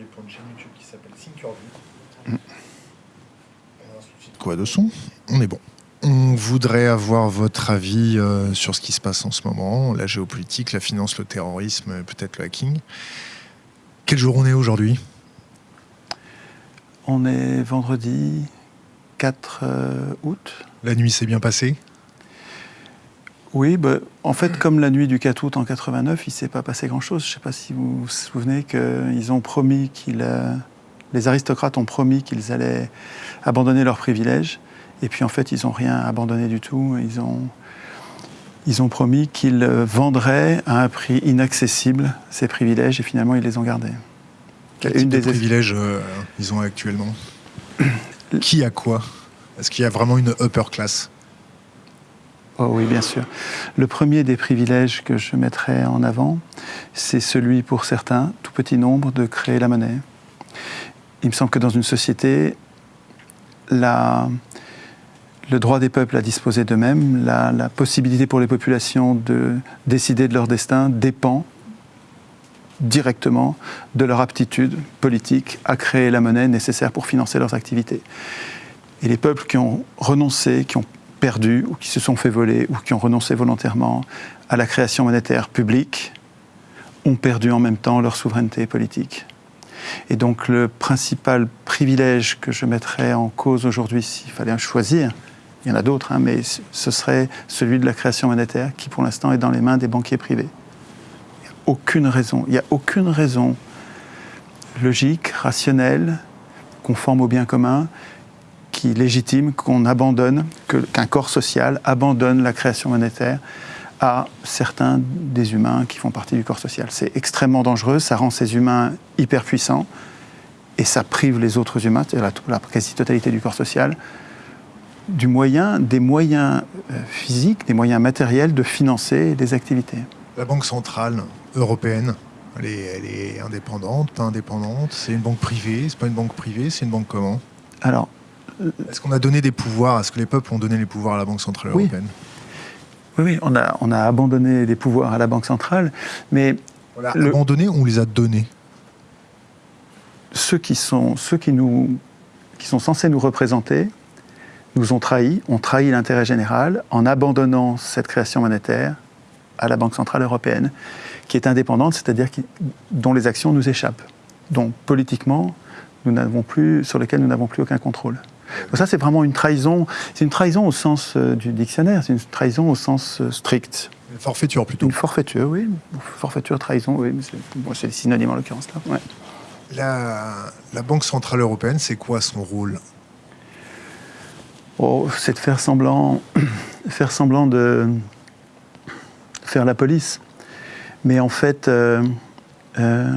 aujourd'hui pour une chaîne YouTube qui s'appelle Think Quoi de son? On est bon. On voudrait avoir votre avis euh, sur ce qui se passe en ce moment, la géopolitique, la finance, le terrorisme, peut-être le hacking. Quel jour on est aujourd'hui? On est vendredi 4 euh, août. La nuit s'est bien passée? Oui, bah, en fait, comme la nuit du 4 août en 89, il ne s'est pas passé grand-chose. Je ne sais pas si vous vous souvenez qu'ils ont promis qu'ils... Euh, les aristocrates ont promis qu'ils allaient abandonner leurs privilèges. Et puis en fait, ils n'ont rien abandonné du tout. Ils ont, ils ont promis qu'ils vendraient à un prix inaccessible ces privilèges et finalement, ils les ont gardés. Quel type de privilèges euh, ils ont actuellement? Qui a quoi? Est-ce qu'il y a vraiment une upper class? Oh oui, bien sûr. Le premier des privilèges que je mettrais en avant, c'est celui pour certains, tout petit nombre, de créer la monnaie. Il me semble que dans une société, le droit des peuples à disposer d'eux-mêmes, la, la, possibilité pour les populations de décider de leur destin dépend directement de leur aptitude politique à créer la monnaie nécessaire pour financer leurs activités. Et les peuples qui ont renoncé, qui ont perdu ou qui se sont fait voler ou qui ont renoncé volontairement à la création monétaire publique ont perdu en même temps leur souveraineté politique. Et donc le principal privilège que je mettrais en cause aujourd'hui, s'il fallait en choisir, il y en a d'autres, hein, mais ce serait celui de la création monétaire qui pour l'instant est dans les mains des banquiers privés. Il n'y a aucune raison, il n'y a aucune raison logique, rationnelle, conforme au bien commun, qui légitime qu'on abandonne, qu'un corps social abandonne la création monétaire à certains des humains qui font partie du corps social. C'est extrêmement dangereux, ça rend ces humains hyper puissants et ça prive les autres humains, c'est-à-dire la, la quasi-totalité du corps social, du moyen, des moyens euh, physiques, des moyens matériels de financer des activités. La Banque centrale européenne, elle est, elle est indépendante, indépendante, c'est une banque privée, c'est pas une banque privée, c'est une banque comment? Alors, est-ce qu'on a donné des pouvoirs? Est-ce que les peuples ont donné les pouvoirs à la Banque centrale oui. européenne? Oui, oui, on a, on a abandonné des pouvoirs à la Banque centrale, mais... On l'a le... abandonné ou on les a donnés? Ceux qui sont, ceux qui nous, qui sont censés nous représenter nous ont trahis, ont trahi l'intérêt général en abandonnant cette création monétaire à la Banque centrale européenne, qui est indépendante, c'est-à-dire dont les actions nous échappent, dont politiquement nous n'avons plus, sur lesquelles nous n'avons plus aucun contrôle. Donc ça, c'est vraiment une trahison. C'est une trahison au sens euh, du dictionnaire. C'est une trahison au sens euh, strict. Une forfaiture plutôt. Une forfaiture, oui. Forfaiture, trahison, oui. C'est bon, synonymes en l'occurrence là. Ouais. La, la, Banque centrale européenne, c'est quoi son rôle? Oh, C'est de faire semblant, faire semblant de faire la police. Mais en fait. Euh, euh,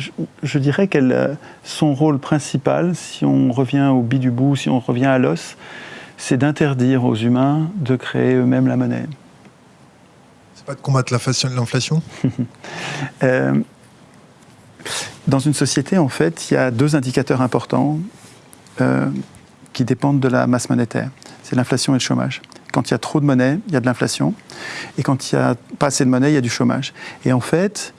je, je, dirais que son rôle principal, si on revient au bi du bout, si on revient à l'os, c'est d'interdire aux humains de créer eux-mêmes la monnaie. C'est pas de combattre l'inflation euh, Dans une société, en fait, il y a deux indicateurs importants euh, qui dépendent de la masse monétaire. C'est l'inflation et le chômage. Quand il y a trop de monnaie, il y a de l'inflation. Et quand il n'y a pas assez de monnaie, il y a du chômage. Et en fait,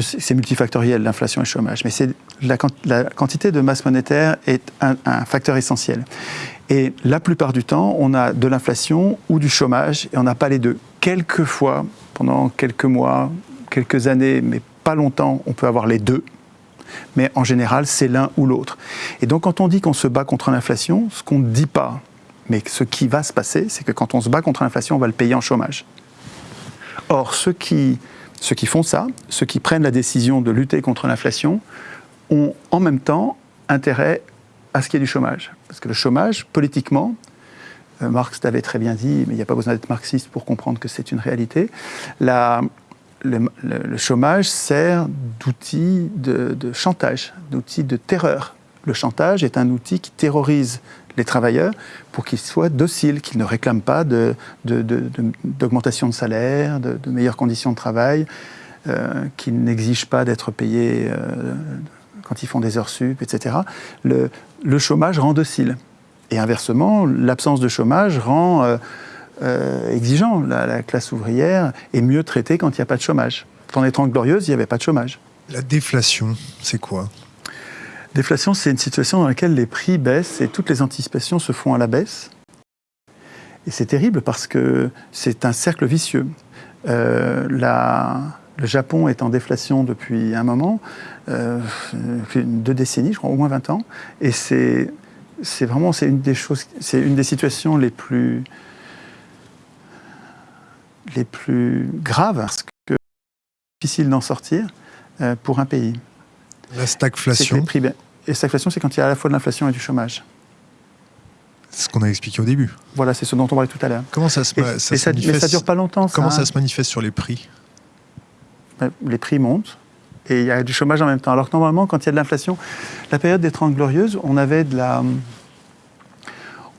c'est multifactoriel, l'inflation et le chômage, mais la, la, quantité de masse monétaire est un, facteur essentiel. Et la plupart du temps, on a de l'inflation ou du chômage, et on n'a pas les deux. Quelquefois, pendant quelques mois, quelques années, mais pas longtemps, on peut avoir les deux. Mais en général, c'est l'un ou l'autre. Et donc, quand on dit qu'on se bat contre l'inflation, ce qu'on ne dit pas, mais ce qui va se passer, c'est que quand on se bat contre l'inflation, on va le payer en chômage. Or, ceux qui ceux qui font ça, ceux qui prennent la décision de lutter contre l'inflation, ont en même temps intérêt à ce qu'il y ait du chômage. Parce que le chômage, politiquement, euh, Marx l'avait très bien dit, mais il n'y a pas besoin d'être marxiste pour comprendre que c'est une réalité, le, chômage sert d'outil de, de chantage, d'outil de terreur. Le chantage est un outil qui terrorise les travailleurs pour qu'ils soient dociles, qu'ils ne réclament pas d'augmentation de, salaire, de, meilleures conditions de travail, euh, qu'ils n'exigent pas d'être payés euh, quand ils font des heures sup, etc. Le, chômage rend docile. Et inversement, l'absence de chômage rend euh, exigeant. La, la classe ouvrière est mieux traitée quand il n'y a pas de chômage. Dans les Trente Glorieuses, il n'y avait pas de chômage. La déflation, c'est quoi? Déflation, c'est une situation dans laquelle les prix baissent et toutes les anticipations se font à la baisse. Et c'est terrible parce que c'est un cercle vicieux. Euh, le Japon est en déflation depuis un moment, euh, deux décennies, je crois, au moins 20 ans. Et c'est vraiment une des choses, une des situations les plus les plus graves parce que difficile d'en sortir euh, pour un pays. La les stagflation, prix Et stagflation, c'est quand il y a à la fois de l'inflation et du chômage. c'est ce qu'on a expliqué au début. Voilà, c'est ce dont on parlait tout à l'heure. Comment ça se, Et- ma- ça et se ça- mais ça manifeste dure pas longtemps. Comment hein. ça se manifeste sur les prix Ben, Les prix montent et il y a du chômage en même temps. Alors que normalement, quand il y a de l'inflation, la période des Trente Glorieuses, on avait de la.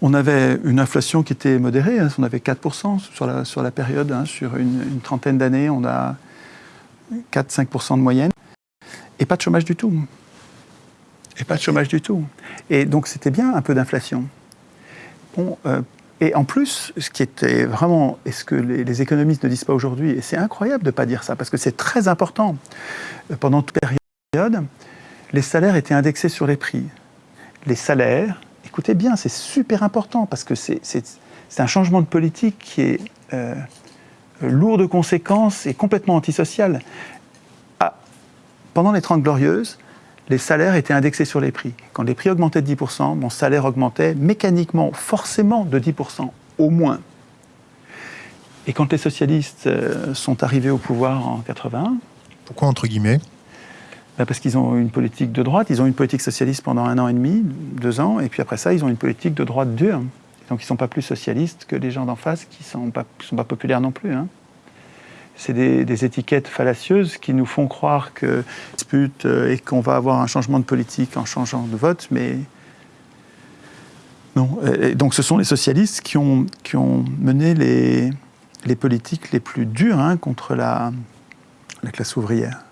On avait une inflation qui était modérée, hein, on avait 4% sur la, sur la période, hein, sur une, une trentaine d'années, on a 4-5% de moyenne, et pas de chômage du tout. Et pas de chômage du tout. Et donc c'était bien un peu d'inflation. Euh, et en plus, ce qui était vraiment, et ce que les, économistes ne disent pas aujourd'hui, et c'est incroyable de ne pas dire ça, parce que c'est très important, euh, pendant toute période, les salaires étaient indexés sur les prix. Les salaires, écoutez bien, c'est super important, parce que c'est un changement de politique qui est euh, lourd de conséquences et complètement antisocial. Pendant les Trente Glorieuses, les salaires étaient indexés sur les prix. Quand les prix augmentaient de 10%, mon salaire augmentait mécaniquement, forcément de 10%, au moins. Et quand les socialistes euh, sont arrivés au pouvoir en 81, Pourquoi entre guillemets? ben parce qu'ils ont une politique de droite, ils ont une politique socialiste pendant un an et demi, deux ans, et puis après ça, ils ont une politique de droite dure. Donc ils ne sont pas plus socialistes que les gens d'en face qui ne sont, pas- qui sont pas populaires non plus. hein. C'est des, étiquettes fallacieuses qui nous font croire que dispute euh, et qu'on va avoir un changement de politique en changeant de vote, mais non. Donc ce sont les socialistes qui ont, mené les, politiques les plus dures hein, contre la, la classe ouvrière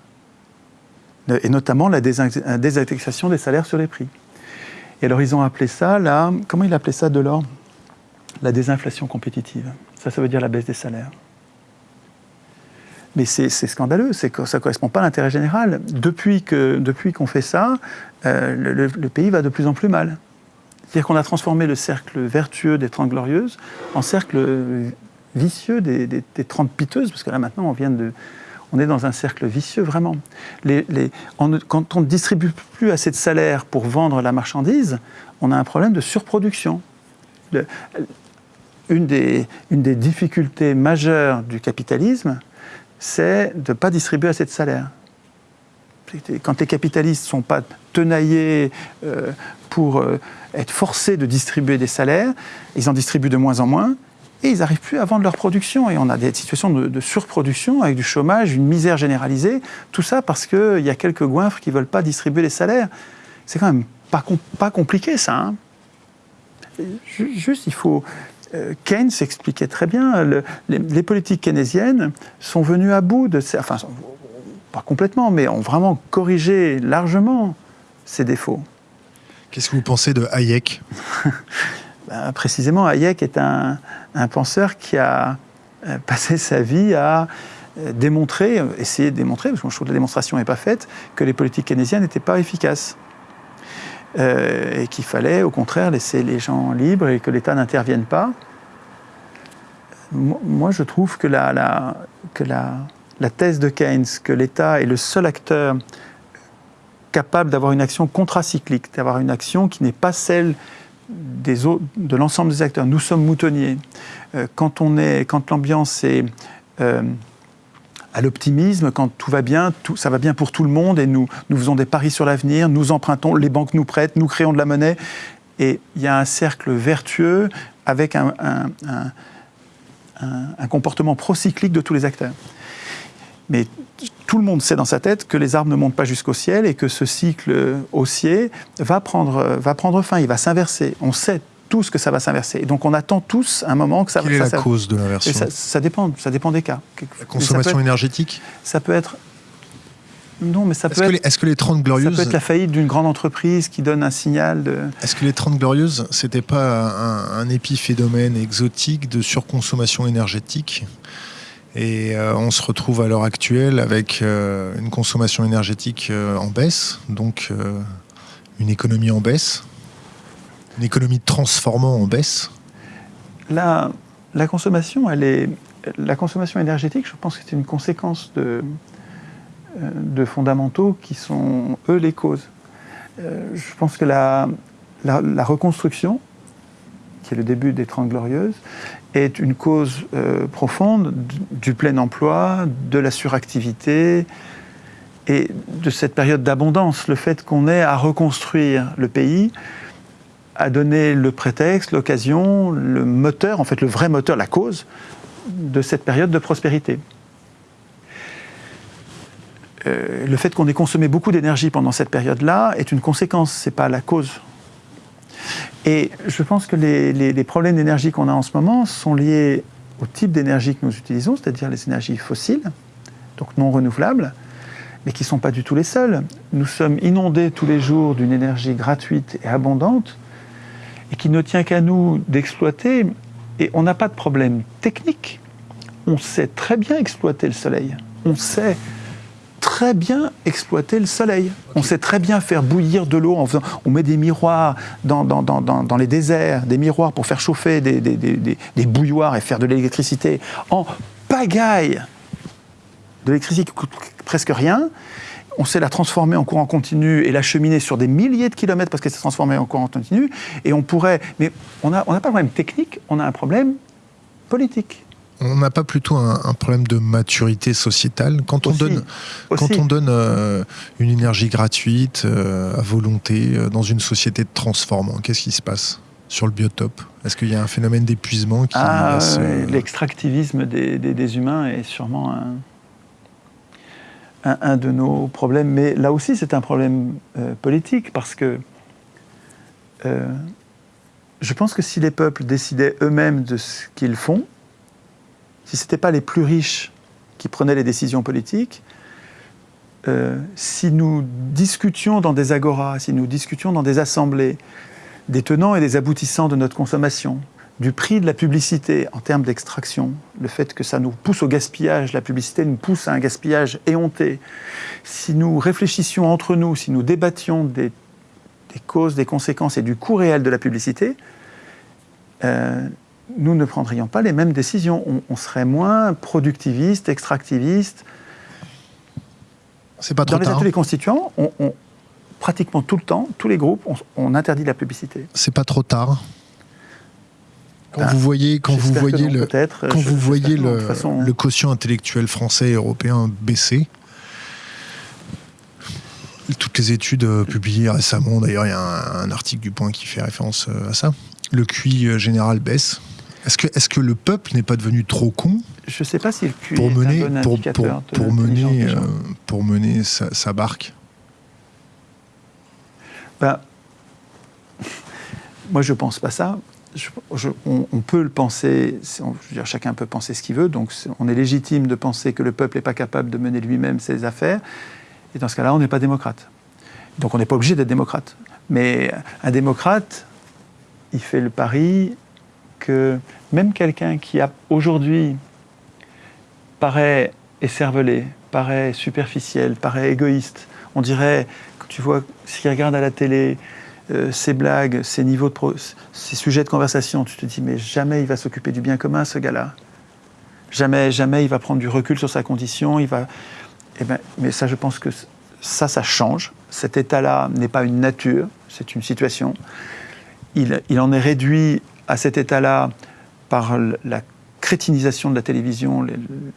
et notamment la désin- la désindexation des salaires sur les prix. Et alors ils ont appelé ça, comment il appelait ça Delors? La désinflation compétitive. Ça, ça veut dire la baisse des salaires. Mais c'est scandaleux, ça ne correspond pas à l'intérêt général. Depuis qu'on depuis qu'on fait ça, euh, le, pays va de plus en plus mal. C'est-à-dire qu'on a transformé le cercle vertueux des Trente Glorieuses en cercle vicieux des, des, des Trente Piteuses, parce que là maintenant on vient de, on est dans un cercle vicieux vraiment. Quand on ne distribue plus assez de salaires pour vendre la marchandise, on a un problème de surproduction. Une des difficultés majeures du capitalisme, c'est de ne pas distribuer assez de salaires. Quand les capitalistes ne sont pas tenaillés euh, pour euh, être forcés de distribuer des salaires, ils en distribuent de moins en moins, et ils n'arrivent plus à vendre leur production. Et on a des situations de, surproduction avec du chômage, une misère généralisée. Tout ça parce qu'il y a quelques goinfres qui ne veulent pas distribuer les salaires. C'est quand même pas, pas compliqué, ça. hein. Ju- Juste, il faut. Euh, Keynes expliquait très bien, le- les, les politiques keynésiennes sont venues à bout de. ces- Enfin, pas complètement, mais ont vraiment corrigé largement ces défauts. Qu'est-ce que vous pensez de Hayek? Ben, précisément, Hayek est un, un penseur qui a euh, passé sa vie à euh, démontrer, euh, essayer de démontrer, parce que je trouve que la démonstration n'est pas faite, que les politiques keynésiennes n'étaient pas efficaces. Euh, et qu'il fallait, au contraire, laisser les gens libres et que l'État n'intervienne pas. Mo- Moi, je trouve que la, que la, la thèse de Keynes, que l'État est le seul acteur capable d'avoir une action contracyclique, d'avoir une action qui n'est pas celle des autres, de l'ensemble des acteurs. Nous sommes moutonniers. Euh, quand quand l'ambiance est euh, à l'optimisme, quand tout va bien, tout, ça va bien pour tout le monde et nous, nous faisons des paris sur l'avenir, nous empruntons, les banques nous prêtent, nous créons de la monnaie. Et il y a un cercle vertueux avec un, un- un- un- comportement procyclique de tous les acteurs. Mais tout le monde sait dans sa tête que les arbres ne montent pas jusqu'au ciel et que ce cycle haussier va prendre, va prendre fin, il va s'inverser. On sait tous que ça va s'inverser. Et donc on attend tous un moment que ça Quelle est la ça- cause de l'inversion ça, ça dépend, ça dépend des cas. La consommation ça être, énergétique ça peut être Non, mais ça Est-ce peut, que, être, est-ce que les 30 ça glorieuses, peut être la faillite d'une grande entreprise qui donne un signal de... est-ce que les 30 glorieuses, c'était pas un, un épiphénomène exotique de surconsommation énergétique Et euh, on se retrouve à l'heure actuelle avec euh, une consommation énergétique euh, en baisse, donc une économie en baisse, une économie transformant en baisse. La, la consommation, elle est, la consommation énergétique, je pense que c'est une conséquence de, euh, fondamentaux qui sont, eux, les causes. Euh, Je pense que la, reconstruction, qui est le début des Trente Glorieuses, est une cause euh, profonde du plein emploi, de la suractivité et de cette période d'abondance. Le fait qu'on ait à reconstruire le pays a donné le prétexte, l'occasion, le moteur, en fait le vrai moteur, la cause de cette période de prospérité. Euh, le fait qu'on ait consommé beaucoup d'énergie pendant cette période-là est une conséquence, c'est pas la cause. Et je pense que les, les- les problèmes d'énergie qu'on a en ce moment sont liés au type d'énergie que nous utilisons, c'est-à-dire les énergies fossiles, donc non renouvelables, mais qui ne sont pas du tout les seuls. Nous sommes inondés tous les jours d'une énergie gratuite et abondante, et qui ne tient qu'à nous d'exploiter. Et on n'a pas de problème technique. On sait très bien exploiter le soleil. On sait très bien exploiter le soleil. On sait très bien faire bouillir de l'eau en faisant. On met des miroirs dans, les déserts, des miroirs pour faire chauffer des, des, des, et faire de l'électricité en pagaille. De l'électricité qui coûte presque rien. On sait la transformer en courant continu et l'acheminer sur des milliers de kilomètres parce qu'elle s'est transformée en courant continu. Et on pourrait. Mais on n'a on pas de problème technique, on a un problème politique. On n'a pas plutôt un, un problème de maturité sociétale quand on Aussi. donne Aussi. Quand on donne euh, une énergie gratuite euh, à volonté euh, dans une société de transformant, qu'est-ce qui se passe sur le biotope? Est-ce qu'il y a un phénomène d'épuisement qui Ah, l'extractivisme des, des- des humains est sûrement un, un- de nos problèmes. Mais là aussi, c'est un problème euh, politique parce que euh, je pense que si les peuples décidaient eux-mêmes de ce qu'ils font, si ce n'étaient pas les plus riches qui prenaient les décisions politiques, euh, si nous discutions dans des agoras, si nous discutions dans des assemblées des tenants et des aboutissants de notre consommation, du prix de la publicité en termes d'extraction, le fait que ça nous pousse au gaspillage, la publicité nous pousse à un gaspillage éhonté, si nous réfléchissions entre nous, si nous débattions des, des causes, des conséquences et du coût réel de la publicité, euh, nous ne prendrions pas les mêmes décisions. On, on serait moins productiviste, extractiviste. C'est pas trop Dans les tard. ateliers constituants, on, on- pratiquement tout le temps, tous les groupes, on, on interdit la publicité. C'est pas trop tard. Quand vous voyez, quand vous voyez non, le, quand vous voyez le, toute façon, le quotient intellectuel français et européen baisser, toutes les études euh, publiées récemment, d'ailleurs il y a un, un article du Point qui fait référence euh, à ça, le QI euh, général baisse. Est-ce que, est que le peuple n'est pas devenu trop con je sais pas si le QI pour est mener, un bon pour, mener, euh, pour mener sa, sa barque Ben, moi, je pense pas ça. On, peut le penser, chacun peut penser ce qu'il veut, donc on est légitime de penser que le peuple n'est pas capable de mener lui-même ses affaires, et dans ce cas-là, on n'est pas démocrate. Donc on n'est pas obligé d'être démocrate. Mais un démocrate, il fait le pari que même quelqu'un qui aujourd'hui paraît écervelé, paraît superficiel, paraît égoïste, on dirait, tu vois, s'il regarde à la télé, euh, ces blagues, ces niveaux de ces sujets de conversation, tu te dis mais jamais il va s'occuper du bien commun ce gars-là. Jamais, jamais il va prendre du recul sur sa condition. Il va. Eh ben, mais ça, je pense que ça, ça change. Cet état-là n'est pas une nature, c'est une situation. Il, il en est réduit à cet état-là par la crétinisation de la télévision.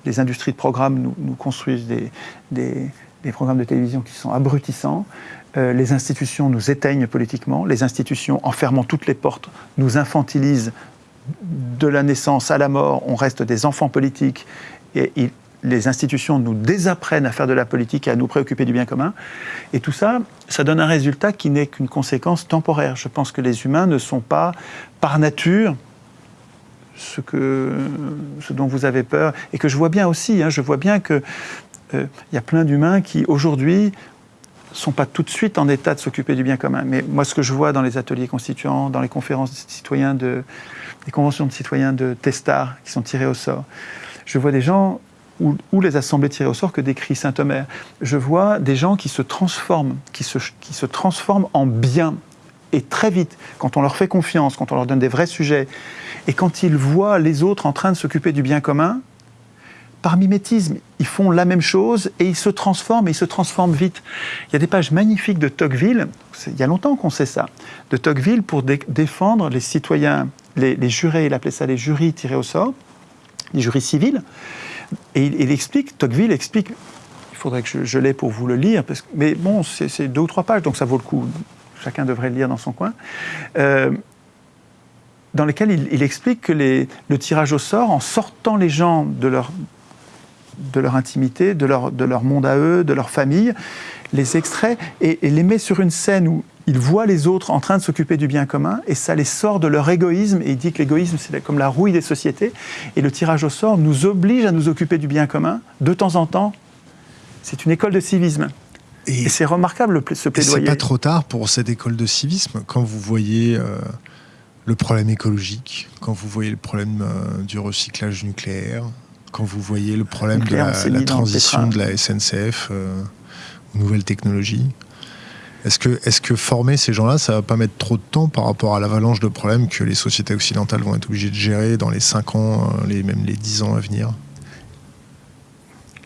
Les, industries de programmes nous, construisent des- des programmes de télévision qui sont abrutissants. Euh, les institutions nous éteignent politiquement. Les institutions, en fermant toutes les portes, nous infantilisent de la naissance à la mort. On reste des enfants politiques et les institutions nous désapprennent à faire de la politique et à nous préoccuper du bien commun. Et tout ça, ça donne un résultat qui n'est qu'une conséquence temporaire. Je pense que les humains ne sont pas, par nature, ce, que, ce dont vous avez peur. Et que je vois bien aussi, hein, je vois bien que euh, il y a plein d'humains qui, aujourd'hui, sont pas tout de suite en état de s'occuper du bien commun. Mais moi, ce que je vois dans les ateliers constituants, dans les conférences de citoyens de, les conventions de citoyens de Testar qui sont tirées au sort, je vois des gens ou, les assemblées tirées au sort que décrit saint Omer. Je vois des gens qui se transforment, qui se, qui se transforment en bien et très vite, quand on leur fait confiance, quand on leur donne des vrais sujets, et quand ils voient les autres en train de s'occuper du bien commun, par mimétisme, ils font la même chose et ils se transforment, et ils se transforment vite. Il y a des pages magnifiques de Tocqueville, il y a longtemps qu'on sait ça, de Tocqueville pour défendre les citoyens, les, jurés, il appelait ça les jurys tirés au sort, les jurys civils, et il, explique, Tocqueville explique, il faudrait que je, je l'ai pour vous le lire, parce mais bon, c'est deux ou trois pages, donc ça vaut le coup, chacun devrait le lire dans son coin. Euh, dans lesquels il, explique que le tirage au sort, en sortant les gens de leur, de leur intimité, de leur, de leur monde à eux, de leur famille, les extrait et, les met sur une scène où ils voient les autres en train de s'occuper du bien commun et ça les sort de leur égoïsme. Et il dit que l'égoïsme, c'est comme la rouille des sociétés. Et le tirage au sort nous oblige à nous occuper du bien commun de temps en temps. C'est une école de civisme. Et, c'est remarquable ce plaidoyer. C'est pas trop tard pour cette école de civisme quand vous voyez euh, le problème écologique, quand vous voyez le problème euh, du recyclage nucléaire, quand vous voyez le problème de la, transition de la SNCF euh, aux nouvelles technologies. Est-ce que, est que former ces gens-là, ça va pas mettre trop de temps par rapport à l'avalanche de problèmes que les sociétés occidentales vont être obligées de gérer dans les 5 ans, euh, les, même les 10 ans à venir?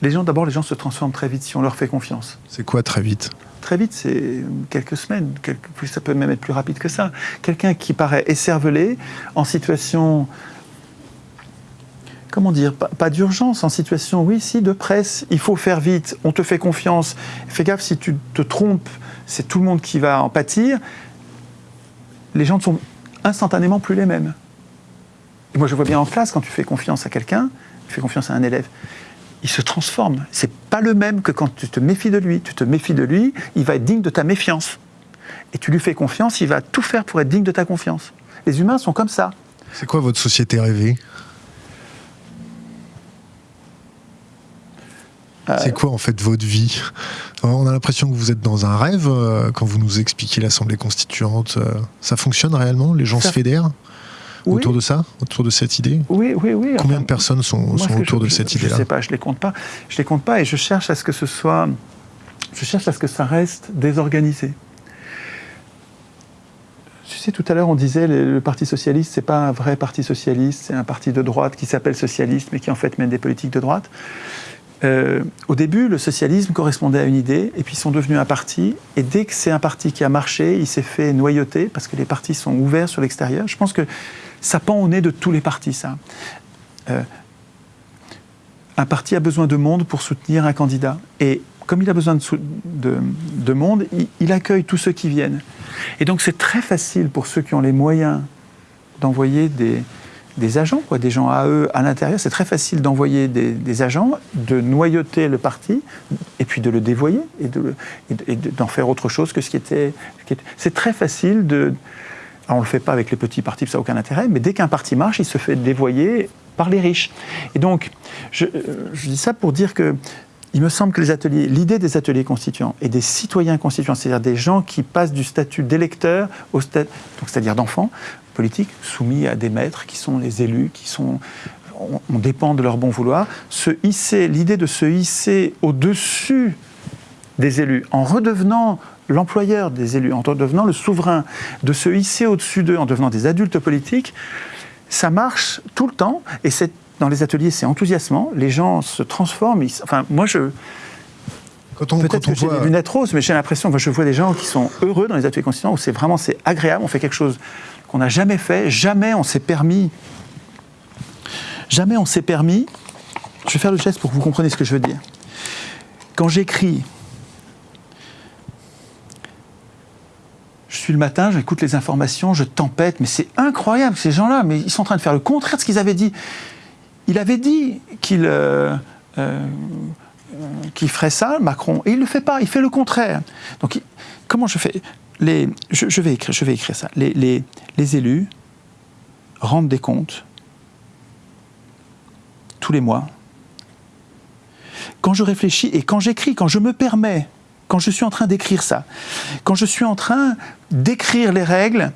Les gens, d'abord, les gens se transforment très vite si on leur fait confiance. C'est quoi très vite? Très vite, c'est quelques semaines, quelques, ça peut même être plus rapide que ça. Quelqu'un qui paraît écervelé, en situation comment dire, pas, d'urgence, en situation, oui, si, de presse, il faut faire vite, on te fait confiance, fais gaffe si tu te trompes, c'est tout le monde qui va en pâtir, les gens ne sont instantanément plus les mêmes. Et moi, je vois bien en classe, quand tu fais confiance à quelqu'un, tu fais confiance à un élève, il se transforme. C'est pas le même que quand tu te méfies de lui. Tu te méfies de lui, il va être digne de ta méfiance. Et tu lui fais confiance, il va tout faire pour être digne de ta confiance. Les humains sont comme ça. C'est quoi votre société rêvée? C'est quoi en fait votre vie? On a l'impression que vous êtes dans un rêve euh, quand vous nous expliquez l'Assemblée constituante. Euh, ça fonctionne réellement? Les gens se fédèrent autour de ça, autour de cette idée? Oui, oui, oui. Combien de personnes sont, autour de cette idée-là Je ne sais pas, je les compte pas. Je les compte pas et je cherche à ce que ce soit, je cherche à ce que ça reste désorganisé. Tu sais, tout à l'heure, on disait le, le Parti socialiste, c'est pas un vrai parti socialiste, c'est un parti de droite qui s'appelle socialiste, mais qui en fait mène des politiques de droite. Euh, au début, le socialisme correspondait à une idée, et puis ils sont devenus un parti. Et dès que c'est un parti qui a marché, il s'est fait noyauter, parce que les partis sont ouverts sur l'extérieur. Je pense que ça pend au nez de tous les partis, ça. Euh, un parti a besoin de monde pour soutenir un candidat. Et comme il a besoin de, de, monde, il, accueille tous ceux qui viennent. Et donc c'est très facile pour ceux qui ont les moyens d'envoyer des, des agents, quoi, des gens à eux à l'intérieur. C'est très facile d'envoyer des, agents, de noyauter le parti, et puis de le dévoyer, et d'en de, faire autre chose que ce qui était. c'est très facile de. on ne le fait pas avec les petits partis, ça n'a aucun intérêt, mais dès qu'un parti marche, il se fait dévoyer par les riches. Et donc, je, je dis ça pour dire que il me semble que les ateliers, l'idée des ateliers constituants et des citoyens constituants, c'est-à-dire des gens qui passent du statut d'électeur au statut, c'est-à-dire d'enfant, politiques soumis à des maîtres qui sont les élus, qui sont on, dépend de leur bon vouloir, se hisser, l'idée de se hisser au-dessus des élus, en redevenant l'employeur des élus, en redevenant le souverain, de se hisser au-dessus d'eux, en devenant des adultes politiques, ça marche tout le temps, et c'est, dans les ateliers, c'est enthousiasmant, les gens se transforment, enfin, moi je... Peut-être que j'ai des lunettes roses, mais j'ai l'impression que je vois des gens qui sont heureux dans les ateliers constituants, où c'est vraiment c'est agréable, on fait quelque chose qu'on n'a jamais fait, jamais on s'est permis, jamais on s'est permis, je vais faire le geste pour que vous compreniez ce que je veux dire. Quand j'écris, je suis le matin, j'écoute les informations, je tempête, mais c'est incroyable, ces gens-là, mais ils sont en train de faire le contraire de ce qu'ils avaient dit. Il avait dit qu'il euh, euh, ferait ça, Macron, et il ne le fait pas, il fait le contraire. Donc, comment je fais? Je, vais écrire, ça. Les, élus rendent des comptes tous les mois. quand je réfléchis et quand j'écris, quand je me permets, quand je suis en train d'écrire ça, quand je suis en train d'écrire les règles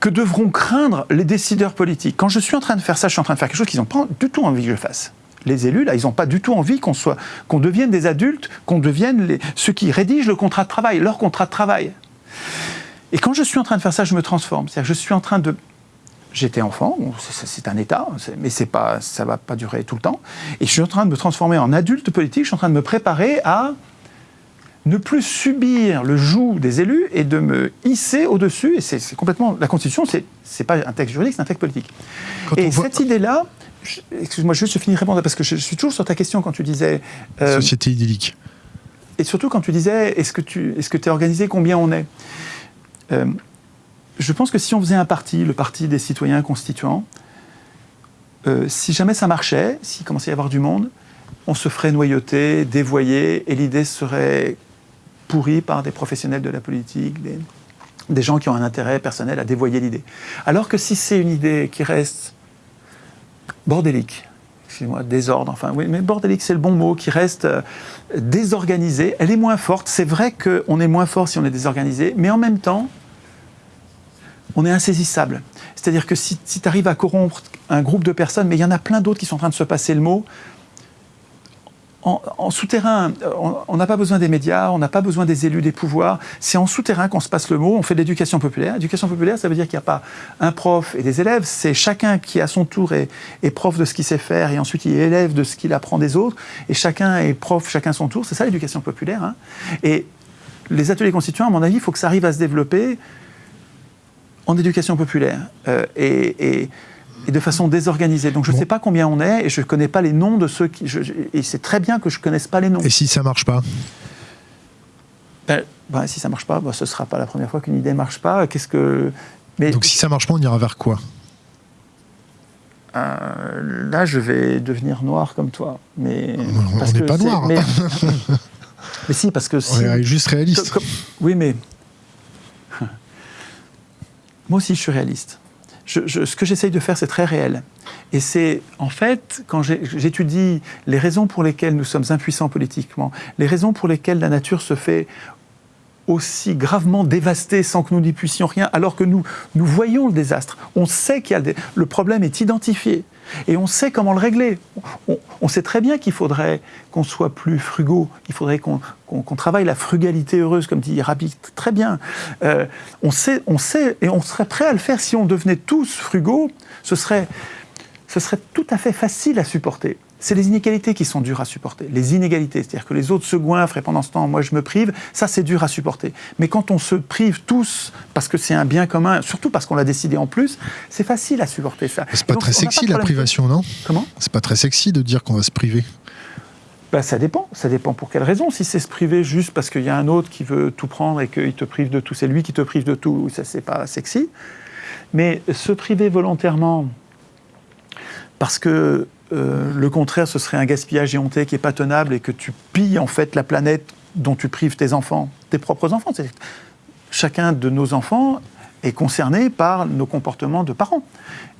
que devront craindre les décideurs politiques, quand je suis en train de faire ça, je suis en train de faire quelque chose qu'ils n'ont pas du tout envie que je fasse. Les élus, là, ils n'ont pas du tout envie qu'on soit, qu'on devienne des adultes, qu'on devienne les, ceux qui rédigent le contrat de travail, leur contrat de travail. Et quand je suis en train de faire ça, je me transforme. C'est-à-dire que je suis en train de J'étais enfant, c'est un état, mais c'est pas, ça va pas durer tout le temps. Et je suis en train de me transformer en adulte politique. Je suis en train de me préparer à ne plus subir le joug des élus et de me hisser au-dessus. Et c'est complètement la Constitution. C'est c'est pas un texte juridique, c'est un texte politique. et cette idée-là, excuse-moi, juste je finis de répondre parce que je, suis toujours sur ta question quand tu disais euh, société idyllique. Et surtout quand tu disais est-ce que tu est-ce que es organisé, combien on est? Euh, je pense que si on faisait un parti, le parti des citoyens constituants, euh, si jamais ça marchait, s'il commençait à y avoir du monde, on se ferait noyauter, dévoyer, et l'idée serait pourrie par des professionnels de la politique, des, gens qui ont un intérêt personnel à dévoyer l'idée. Alors que si c'est une idée qui reste bordélique, excusez-moi, désordre, enfin oui, mais bordélique c'est le bon mot, qui reste euh, désorganisée, elle est moins forte. C'est vrai qu'on est moins fort si on est désorganisé, mais en même temps, on est insaisissable. C'est-à-dire que si, tu arrives à corrompre un groupe de personnes, mais il y en a plein d'autres qui sont en train de se passer le mot, en, souterrain, on n'a pas besoin des médias, on n'a pas besoin des élus, des pouvoirs. C'est en souterrain qu'on se passe le mot. On fait de l'éducation populaire. L'éducation populaire, ça veut dire qu'il n'y a pas un prof et des élèves. C'est chacun qui, à son tour, est, prof de ce qu'il sait faire et ensuite il est élève de ce qu'il apprend des autres. Et chacun est prof, chacun son tour. C'est ça l'éducation populaire. Hein. Et les ateliers constituants, à mon avis, il faut que ça arrive à se développer en éducation populaire euh, et, de façon désorganisée. Donc je ne sais pas combien on est et je ne connais pas les noms de ceux qui... et c'est très bien que je ne connaisse pas les noms. Et si ça ne marche pas? Ben, ben, Si ça ne marche pas, ben, ce ne sera pas la première fois qu'une idée ne marche pas. Qu'est-ce que... Mais, Donc si ça ne marche pas, on ira vers quoi? Euh, là, je vais devenir noir comme toi. Mais on n'est pas noir. Mais, mais, si, parce que si. On est juste réaliste. oui, mais moi aussi, je suis réaliste. Ce que j'essaye de faire, c'est très réel. Et c'est, en fait, quand j'étudie les raisons pour lesquelles nous sommes impuissants politiquement, les raisons pour lesquelles la nature se fait aussi gravement dévastée sans que nous n'y puissions rien, alors que nous, nous voyons le désastre. On sait qu'il y a le, le problème est identifié. Et on sait comment le régler. On, sait très bien qu'il faudrait qu'on soit plus frugaux, il faudrait qu'on travaille la frugalité heureuse, comme dit Rabi, très bien. Euh, on, sait, on sait, et on serait prêt à le faire si on devenait tous frugaux, ce serait tout à fait facile à supporter c'est les inégalités qui sont dures à supporter. Les inégalités, c'est-à-dire que les autres se goinfrent et pendant ce temps, moi je me prive, ça c'est dur à supporter. Mais quand on se prive tous parce que c'est un bien commun, surtout parce qu'on l'a décidé en plus, c'est facile à supporter ça. C'est pas très sexy la privation, non? Comment? C'est pas très sexy de dire qu'on va se priver. Ben, ça dépend. Ça dépend pour quelle raison. Si c'est se priver juste parce qu'il y a un autre qui veut tout prendre et qu'il te prive de tout, c'est lui qui te prive de tout, ça c'est pas sexy. Mais se priver volontairement parce que euh, le contraire, ce serait un gaspillage éhonté qui est pas tenable et que tu pilles en fait la planète dont tu prives tes enfants, tes propres enfants. Chacun de nos enfants est concerné par nos comportements de parents.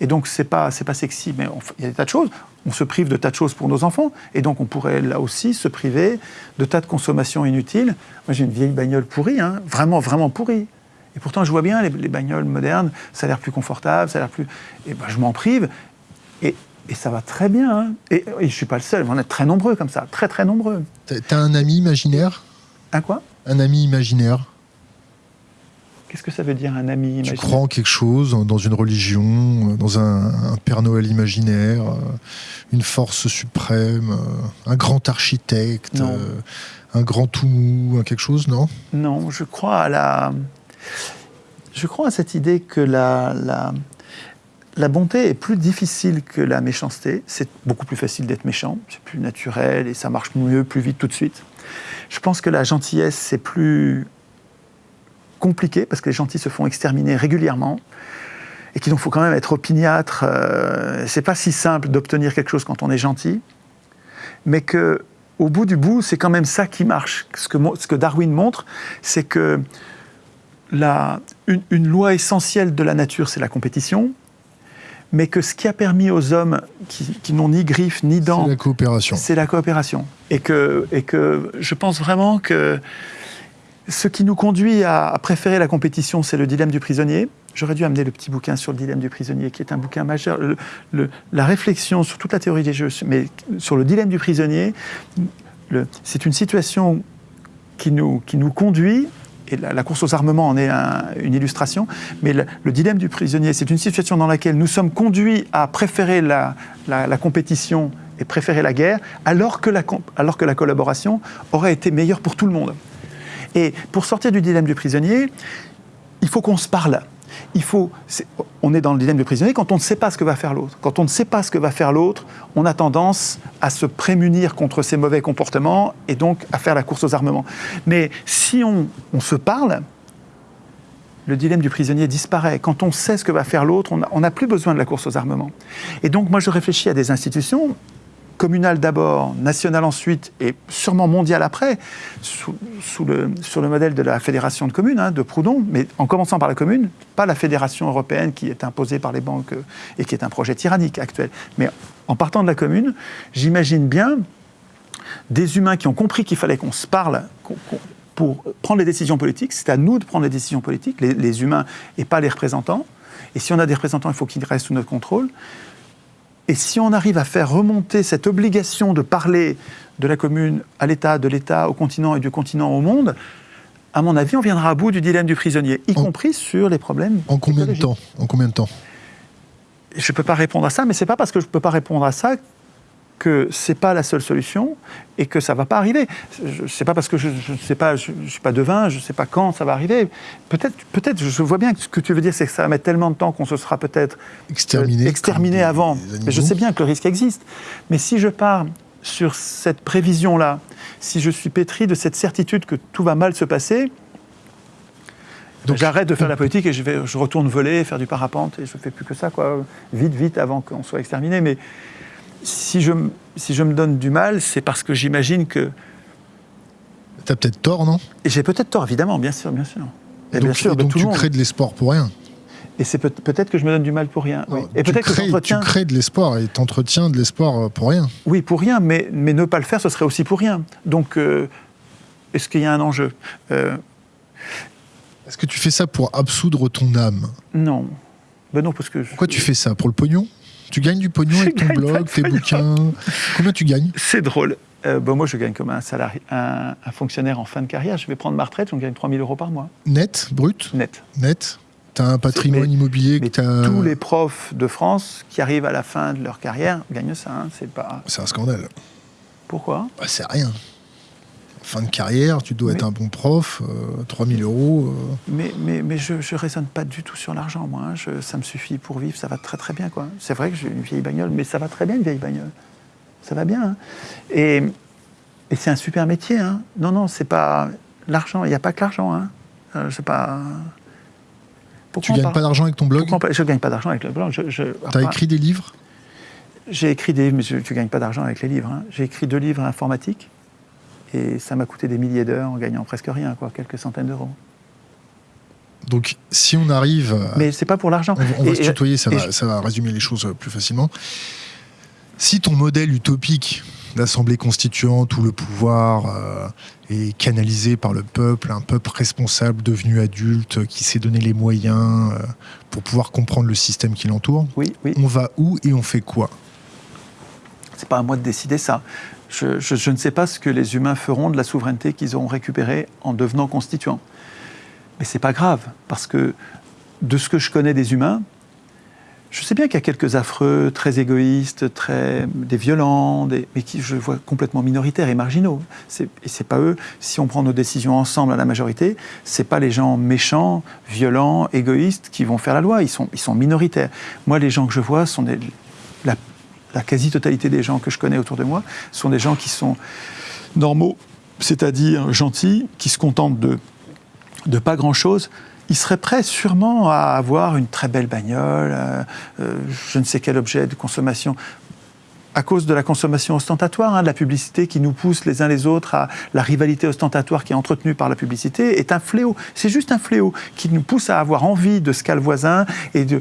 Et donc, c'est pas, c'est pas sexy, mais il y a des tas de choses. On se prive de tas de choses pour nos enfants. Et donc, on pourrait là aussi se priver de tas de consommations inutiles. Moi, j'ai une vieille bagnole pourrie, hein, vraiment, vraiment pourrie. Et pourtant, je vois bien les, bagnoles modernes, ça a l'air plus confortable, ça a l'air plus. Et ben, je m'en prive. Et ça va très bien. Hein. Et, je ne suis pas le seul, on est très nombreux comme ça, très très nombreux. T'as un ami imaginaire? Un quoi? Un ami imaginaire? Qu'est-ce que ça veut dire un ami imaginaire? Tu crois en quelque chose, dans une religion, dans un, Père Noël imaginaire, une force suprême, un grand architecte, un grand tout mou, quelque chose, non? Non, je crois à la. Je crois à cette idée que la, la, la bonté est plus difficile que la méchanceté. C'est beaucoup plus facile d'être méchant, c'est plus naturel et ça marche mieux, plus vite tout de suite. Je pense que la gentillesse, c'est plus compliqué parce que les gentils se font exterminer régulièrement et qu'il faut quand même être opiniâtre. Euh, c'est pas si simple d'obtenir quelque chose quand on est gentil, mais que au bout du bout, c'est quand même ça qui marche. Ce que, Darwin montre, c'est que une loi essentielle de la nature, c'est la compétition mais que ce qui a permis aux hommes qui, qui n'ont ni griffes ni dents, C'est la coopération. c'est la coopération. Et que, et que je pense vraiment que ce qui nous conduit à, à préférer la compétition, c'est le dilemme du prisonnier. J'aurais dû amener le petit bouquin sur le dilemme du prisonnier, qui est un bouquin majeur. Le- le- la réflexion sur toute la théorie des jeux, mais sur le dilemme du prisonnier, c'est une situation qui nous, qui nous conduit, et la, course aux armements en est un- une illustration, mais le, le dilemme du prisonnier, c'est une situation dans laquelle nous sommes conduits à préférer la, la- la compétition et préférer la guerre, alors que la, alors que la collaboration aurait été meilleure pour tout le monde. Et pour sortir du dilemme du prisonnier, il faut qu'on se parle. Il faut, on est dans le dilemme du prisonnier quand on ne sait pas ce que va faire l'autre. Quand on ne sait pas ce que va faire l'autre, on a tendance à se prémunir contre ses mauvais comportements et donc à faire la course aux armements. Mais si on, se parle, le dilemme du prisonnier disparaît. Quand on sait ce que va faire l'autre, on n'a plus besoin de la course aux armements. Et donc moi je réfléchis à des institutions communales d'abord, nationales ensuite et sûrement mondiales après, sur le modèle de la fédération de communes, hein, de Proudhon, mais en commençant par la commune, pas la fédération européenne qui est imposée par les banques euh, et qui est un projet tyrannique actuel. Mais en partant de la commune, j'imagine bien des humains qui ont compris qu'il fallait qu'on se parle pour prendre les décisions politiques. C'est à nous de prendre les décisions politiques, les humains et pas les représentants. Et si on a des représentants, il faut qu'ils restent sous notre contrôle. Et si on arrive à faire remonter cette obligation de parler de la commune à l'État, de l'État au continent et du continent au monde, à mon avis, on viendra à bout du dilemme du prisonnier, y En- compris sur les problèmes. En combien de temps? En combien de temps? Je ne peux pas répondre à ça, mais c'est pas parce que je ne peux pas répondre à ça que c'est pas la seule solution et que ça va pas arriver. Je sais pas parce que je ne sais pas, je, je suis pas devin, je sais pas quand ça va arriver. Peut-être, peut-être, je vois bien que ce que tu veux dire, c'est que ça va mettre tellement de temps qu'on se sera peut-être Exterminé. euh, exterminé des- avant. Mais je sais bien que le risque existe. Mais si je pars sur cette prévision-là, si je suis pétri de cette certitude que tout va mal se passer, Donc- j'arrête de faire la politique et je, vais, je retourne voler, faire du parapente et je fais plus que ça, quoi. Vite, vite, avant qu'on soit exterminé. Mais si je, si je me donne du mal, c'est parce que j'imagine que. T'as peut-être tort, non? Et j'ai peut-être tort, évidemment, bien sûr, bien sûr. Et, bien donc, sûr, et de donc tout tu monde. crées de l'espoir pour rien. Et c'est peut- peut-être que je me donne du mal pour rien. oui. Et tu peut-être que crées, tu crées de l'espoir et t'entretiens de l'espoir euh, pour rien. Oui, pour rien, mais, mais ne pas le faire, ce serait aussi pour rien. Donc, euh, est-ce qu'il y a un enjeu Euh, Est-ce que tu fais ça pour absoudre ton âme? Non. Ben non, parce que. je- Pourquoi tu fais ça? Pour le pognon? Tu gagnes du pognon avec ton blog, tes bouquins Combien tu gagnes C'est drôle. Euh, ben moi, je gagne comme un, salarié, un, un fonctionnaire en fin de carrière. Je vais prendre ma retraite, je gagne 3 000 euros par mois, Net Brut net. Net T'as un patrimoine mais- immobilier que tous les profs de France qui arrivent à la fin de leur carrière gagnent ça. hein. C'est pas. C'est un scandale. Pourquoi? Bah, c'est rien. Fin de carrière, tu dois Mais- être un bon prof, euh, 3000 euros. euh, Mais, mais, mais je ne raisonne pas du tout sur l'argent, moi. hein. Je- ça me suffit pour vivre, ça va très très bien. quoi. C'est vrai que j'ai une vieille bagnole, mais ça va très bien une vieille bagnole. Ça va bien. hein. Et, et c'est un super métier. hein. Non, non, c'est pas l'argent. Il n'y a pas que l'argent. Hein. Euh, c'est pas. Tu Pourquoi on gagnes pas d'argent avec ton blog? Pourquoi Je ne gagne pas d'argent avec le blog. Je, je- T'as écrit des livres? J'ai écrit des. Mais je ne gagne pas d'argent avec les livres. hein. J'ai écrit deux livres informatiques. Et ça m'a coûté des milliers d'heures en gagnant presque rien, quoi, quelques centaines d'euros. Donc si on arrive... Mais c'est pas pour l'argent. On, va- on va Et- se tutoyer, ça va, je- ça va résumer les choses euh, plus facilement. Si ton modèle utopique d'assemblée constituante où le pouvoir euh, est canalisé par le peuple, un peuple responsable devenu adulte qui s'est donné les moyens euh, pour pouvoir comprendre le système qui l'entoure, Oui, oui. on va où et on fait quoi? C'est pas à moi de décider ça. Je, ne sais pas ce que les humains feront de la souveraineté qu'ils auront récupérée en devenant constituants. Mais c'est pas grave, parce que de ce que je connais des humains, je sais bien qu'il y a quelques affreux, très égoïstes, très des violents, mais qui je vois complètement minoritaires et marginaux. Et c'est pas eux. Si on prend nos décisions ensemble à la majorité, c'est pas les gens méchants, violents, égoïstes qui vont faire la loi. Ils sont, minoritaires. Moi, les gens que je vois sont des, la quasi-totalité des gens que je connais autour de moi sont des gens qui sont normaux, c'est-à-dire gentils, qui se contentent de, pas grand-chose. Ils seraient prêts sûrement à avoir une très belle bagnole, euh, euh, je ne sais quel objet de consommation, à cause de la consommation ostentatoire, hein, de la publicité qui nous pousse les uns les autres à la rivalité ostentatoire qui est entretenue par la publicité, est un fléau. C'est juste un fléau qui nous pousse à avoir envie de ce qu'a le voisin et de,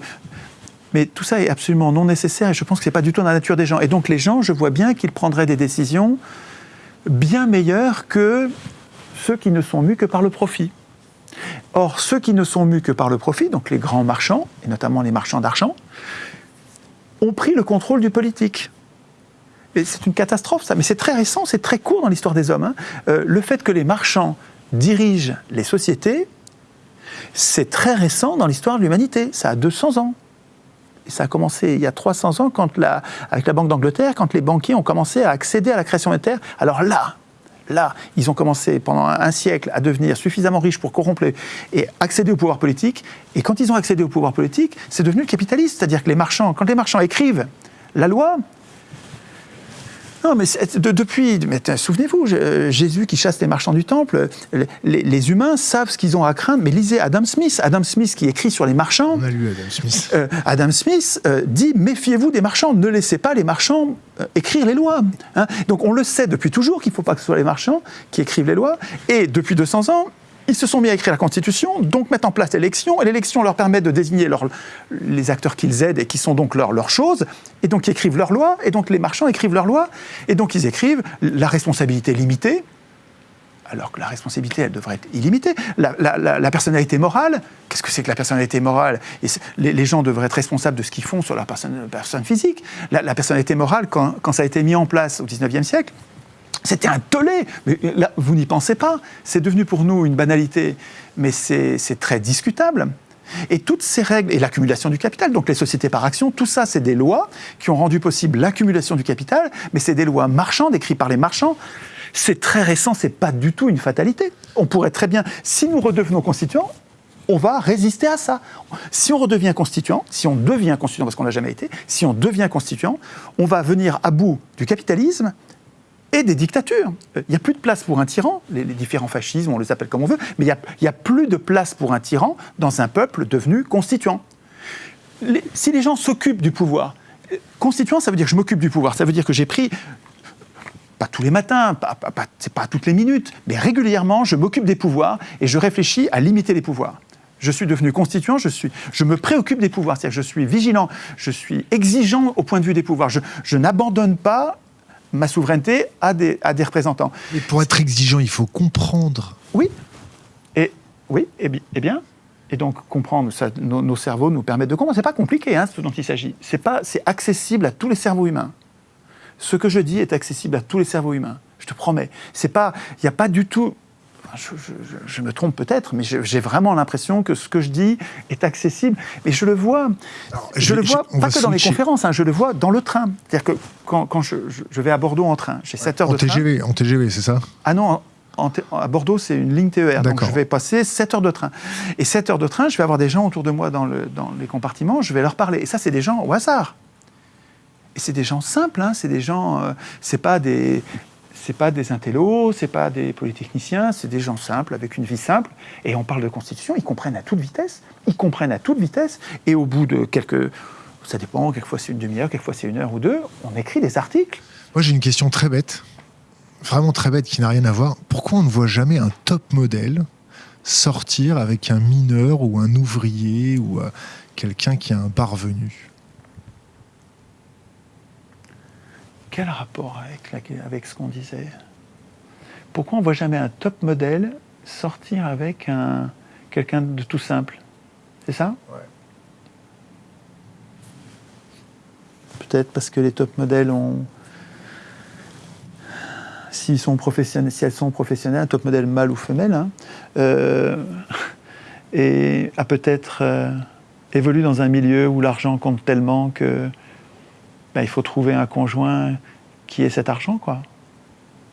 Mais tout ça est absolument non nécessaire et je pense que ce n'est pas du tout dans la nature des gens. Et donc les gens, je vois bien qu'ils prendraient des décisions bien meilleures que ceux qui ne sont mus que par le profit. Or, ceux qui ne sont mus que par le profit, donc les grands marchands, et notamment les marchands d'argent, ont pris le contrôle du politique. C'est une catastrophe, ça. Mais c'est très récent, c'est très court dans l'histoire des hommes. hein. Euh, le fait que les marchands dirigent les sociétés, c'est très récent dans l'histoire de l'humanité. Ça a 200 ans. Ça a commencé il y a 300 ans avec la Banque d'Angleterre, quand les banquiers ont commencé à accéder à la création monétaire. Alors là, là, ils ont commencé pendant un, siècle à devenir suffisamment riches pour corrompre et accéder au pouvoir politique. Et quand ils ont accédé au pouvoir politique, c'est devenu le capitalisme. C'est-à-dire que les marchands, quand les marchands écrivent la loi, non, mais de- depuis, souvenez-vous, euh, Jésus qui chasse les marchands du temple, les, les- les humains savent ce qu'ils ont à craindre. Mais lisez Adam Smith, Adam Smith qui écrit sur les marchands. On a lu Adam Smith. Euh, Adam Smith euh, dit méfiez-vous des marchands, ne laissez pas les marchands euh, écrire les lois. hein. Donc on le sait depuis toujours qu'il ne faut pas que ce soit les marchands qui écrivent les lois. Et depuis 200 ans, ils se sont mis à écrire la Constitution, donc mettent en place l'élection, et l'élection leur permet de désigner les acteurs qu'ils aident et qui sont donc leurs choses, et donc ils écrivent leurs lois, et donc les marchands écrivent leurs lois, et donc ils écrivent la responsabilité limitée, alors que la responsabilité, elle devrait être illimitée. La, personnalité morale, qu'est-ce que c'est que la personnalité morale? Les, gens devraient être responsables de ce qu'ils font sur leur personne, physique. La, la personnalité morale, quand, quand ça a été mis en place au 19e siècle, c'était un tollé. Mais là, vous n'y pensez pas. C'est devenu pour nous une banalité, mais c'est très discutable. Et toutes ces règles, et l'accumulation du capital, donc les sociétés par action, tout ça, c'est des lois qui ont rendu possible l'accumulation du capital, mais c'est des lois marchandes, écrites par les marchands. C'est très récent, c'est pas du tout une fatalité. On pourrait très bien, si nous redevenons constituants, on va résister à ça. Si on redevient constituant, si on devient constituant, parce qu'on n'a jamais été, si on devient constituant, on va venir à bout du capitalisme et des dictatures. Euh, Il n'y a plus de place pour un tyran, les, différents fascismes, on les appelle comme on veut, mais il n'y a, a plus de place pour un tyran dans un peuple devenu constituant. Si les gens s'occupent du pouvoir, euh, constituant, ça veut dire que je m'occupe du pouvoir, ça veut dire que j'ai pris pas tous les matins, pas, c'est pas toutes les minutes, mais régulièrement, je m'occupe des pouvoirs et je réfléchis à limiter les pouvoirs. Je suis devenu constituant, je, suis, je me préoccupe des pouvoirs, c'est-à-dire je suis vigilant, je suis exigeant au point de vue des pouvoirs. Je n'abandonne pas ma souveraineté à des, à des représentants. Et pour être exigeant, il faut comprendre. Oui, et oui, et, bi- bien, et donc comprendre, ça, nos, nos cerveaux nous permettent de comprendre. C'est pas compliqué, hein, ce dont il s'agit. C'est pas, c'est accessible à tous les cerveaux humains. Ce que je dis est accessible à tous les cerveaux humains. Je te promets. C'est pas, il n'y a pas du tout. Je, je- je- je me trompe peut-être, mais j'ai vraiment l'impression que ce que je dis est accessible. Et je le vois. je, je- le vois pas que dans les conférences. hein, je le vois dans le train. C'est-à-dire que quand, quand je, vais à Bordeaux en train, j'ai 7 heures En de train. TGV, en TGV, c'est ça? Ah non, en- à Bordeaux, c'est une ligne TER. Donc je vais passer 7 heures de train. Et 7 heures de train, je vais avoir des gens autour de moi dans, le- dans les compartiments, je vais leur parler. Et ça, c'est des gens au hasard. Et c'est des gens simples, hein, c'est des gens. euh, c'est pas des. C'est pas des intellos, c'est pas des polytechniciens, c'est des gens simples, avec une vie simple. Et on parle de constitution, ils comprennent à toute vitesse. Ils comprennent à toute vitesse. Et au bout de quelques. Ça dépend, quelquefois c'est une demi-heure, quelquefois c'est une heure ou deux, on écrit des articles. Moi, j'ai une question très bête, vraiment très bête, qui n'a rien à voir. Pourquoi on ne voit jamais un top modèle sortir avec un mineur ou un ouvrier ou euh, quelqu'un qui a un parvenu? Quel rapport avec, la- avec ce qu'on disait? Pourquoi on ne voit jamais un top modèle sortir avec un, quelqu'un de tout simple? C'est ça? Ouais. Peut-être parce que les top modèles ont. S'ils sont professionnels, si elles sont professionnelles, un top modèle mâle ou femelle, hein, euh, et a peut-être euh, évolué dans un milieu où l'argent compte tellement que ben, il faut trouver un conjoint qui ait cet argent, quoi.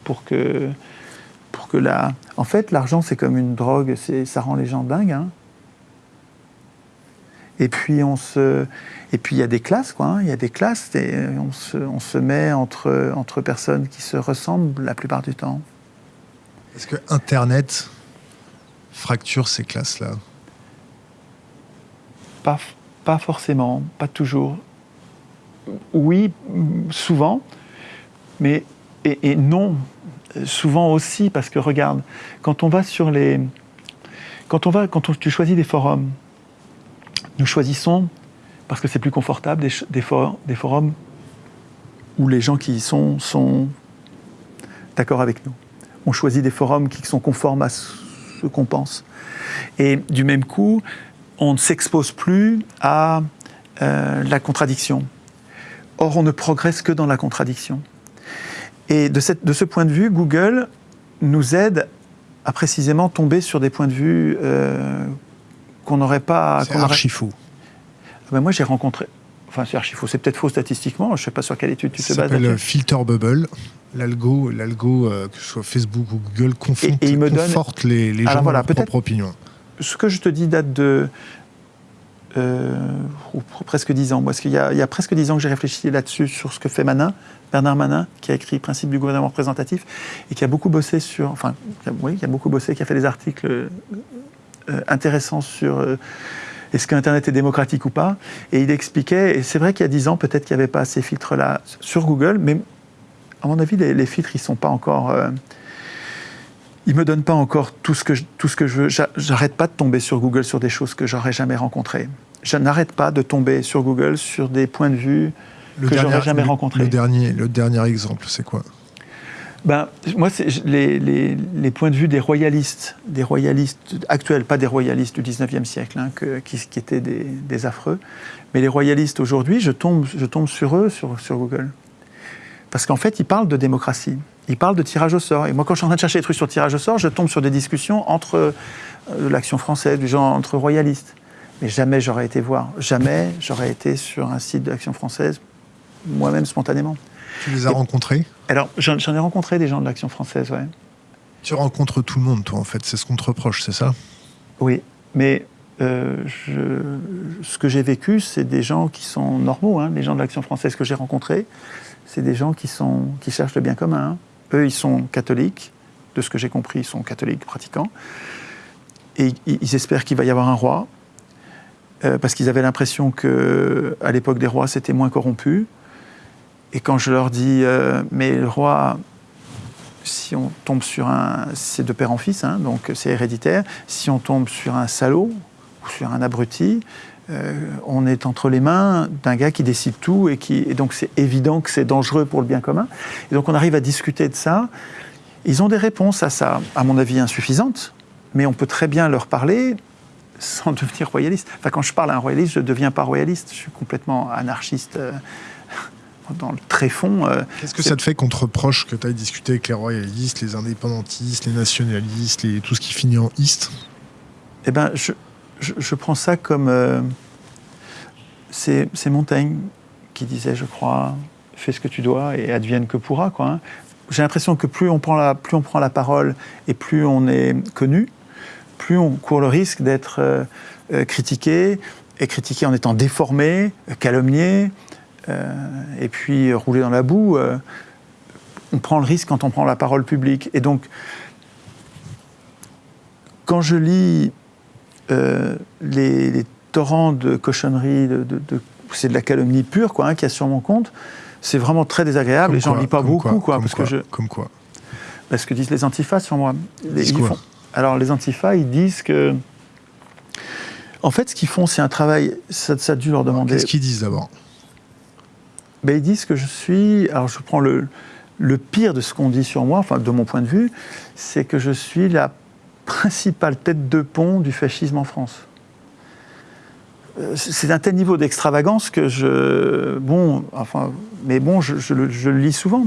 Pour que, pour que la... En fait, l'argent, c'est comme une drogue, ça rend les gens dingues. hein. Et puis, on se... Et puis, il y a des classes, quoi. hein. Il y a des classes, et on se, on se met entre, entre personnes qui se ressemblent la plupart du temps. Est-ce que Internet fracture ces classes-là? Pas, f- pas forcément, pas toujours. Oui, souvent, mais et, non, euh, souvent aussi parce que regarde, quand on va sur les, quand on va, quand on- tu choisis des forums, nous choisissons parce que c'est plus confortable, des, des, forums où les gens qui y sont sont d'accord avec nous. On choisit des forums qui sont conformes à ce qu'on pense. Et du même coup, on ne s'expose plus à euh, la contradiction. Or, on ne progresse que dans la contradiction. Et de, cette, de ce point de vue, Google nous aide à précisément tomber sur des points de vue euh, qu'on n'aurait pas. C'est archi faux. Ah ben moi, j'ai rencontré. Enfin, c'est archi faux. C'est peut-être faux statistiquement. Je ne sais pas sur quelle étude tu Ça te bases. s'appelle Filter Bubble. L'algo, l'algo euh, que ce soit Facebook ou Google, confond, Et- et il me donne- conforte les, les gens voilà, dans leur propre opinion. Ce que je te dis date de. Euh, ou presque 10 ans. Parce qu'il y, a- il y a presque 10 ans que j'ai réfléchi là-dessus, sur ce que fait Manin, Bernard Manin, qui a écrit Principe du gouvernement représentatif et qui a beaucoup bossé sur. Enfin, oui, qui a beaucoup bossé, qui a fait des articles euh, intéressants sur. euh, est-ce qu'Internet est démocratique ou pas Et il expliquait, et c'est vrai qu'il y a 10 ans, peut-être qu'il n'y avait pas ces filtres-là sur Google, mais à mon avis, les, les filtres, ils ne sont pas encore. Ils me donnent pas encore tout ce que je, tout ce que je veux. J'a- J'arrête pas de tomber sur Google sur des choses que j'aurais jamais rencontrées. Je n'arrête pas de tomber sur Google sur des points de vue que j'aurais jamais le- rencontré. Le dernier, le dernier exemple, c'est quoi? Ben, moi, c'est les, les- les points de vue des royalistes, des royalistes actuels, pas des royalistes du 19e siècle, hein, que- qui, qui étaient des, des affreux, mais les royalistes aujourd'hui, je tombe, je tombe sur eux sur, sur Google. Parce qu'en fait, ils parlent de démocratie, ils parlent de tirage au sort. Et moi, quand je suis en train de chercher des trucs sur le tirage au sort, je tombe sur des discussions entre euh, l'action française, du genre entre royalistes. Mais jamais j'aurais été voir, jamais j'aurais été sur un site de l'action française, moi-même spontanément. Tu les as Et- rencontrés? Alors, j'en j'en ai rencontré des gens de l'action française, ouais. Tu rencontres tout le monde, toi, en fait. C'est ce qu'on te reproche, c'est ça? Oui, mais euh, je- ce que j'ai vécu, c'est des gens qui sont normaux. hein. Les gens de l'Action française que j'ai rencontrés, c'est des gens qui, sont, qui cherchent le bien commun. hein. Eux, ils sont catholiques. De ce que j'ai compris, ils sont catholiques pratiquants. Et ils, espèrent qu'il va y avoir un roi, euh, parce qu'ils avaient l'impression que à l'époque des rois, c'était moins corrompu. Et quand je leur dis, euh, mais le roi, si on tombe sur un. C'est de père en fils, hein, donc c'est héréditaire. Si on tombe sur un salaud ou sur un abruti, on est entre les mains d'un gars qui décide tout et, qui, et donc c'est évident que c'est dangereux pour le bien commun. Et donc on arrive à discuter de ça. Ils ont des réponses à ça, à mon avis insuffisantes, mais on peut très bien leur parler sans devenir royaliste. Enfin, quand je parle à un royaliste, je ne deviens pas royaliste. Je suis complètement anarchiste euh, dans le tréfond. euh, Qu'est-ce que ça te fait qu'on te reproche que tu ailles discuter avec les royalistes, les indépendantistes, les nationalistes, les... tout ce qui finit en iste Eh ben, je, je, prends ça comme. euh, c'est Montaigne qui disait, je crois, fais ce que tu dois et advienne que pourra. quoi, hein. J'ai l'impression que plus on, prend la, plus on prend la parole et plus on est connu, plus on court le risque d'être euh, euh, critiqué, et critiqué en étant déformé, calomnié, et puis roulé dans la boue. on prend le risque quand on prend la parole publique. Et donc, quand je lis euh, les, les torrents de cochonneries, de, de- de- c'est de la calomnie pure, quoi, hein, qu'il y a sur mon compte, c'est vraiment très désagréable. Comme et j'en lis pas beaucoup, quoi, quoi, comme parce quoi, que je, Comme quoi parce que disent les antifas sur moi. Les- Disent ils quoi font- alors les antifas, ils disent que, en fait, ce qu'ils font, c'est un travail. Ça, ça a dû leur demander. Qu'est-ce qu'ils disent d'abord? Ben, ils disent que je suis. Alors, je prends le, le pire de ce qu'on dit sur moi, enfin, de mon point de vue, c'est que je suis la principale tête de pont du fascisme en France. Euh, C'est d'un tel niveau d'extravagance que je. Bon, enfin. Mais bon, je, je le, je le lis souvent.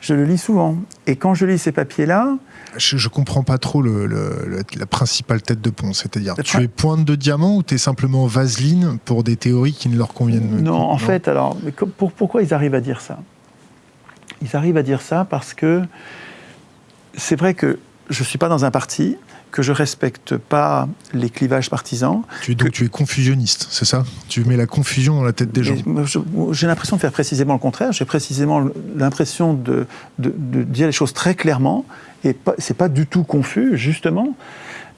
Je le lis souvent. Et quand je lis ces papiers-là, je, je comprends pas trop le, le- le- la principale tête de pont. C'est-à-dire, tu es pointe de diamant ou tu es simplement vaseline pour des théories qui ne leur conviennent Non, en fait, alors, mais pour- pourquoi ils arrivent à dire ça? Ils arrivent à dire ça parce que c'est vrai que je ne suis pas dans un parti, que je respecte pas les clivages partisans. Tu es, donc, tu es confusionniste, c'est ça? Tu mets la confusion dans la tête des gens. J'ai l'impression de faire précisément le contraire. J'ai précisément l'impression de, de- de dire les choses très clairement. Et c'est pas du tout confus, justement.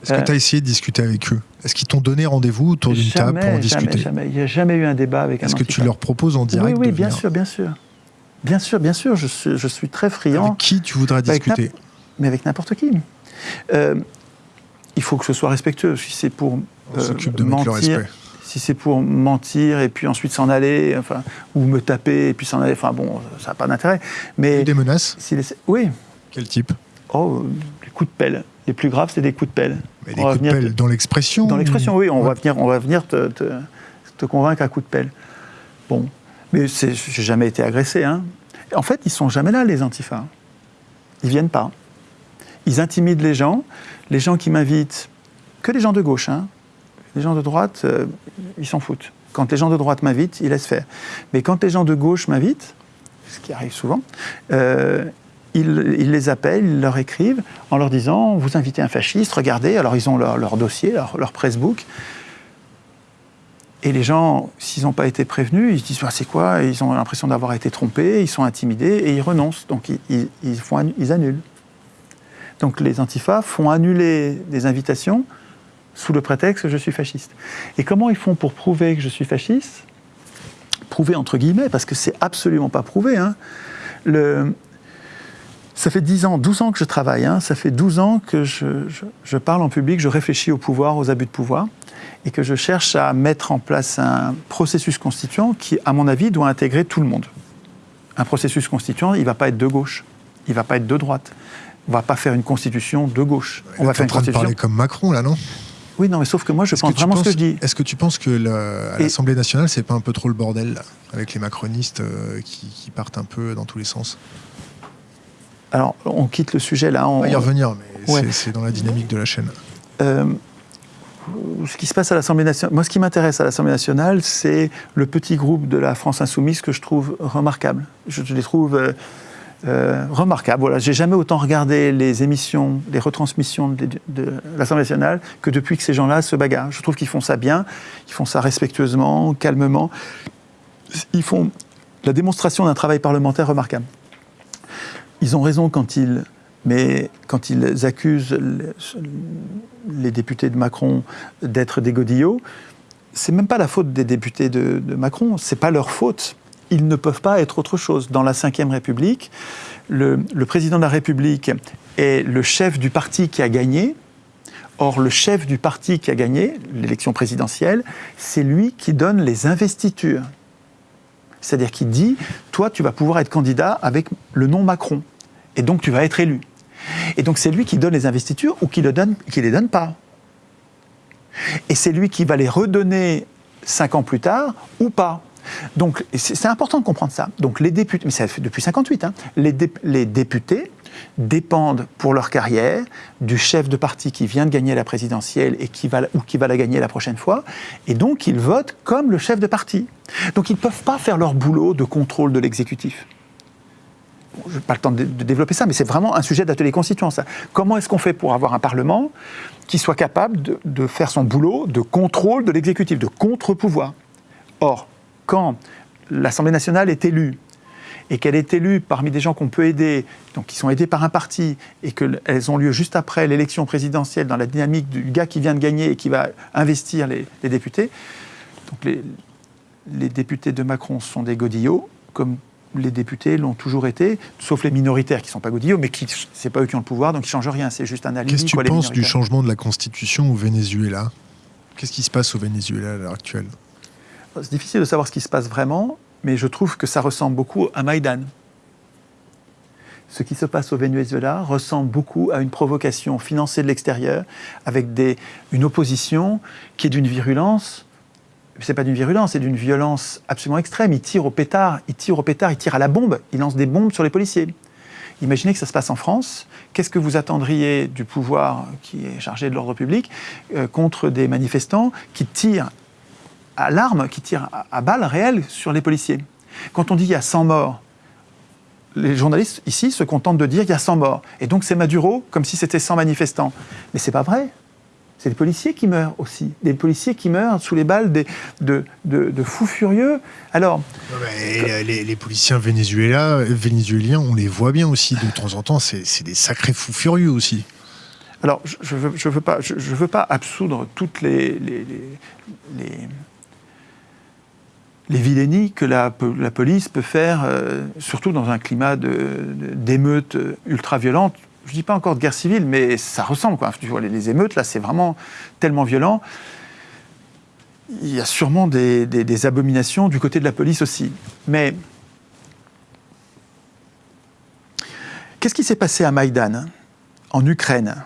Est-ce que euh, tu as essayé de discuter avec eux? Est-ce qu'ils t'ont donné rendez-vous autour d'une table pour en jamais, discuter? jamais. Il n'y a jamais eu un débat avec un Est-ce que tu leur proposes en direct Oui, oui, bien venir sûr, bien sûr. Bien sûr, bien sûr. Je suis, je suis très friand. Avec qui tu voudrais Avec discuter? mais avec n'importe qui. Euh, il faut que ce soit respectueux. Si c'est pour euh, de mentir. Si c'est pour mentir et puis ensuite s'en aller, enfin, ou me taper et puis s'en aller, enfin bon, ça n'a pas d'intérêt. Mais Des menaces si les- oui, Quel type? Oh, les coups de pelle. Les plus graves, c'est des coups de pelle. Mais Des On coups de pelle dans l'expression Dans l'expression, oui, on Ouais. va venir, on va venir te, te- te convaincre à coup de pelle. Bon, mais j'ai jamais été agressé. Hein. En fait, ils sont jamais là, les antifas. Ils viennent pas. Ils intimident les gens. Les gens qui m'invitent, que les gens de gauche, hein. les gens de droite, euh, ils s'en foutent. Quand les gens de droite m'invitent, ils laissent faire. Mais quand les gens de gauche m'invitent, ce qui arrive souvent, euh, ils, les appellent, ils leur écrivent en leur disant Vous invitez un fasciste, regardez. Alors ils ont leur, dossier, leur, pressbook. Et les gens, s'ils n'ont pas été prévenus, ils se disent Ah, C'est quoi? Ils ont l'impression d'avoir été trompés, ils sont intimidés et ils renoncent. Donc ils annulent. Donc les antifas font annuler des invitations sous le prétexte que je suis fasciste. Et comment ils font pour prouver que je suis fasciste? Prouver entre guillemets, parce que c'est absolument pas prouvé. hein. Ça fait 10 ans, 12 ans que je travaille, hein. ça fait 12 ans que je, je- je parle en public, je réfléchis au pouvoir, aux abus de pouvoir, et que je cherche à mettre en place un processus constituant qui, à mon avis, doit intégrer tout le monde. Un processus constituant, il ne va pas être de gauche, il ne va pas être de droite. On ne va pas faire une constitution de gauche. On va faire en une train de constitution. parler comme Macron, là, non? Oui, non, mais sauf que moi, je pense vraiment ce que je dis. Est-ce que tu penses que à l'Assemblée nationale, c'est pas un peu trop le bordel, là, avec les macronistes euh, qui, qui partent un peu dans tous les sens? Alors, on quitte le sujet là. On va y revenir, mais Ouais. c'est- c'est dans la dynamique de la chaîne. Euh, ce qui se passe à l'Assemblée nationale, moi ce qui m'intéresse à l'Assemblée nationale, c'est le petit groupe de la France insoumise que je trouve remarquable. Je, je les trouve euh, euh, remarquables. Voilà, j'ai jamais autant regardé les émissions, les retransmissions de, l'Assemblée nationale que depuis que ces gens-là se bagarrent. Je trouve qu'ils font ça bien, ils font ça respectueusement, calmement. Ils font la démonstration d'un travail parlementaire remarquable. Ils ont raison quand ils, mais quand ils accusent le- les députés de Macron d'être des godillots, c'est même pas la faute des députés de, de Macron, c'est pas leur faute. Ils ne peuvent pas être autre chose. Dans la Ve République, le, président de la République est le chef du parti qui a gagné. Or, le chef du parti qui a gagné l'élection présidentielle, c'est lui qui donne les investitures. C'est-à-dire qu'il dit, toi, tu vas pouvoir être candidat avec le nom Macron. Et donc, tu vas être élu. Et donc, c'est lui qui donne les investitures ou qui ne les donne pas. Et c'est lui qui va les redonner cinq ans plus tard ou pas. Donc, c'est important de comprendre ça. Donc, les députés, mais ça fait depuis 58, hein, les, dé- les députés dépendent pour leur carrière du chef de parti qui vient de gagner la présidentielle et qui va, ou qui va la gagner la prochaine fois. Et donc, ils votent comme le chef de parti. Donc, ils ne peuvent pas faire leur boulot de contrôle de l'exécutif. Je n'ai pas le temps de, de développer ça, mais c'est vraiment un sujet d'atelier constituant, ça. Comment est-ce qu'on fait pour avoir un Parlement qui soit capable de, de faire son boulot de contrôle de l'exécutif, de contre-pouvoir? Or, quand l'Assemblée nationale est élue, et qu'elle est élue parmi des gens qu'on peut aider, donc qui sont aidés par un parti, et qu'elles ont lieu juste après l'élection présidentielle dans la dynamique du gars qui vient de gagner et qui va investir les, les députés, donc les, les députés de Macron sont des godillots, comme les députés l'ont toujours été, sauf les minoritaires qui ne sont pas godillots, mais qui c'est pas eux qui ont le pouvoir, donc ils ne changent rien. C'est juste un alibi. Qu'est-ce que tu penses du changement de la constitution au Venezuela? Qu'est-ce qui se passe au Venezuela à l'heure actuelle? C'est difficile de savoir ce qui se passe vraiment, mais je trouve que ça ressemble beaucoup à Maïdan. Ce qui se passe au Venezuela ressemble beaucoup à une provocation financée de l'extérieur, avec une opposition qui est d'une virulence. C'est pas d'une virulence, c'est d'une violence absolument extrême. Ils tirent au pétard, ils tirent au pétard, ils tirent à la bombe, ils lancent des bombes sur les policiers. Imaginez que ça se passe en France. Qu'est-ce que vous attendriez du pouvoir qui est chargé de l'ordre public euh, contre des manifestants qui tirent à l'arme, qui tirent à, à balles réelles sur les policiers Quand on dit il y a 100 morts, les journalistes ici se contentent de dire il y a 100 morts. Et donc c'est Maduro comme si c'était 100 manifestants. Mais c'est pas vrai. C'est des policiers qui meurent aussi. Des policiers qui meurent sous les balles des- de, de- de fous furieux. Alors, les, les- les policiers vénézuéliens, vénézuéliens, on les voit bien aussi de temps en temps. C'est des sacrés fous furieux aussi. Alors, je ne veux, je veux, pas, je, je veux pas absoudre toutes les, les, les, les- vilainies que la, po- la police peut faire, euh, surtout dans un climat d'émeutes ultra-violentes. Je ne dis pas encore de guerre civile, mais ça ressemble. Tu vois, les, émeutes, là, c'est vraiment tellement violent. il y a sûrement des- des abominations du côté de la police aussi. Mais qu'est-ce qui s'est passé à Maïdan, en Ukraine?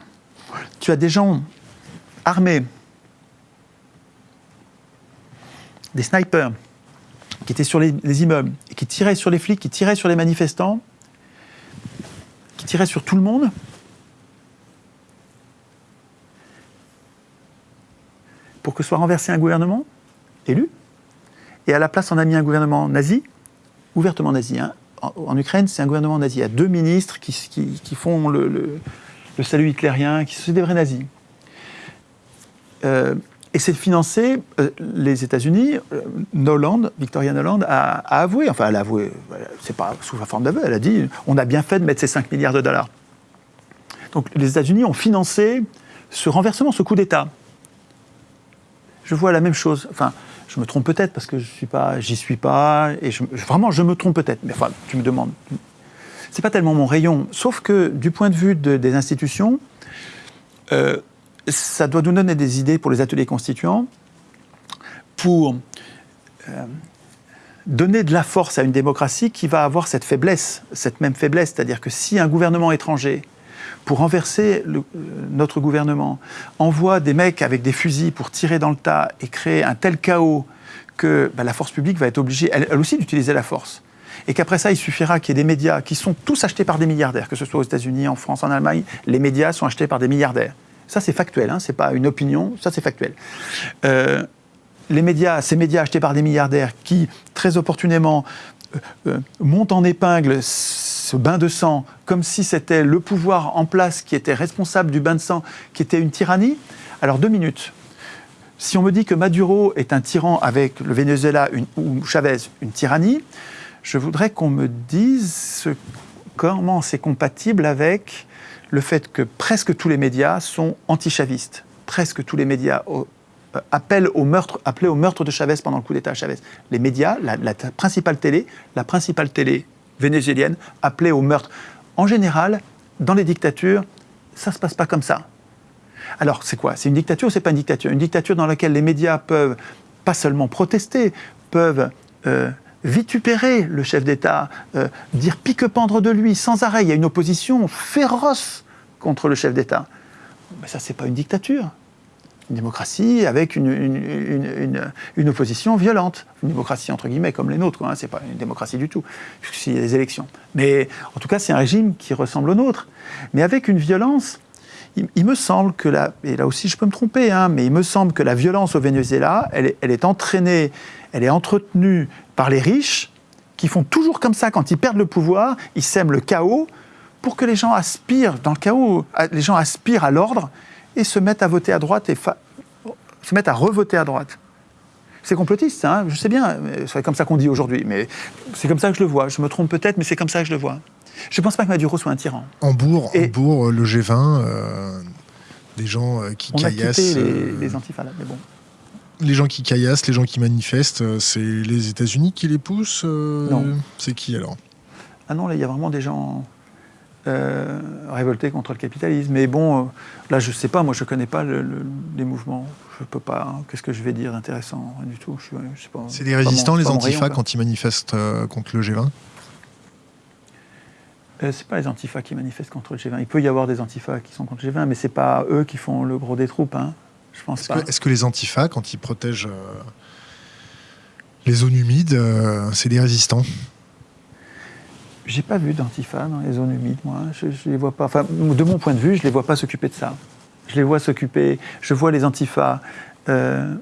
Tu as des gens armés, des snipers, qui étaient sur les, les immeubles, qui tiraient sur les flics, qui tiraient sur les manifestants, qui tiraient sur tout le monde. Pour que soit renversé un gouvernement élu. Et à la place, on a mis un gouvernement nazi, ouvertement nazi. hein. En, Ukraine, c'est un gouvernement nazi. Il y a deux ministres qui, font le salut hitlérien, qui sont des vrais nazis. Euh, et c'est financé, euh, les États-Unis, euh, Noland, Victoria Noland, a, avoué, enfin elle a avoué, c'est pas sous la forme d'aveu, elle a dit on a bien fait de mettre ces 5 milliards de dollars. Donc les États-Unis ont financé ce renversement, ce coup d'État. Je vois la même chose. Enfin, je me trompe peut-être parce que je suis pas, j'y suis pas, et vraiment je me trompe peut-être. Mais enfin, tu me demandes. C'est pas tellement mon rayon. Sauf que du point de vue de- des institutions, euh, ça doit nous donner des idées pour les ateliers constituants, pour euh, donner de la force à une démocratie qui va avoir cette faiblesse, cette même faiblesse, c'est-à-dire que si un gouvernement étranger, pour renverser euh, notre gouvernement, envoie des mecs avec des fusils pour tirer dans le tas et créer un tel chaos que bah, la force publique va être obligée, elle, elle aussi, d'utiliser la force. Et qu'après ça, il suffira qu'il y ait des médias qui sont tous achetés par des milliardaires, que ce soit aux États-Unis, en France, en Allemagne, les médias sont achetés par des milliardaires. Ça, c'est factuel, hein, c'est pas une opinion, ça, c'est factuel. Euh, les médias, ces médias achetés par des milliardaires qui, très opportunément, euh, euh, montent en épingle ce bain de sang comme si c'était le pouvoir en place qui était responsable du bain de sang, qui était une tyrannie. Alors, deux minutes. Si on me dit que Maduro est un tyran avec le Venezuela ou Chavez une tyrannie, je voudrais qu'on me dise comment c'est compatible avec le fait que presque tous les médias sont anti-chavistes. Presque tous les médias euh, appellent au meurtre, au meurtre de Chavez pendant le coup d'État à Chavez. Les médias, la, principale télé, la principale télé vénézuélienne, appelait au meurtre. En général, dans les dictatures, ça se passe pas comme ça. Alors, c'est quoi? C'est une dictature ou c'est pas une dictature? Une dictature dans laquelle les médias peuvent pas seulement protester, peuvent euh, vitupérer le chef d'État, euh, dire pique-pendre de lui sans arrêt. Il y a une opposition féroce contre le chef d'État. Mais ça, c'est pas une dictature. Une démocratie avec une, une- opposition violente. Une démocratie entre guillemets comme les nôtres. Hein. C'est pas une démocratie du tout, puisqu'il y a des élections. Mais en tout cas, c'est un régime qui ressemble au nôtre, mais avec une violence il, me semble que la, et là aussi je peux me tromper, hein, mais il me semble que la violence au Venezuela, elle est entraînée, elle est entretenue par les riches qui font toujours comme ça quand ils perdent le pouvoir, ils sèment le chaos pour que les gens aspirent, dans le chaos, les gens aspirent à l'ordre et se mettent à voter à droite et se mettent à revoter à droite. C'est complotiste, hein, je sais bien, c'est comme ça qu'on dit aujourd'hui, mais c'est comme ça que je le vois. Je me trompe peut-être, mais c'est comme ça que je le vois. Je ne pense pas que Maduro soit un tyran. Hambourg, Et- Hambourg, le G20, euh, des gens euh, qui On a caillassent. quitté les, euh, les antifas là, mais bon. Les gens qui caillassent, les gens qui manifestent, euh, c'est les États-Unis qui les poussent euh, Non. C'est qui alors? Ah non, là, il y a vraiment des gens euh, révoltés contre le capitalisme. Mais bon, euh, là, je sais pas, moi, je connais pas le- le- les mouvements. Je peux pas. hein. Qu'est-ce que je vais dire intéressant Rien du tout. Je, sais pas. C'est des mon- résistants, les antifas, rayon, quand ils manifestent contre le G20 Euh, c'est pas les antifas qui manifestent contre le G20. Il peut y avoir des antifas qui sont contre le G20, mais c'est pas eux qui font le gros des troupes. Hein. Je pense Est-ce pas. que, est-ce que les antifas, quand ils protègent euh, les zones humides, euh, c'est des résistants? J'ai pas vu d'antifa dans les zones humides, moi. Je, je les vois pas. Enfin, de mon point de vue, je les vois pas s'occuper de ça. Je les vois s'occuper. Je vois les antifas euh,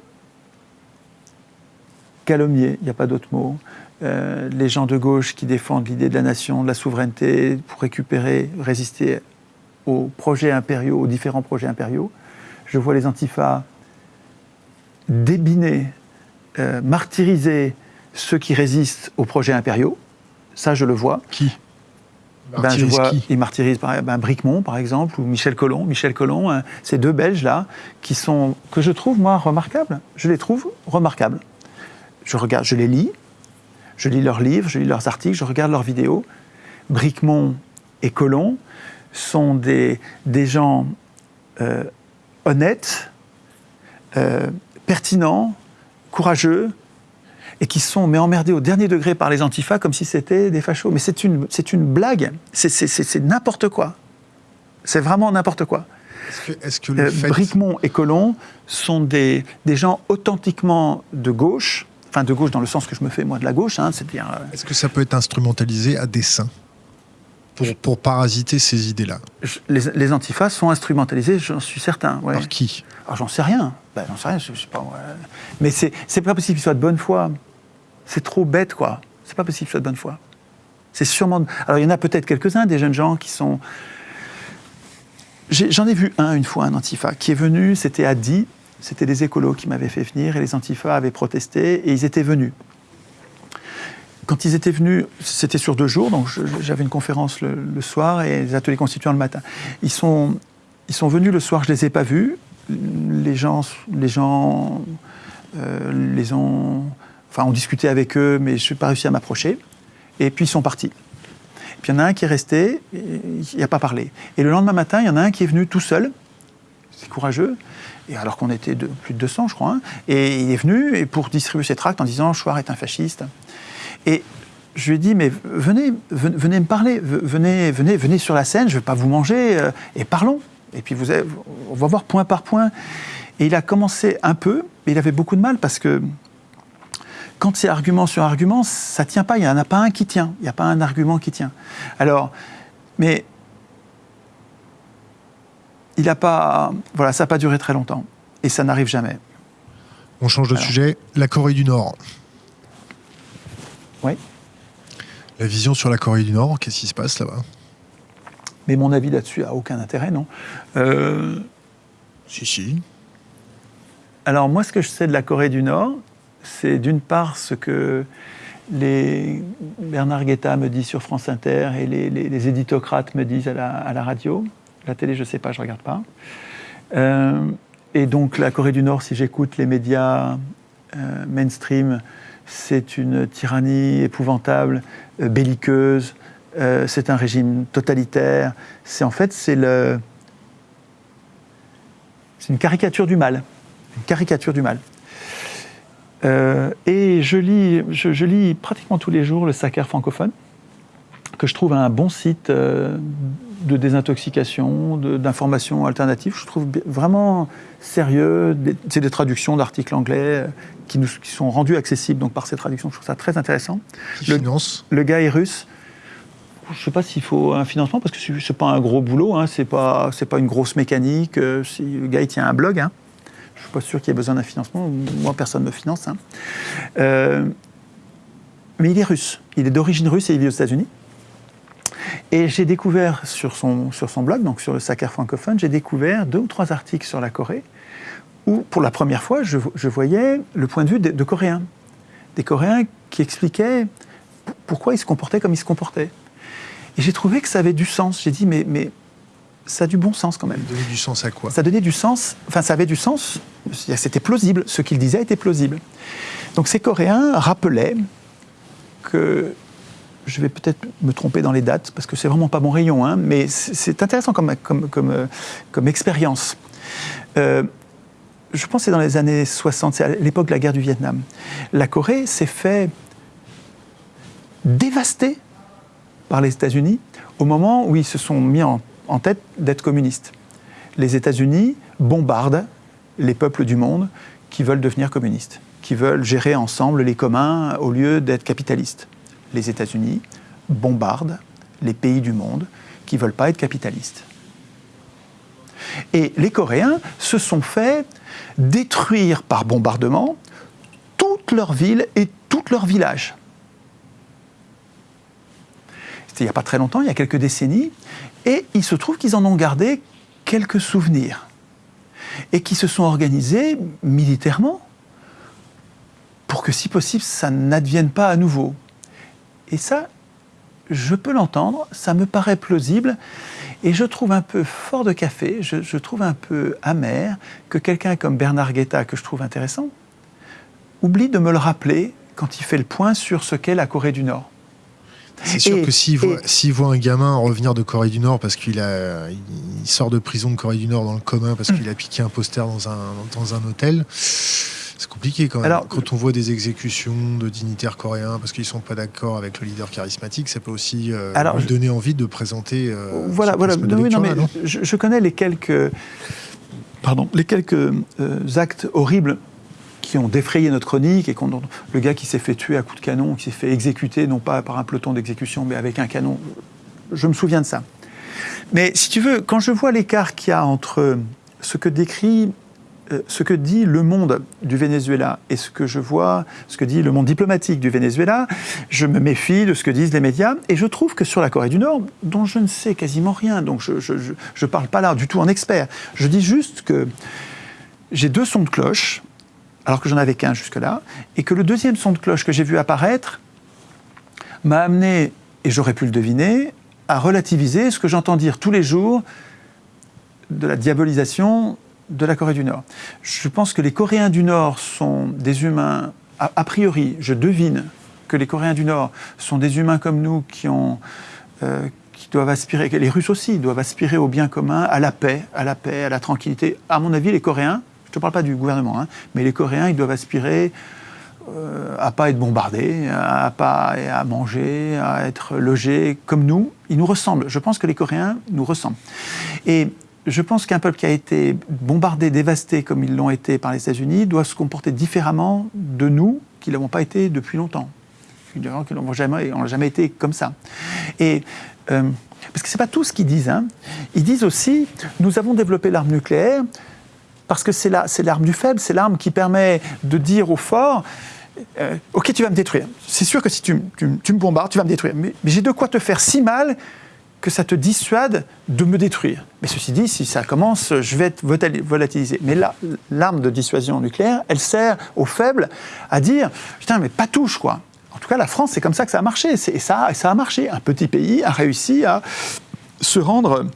calomnier, il n'y a pas d'autre mot. Euh, les gens de gauche qui défendent l'idée de la nation, de la souveraineté, pour récupérer, résister aux projets impériaux, aux différents projets impériaux. Je vois les antifas débiner, euh, martyriser ceux qui résistent aux projets impériaux. Ça, je le vois. Qui? Ben, je vois, qui? ils martyrisent ben, Bricmont, par exemple, ou Michel Collomb. Michel Collomb, hein, ces deux Belges-là, qui sont, que je trouve, moi, remarquables. Je les trouve remarquables. Je, regarde, je les lis, je lis leurs livres, je lis leurs articles, je regarde leurs vidéos. Bricmont et Collomb sont des, des gens euh, honnêtes, euh, pertinents, courageux, et qui sont mais emmerdés au dernier degré par les antifas comme si c'était des fachos. Mais c'est une, c'est une blague, c'est, n'importe quoi. C'est vraiment n'importe quoi. Est-ce que, est-ce que le Euh, fait... Bricmont et Colomb sont des, des gens authentiquement de gauche, enfin de gauche dans le sens que je me fais moi de la gauche, hein, c'est-à-dire euh, Est-ce que ça peut être instrumentalisé à dessein? Pour, pour parasiter ces idées-là les, les antifas sont instrumentalisés, j'en suis certain. ouais. Par qui? Alors j'en sais rien, ben, j'en sais rien, je, je sais pas. ouais. Mais c'est c'est pas possible qu'ils soient de bonne foi. C'est trop bête, quoi. C'est pas possible qu'ils soient de bonne foi. C'est sûrement. Alors il y en a peut-être quelques-uns, des jeunes gens qui sont. J'ai- J'en ai, vu un une fois, un antifa, qui est venu, c'était à Die, c'était des écolos qui m'avaient fait venir et les antifas avaient protesté et ils étaient venus. Quand ils étaient venus, c'était sur deux jours, donc j'avais une conférence le, soir et les ateliers constituants le matin. Ils sont, ils sont venus le soir, je les ai pas vus. Les gens, les gens euh, les ont, enfin, avec eux, mais je n'ai pas réussi à m'approcher. Et puis ils sont partis. Puis il y en a un qui est resté, il n'a pas parlé. Et le lendemain matin, il y en a un qui est venu tout seul, c'est courageux, et alors qu'on était plus de 200, je crois, hein, et il est venu pour distribuer ses tracts en disant Chouard est un fasciste. Et je lui ai dit, mais venez, venez, me parler, ve- venez, venez, venez sur la scène, je ne vais pas vous manger, euh, et parlons. Et puis vous avez- on va voir point par point. Et il a commencé un peu, mais il avait beaucoup de mal parce que quand c'est argument sur argument, ça ne tient pas, il n'y en a pas un qui tient, il n'y a pas un argument qui tient. Alors, mais il n'a pas, voilà, ça n'a pas duré très longtemps. Et ça n'arrive jamais. On change de Alors. sujet. La Corée du Nord. Oui. La vision sur la Corée du Nord, qu'est-ce qui se passe là-bas? Mais mon avis là-dessus a aucun intérêt, non? Euh, Si, si. Alors moi, ce que je sais de la Corée du Nord, c'est d'une part ce que les Bernard Guetta me dit sur France Inter et les, les- les éditocrates me disent à la, à la radio. La télé, je ne sais pas, je ne regarde pas. Euh, et donc la Corée du Nord, si j'écoute les médias euh, mainstream, c'est une tyrannie épouvantable, euh, belliqueuse, euh, c'est un régime totalitaire. C'est en fait, c'est le... C'est une caricature du mal une caricature du mal. Euh, et je lis, je, je lis pratiquement tous les jours le Sacer francophone, que je trouve un bon site de désintoxication, de- d'informations alternatives. Je trouve vraiment sérieux. C'est des traductions d'articles anglais euh, qui, nous, qui sont rendus accessibles donc, par ces traductions. Je trouve ça très intéressant. Le- Le gars est russe. Je ne sais pas s'il faut un financement parce que ce n'est pas un gros boulot, hein, ce n'est pas une grosse mécanique. euh, si le gars il tient un blog, hein. je ne suis pas sûr qu'il y ait besoin d'un financement. Moi, personne ne me finance. hein. Euh, mais il est russe. Il est d'origine russe et il vit aux États-Unis. Et j'ai découvert sur son, sur son blog, donc sur le Sacer francophone, j'ai découvert deux ou trois articles sur la Corée où, pour la première fois, je, je voyais le point de vue de, de Coréens. Des Coréens qui expliquaient pourquoi ils se comportaient comme ils se comportaient. Et j'ai trouvé que ça avait du sens. J'ai dit, mais, mais ça a du bon sens quand même. Donner du sens à quoi? Ça donnait du sens, enfin ça avait du sens, c'était plausible, ce qu'il disait était plausible. Donc ces Coréens rappelaient que, je vais peut-être me tromper dans les dates, parce que c'est vraiment pas mon rayon, hein, mais c'est intéressant comme, euh, expérience. Euh, je pense que c'est dans les années 60, c'est à l'époque de la guerre du Vietnam. La Corée s'est fait dévaster par les États-Unis au moment où ils se sont mis en, en tête d'être communistes. Les États-Unis bombardent les peuples du monde qui veulent devenir communistes, qui veulent gérer ensemble les communs au lieu d'être capitalistes. Les États-Unis bombardent les pays du monde qui ne veulent pas être capitalistes. Et les Coréens se sont fait détruire par bombardement toutes leurs villes et tous leurs villages. C'était il n'y a pas très longtemps, il y a quelques décennies, et il se trouve qu'ils en ont gardé quelques souvenirs, et qui se sont organisés militairement pour que, si possible, ça n'advienne pas à nouveau. Et ça, je peux l'entendre, ça me paraît plausible, et je trouve un peu fort de café, je, je trouve un peu amer que quelqu'un comme Bernard Guetta, que je trouve intéressant, oublie de me le rappeler quand il fait le point sur ce qu'est la Corée du Nord. C'est sûr Et- que s'il voit, un gamin revenir de Corée du Nord parce qu'il a, il sort de prison de Corée du Nord dans le commun parce qu'il a piqué un poster dans un, dans un hôtel, C'est compliqué quand même. Alors, quand on voit des exécutions de dignitaires coréens parce qu'ils sont pas d'accord avec le leader charismatique, ça peut aussi euh, Alors, lui donner envie de présenter. euh, voilà, Non, oui, non, mais non je, je connais les quelques, pardon, les quelques euh, actes horribles qui ont défrayé notre chronique et qu'on, le gars qui s'est fait tuer à coups de canon, qui s'est fait exécuter, non pas par un peloton d'exécution, mais avec un canon. Je me souviens de ça. Mais si tu veux, quand je vois l'écart qu'il y a entre ce que décrit, ce que dit le monde du Venezuela et ce que je vois, ce que dit le monde diplomatique du Venezuela, je me méfie de ce que disent les médias. Et je trouve que sur la Corée du Nord, dont je ne sais quasiment rien, donc je ne parle pas là du tout en expert, je dis juste que j'ai deux sons de cloche, alors que j'en avais qu'un jusque-là, et que le deuxième son de cloche que j'ai vu apparaître m'a amené, et j'aurais pu le deviner, à relativiser ce que j'entends dire tous les jours de la diabolisation de la Corée du Nord. Je pense que les Coréens du Nord sont des humains, a, priori, je devine que les Coréens du Nord sont des humains comme nous qui ont... euh, qui doivent aspirer, les Russes aussi doivent aspirer au bien commun, à la paix, à la paix, à la tranquillité. À mon avis, les Coréens, je ne te parle pas du gouvernement, hein, mais les Coréens, ils doivent aspirer euh, à pas être bombardés, à pas à manger, à être logés comme nous. Ils nous ressemblent. Je pense que les Coréens nous ressemblent. Et je pense qu'un peuple qui a été bombardé, dévasté comme ils l'ont été par les États-Unis, doit se comporter différemment de nous, qui l'avons pas été depuis longtemps. On n'a jamais été comme ça. Et euh, parce que c'est pas tout ce qu'ils disent. Hein. Ils disent aussi, nous avons développé l'arme nucléaire parce que c'est la- c'est l'arme du faible, c'est l'arme qui permet de dire au fort, euh, ok, tu vas me détruire. C'est sûr que si tu, me bombardes, tu vas me détruire. Mais j'ai de quoi te faire si mal que ça te dissuade de me détruire. Mais ceci dit, si ça commence, je vais être volatili- volatilisé. Mais là, l'arme de dissuasion nucléaire, elle sert aux faibles à dire, putain, mais pas touche, quoi. En tout cas, la France, c'est comme ça que ça a marché. Et ça, a marché. Un petit pays a réussi à se rendre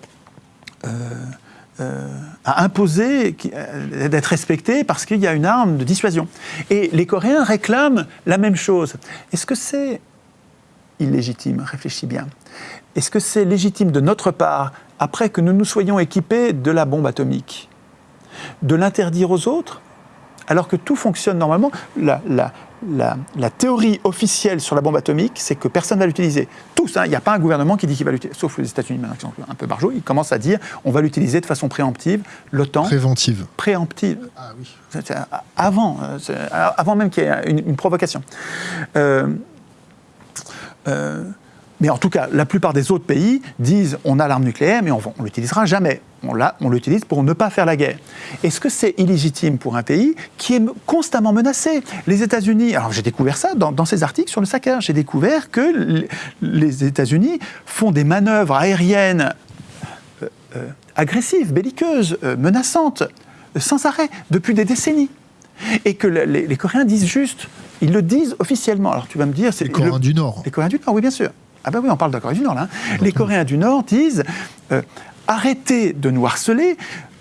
euh, à imposer euh, d'être respecté parce qu'il y a une arme de dissuasion. Et les Coréens réclament la même chose. Est-ce que c'est illégitime Réfléchis bien. Est-ce que c'est légitime de notre part, après que nous nous soyons équipés de la bombe atomique, de l'interdire aux autres alors que tout fonctionne normalement? La, la- la- la théorie officielle sur la bombe atomique, c'est que personne ne va l'utiliser. Tous, hein, il n'y a pas un gouvernement qui dit qu'il va l'utiliser, sauf les États-Unis maintenant qui sont un peu barjots, ils commencent à dire on va l'utiliser de façon préemptive, l'OTAN Préventive. préemptive. Ah oui. C'est Avant, euh, c'est- avant même qu'il y ait une, une provocation. Euh, euh, mais en tout cas, la plupart des autres pays disent on a l'arme nucléaire, mais on ne l'utilisera jamais. On, l'utilise pour ne pas faire la guerre. Est-ce que c'est illégitime pour un pays qui est constamment menacé? Les États-Unis, alors j'ai découvert ça dans, ces articles sur le Sahel, j'ai découvert que les États-Unis font des manœuvres aériennes euh, euh, agressives, belliqueuses, menaçantes, sans arrêt, depuis des décennies. Et que le- les, les Coréens disent juste, ils le disent officiellement. Alors tu vas me dire, c'est Les Coréens le- du Nord. les Coréens du Nord, oui, bien sûr. Ah ben oui, on parle de la Corée du Nord, là. hein. Les Coréens du Nord disent euh, arrêtez de nous harceler,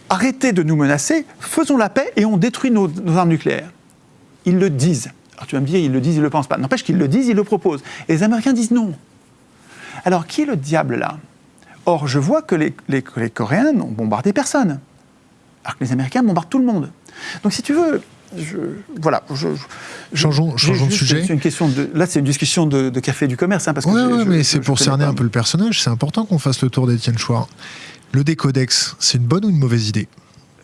arrêtez de nous menacer, faisons la paix et on détruit nos, nos armes nucléaires. Ils le disent. Alors tu vas me dire, ils le disent, ils ne le pensent pas. N'empêche qu'ils le disent, ils le proposent. Et les Américains disent non. Alors qui est le diable là? Or, je vois que les, les Coréens n'ont bombardé personne. Alors que les Américains bombardent tout le monde. Donc si tu veux, je, voilà. Je, je- Changeons- de sujet. C'est une question de, là, c'est une discussion de, de café du commerce. hein, parce que Ouais, j'ai- ouais, je- mais c'est pour cerner un peu le personnage. C'est important qu'on fasse le tour d'Étienne Chouard. Le décodex, c'est une bonne ou une mauvaise idée?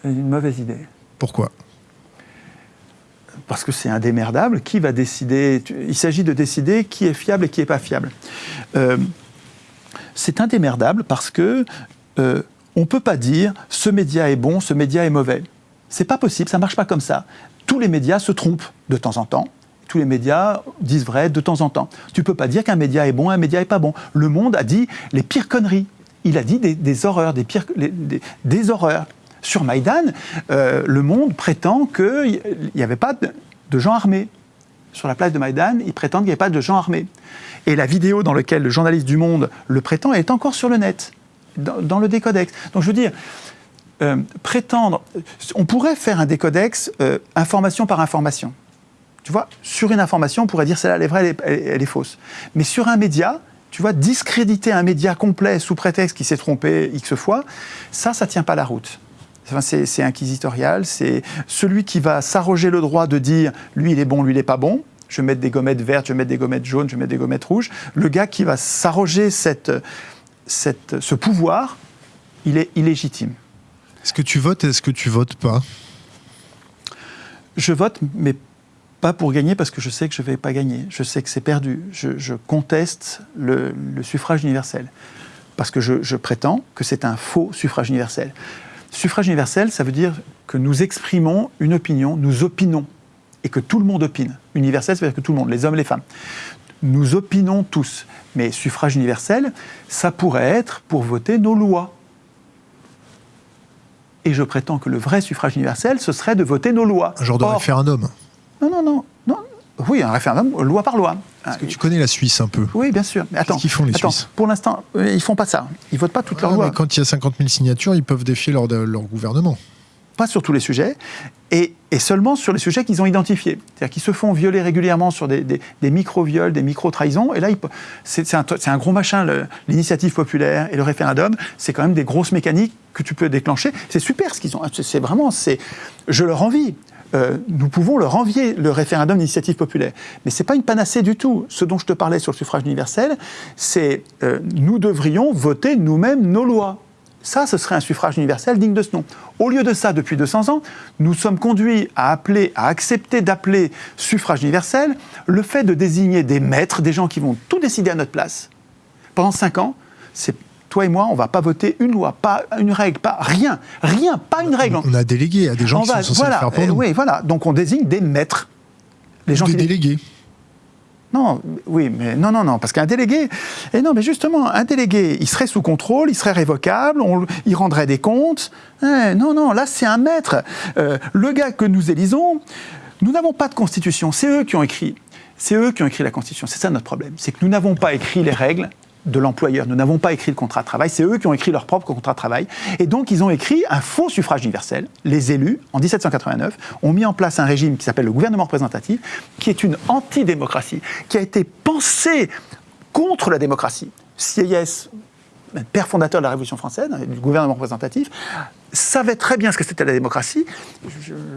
Une mauvaise idée. Pourquoi? Parce que c'est indémerdable. Qui va décider Il s'agit de décider qui est fiable et qui n'est pas fiable. Euh, c'est indémerdable parce que euh, on ne peut pas dire ce média est bon, ce média est mauvais. C'est pas possible, ça marche pas comme ça. Tous les médias se trompent de temps en temps. Tous les médias disent vrai de temps en temps. Tu peux pas dire qu'un média est bon, un média est pas bon. Le Monde a dit les pires conneries. Il a dit des, horreurs, des pires, horreurs. Sur Maïdan, euh, Le Monde prétend qu'il n'y avait pas de, gens armés. Sur la place de Maïdan, ils prétendent qu'il n'y avait pas de gens armés. Et la vidéo dans laquelle le journaliste du Monde le prétend est encore sur le net, dans, dans le décodex. Donc je veux dire, euh, prétendre. On pourrait faire un décodex euh, information par information. Tu vois, sur une information, on pourrait dire celle-là, elle est vraie, elle est, elle est- fausse. Mais sur un média, tu vois, discréditer un média complet sous prétexte qu'il s'est trompé X fois, ça, ça tient pas la route. Enfin, c'est c'est inquisitorial. C'est celui qui va s'arroger le droit de dire lui il est bon, lui il n'est pas bon. Je vais mettre des gommettes vertes, je vais mettre des gommettes jaunes, je vais mettre des gommettes rouges. Le gars qui va s'arroger cette, cette, ce pouvoir, il est illégitime. Est-ce que tu votes et est-ce que tu votes pas? Je vote, mais pas pour gagner parce que je sais que je ne vais pas gagner. Je sais que c'est perdu. Je, conteste le, suffrage universel parce que je, je prétends que c'est un faux suffrage universel. Suffrage universel, ça veut dire que nous exprimons une opinion, nous opinons, et que tout le monde opine. Universel, ça veut dire que tout le monde, les hommes, les femmes. Nous opinons tous. Mais suffrage universel, ça pourrait être pour voter nos lois. Et je prétends que le vrai suffrage universel, ce serait de voter nos lois. Un genre de Or- référendum. Non, non, non, non. Oui, un référendum, loi par loi. Est-ce que tu connais la Suisse un peu Oui, bien sûr. Attends, qu'ils font, les attends, Suisses pour l'instant, ils font pas ça. Ils votent pas toutes leurs Ah, lois. Quand il y a 50 000 signatures, ils peuvent défier leur, leur gouvernement. pas sur tous les sujets, et, seulement sur les sujets qu'ils ont identifiés. C'est-à-dire qu'ils se font violer régulièrement sur des, micro-viols, des micro-trahisons, et là, c'est un, gros machin, l'initiative populaire et le référendum, c'est quand même des grosses mécaniques que tu peux déclencher. C'est super ce qu'ils ont, c'est vraiment, c'est, je leur envie. Euh, nous pouvons leur envier le référendum d'initiative populaire. Mais ce n'est pas une panacée du tout. Ce dont je te parlais sur le suffrage universel, c'est euh, nous devrions voter nous-mêmes nos lois. Ça, ce serait un suffrage universel digne de ce nom. Au lieu de ça, depuis 200 ans, nous sommes conduits à appeler, à accepter d'appeler suffrage universel le fait de désigner des maîtres, des gens qui vont tout décider à notre place. Pendant 5 ans, c'est toi et moi, on ne va pas voter une loi, pas une règle, pas rien, rien, pas une règle. On a délégué à des gens On qui va- sont censés voilà, le faire pour euh, nous. Oui, voilà. Donc on désigne des maîtres. Les gens des qui délégués. Non, oui, mais non, non, non, parce qu'un délégué, et non, mais justement, un délégué, il serait sous contrôle, il serait révocable, il rendrait des comptes. Eh, non, non, là, c'est un maître. Euh, le gars que nous élisons, nous n'avons pas de constitution, c'est eux qui ont écrit. C'est eux qui ont écrit la constitution. C'est ça notre problème, c'est que nous n'avons pas écrit les règles de l'employeur. Nous n'avons pas écrit le contrat de travail, c'est eux qui ont écrit leur propre contrat de travail. Et donc, ils ont écrit un faux suffrage universel. Les élus, en 1789, ont mis en place un régime qui s'appelle le gouvernement représentatif, qui est une antidémocratie, qui a été pensé contre la démocratie. Sieyès, père fondateur de la Révolution française, hein, du gouvernement représentatif, savait très bien ce que c'était la démocratie.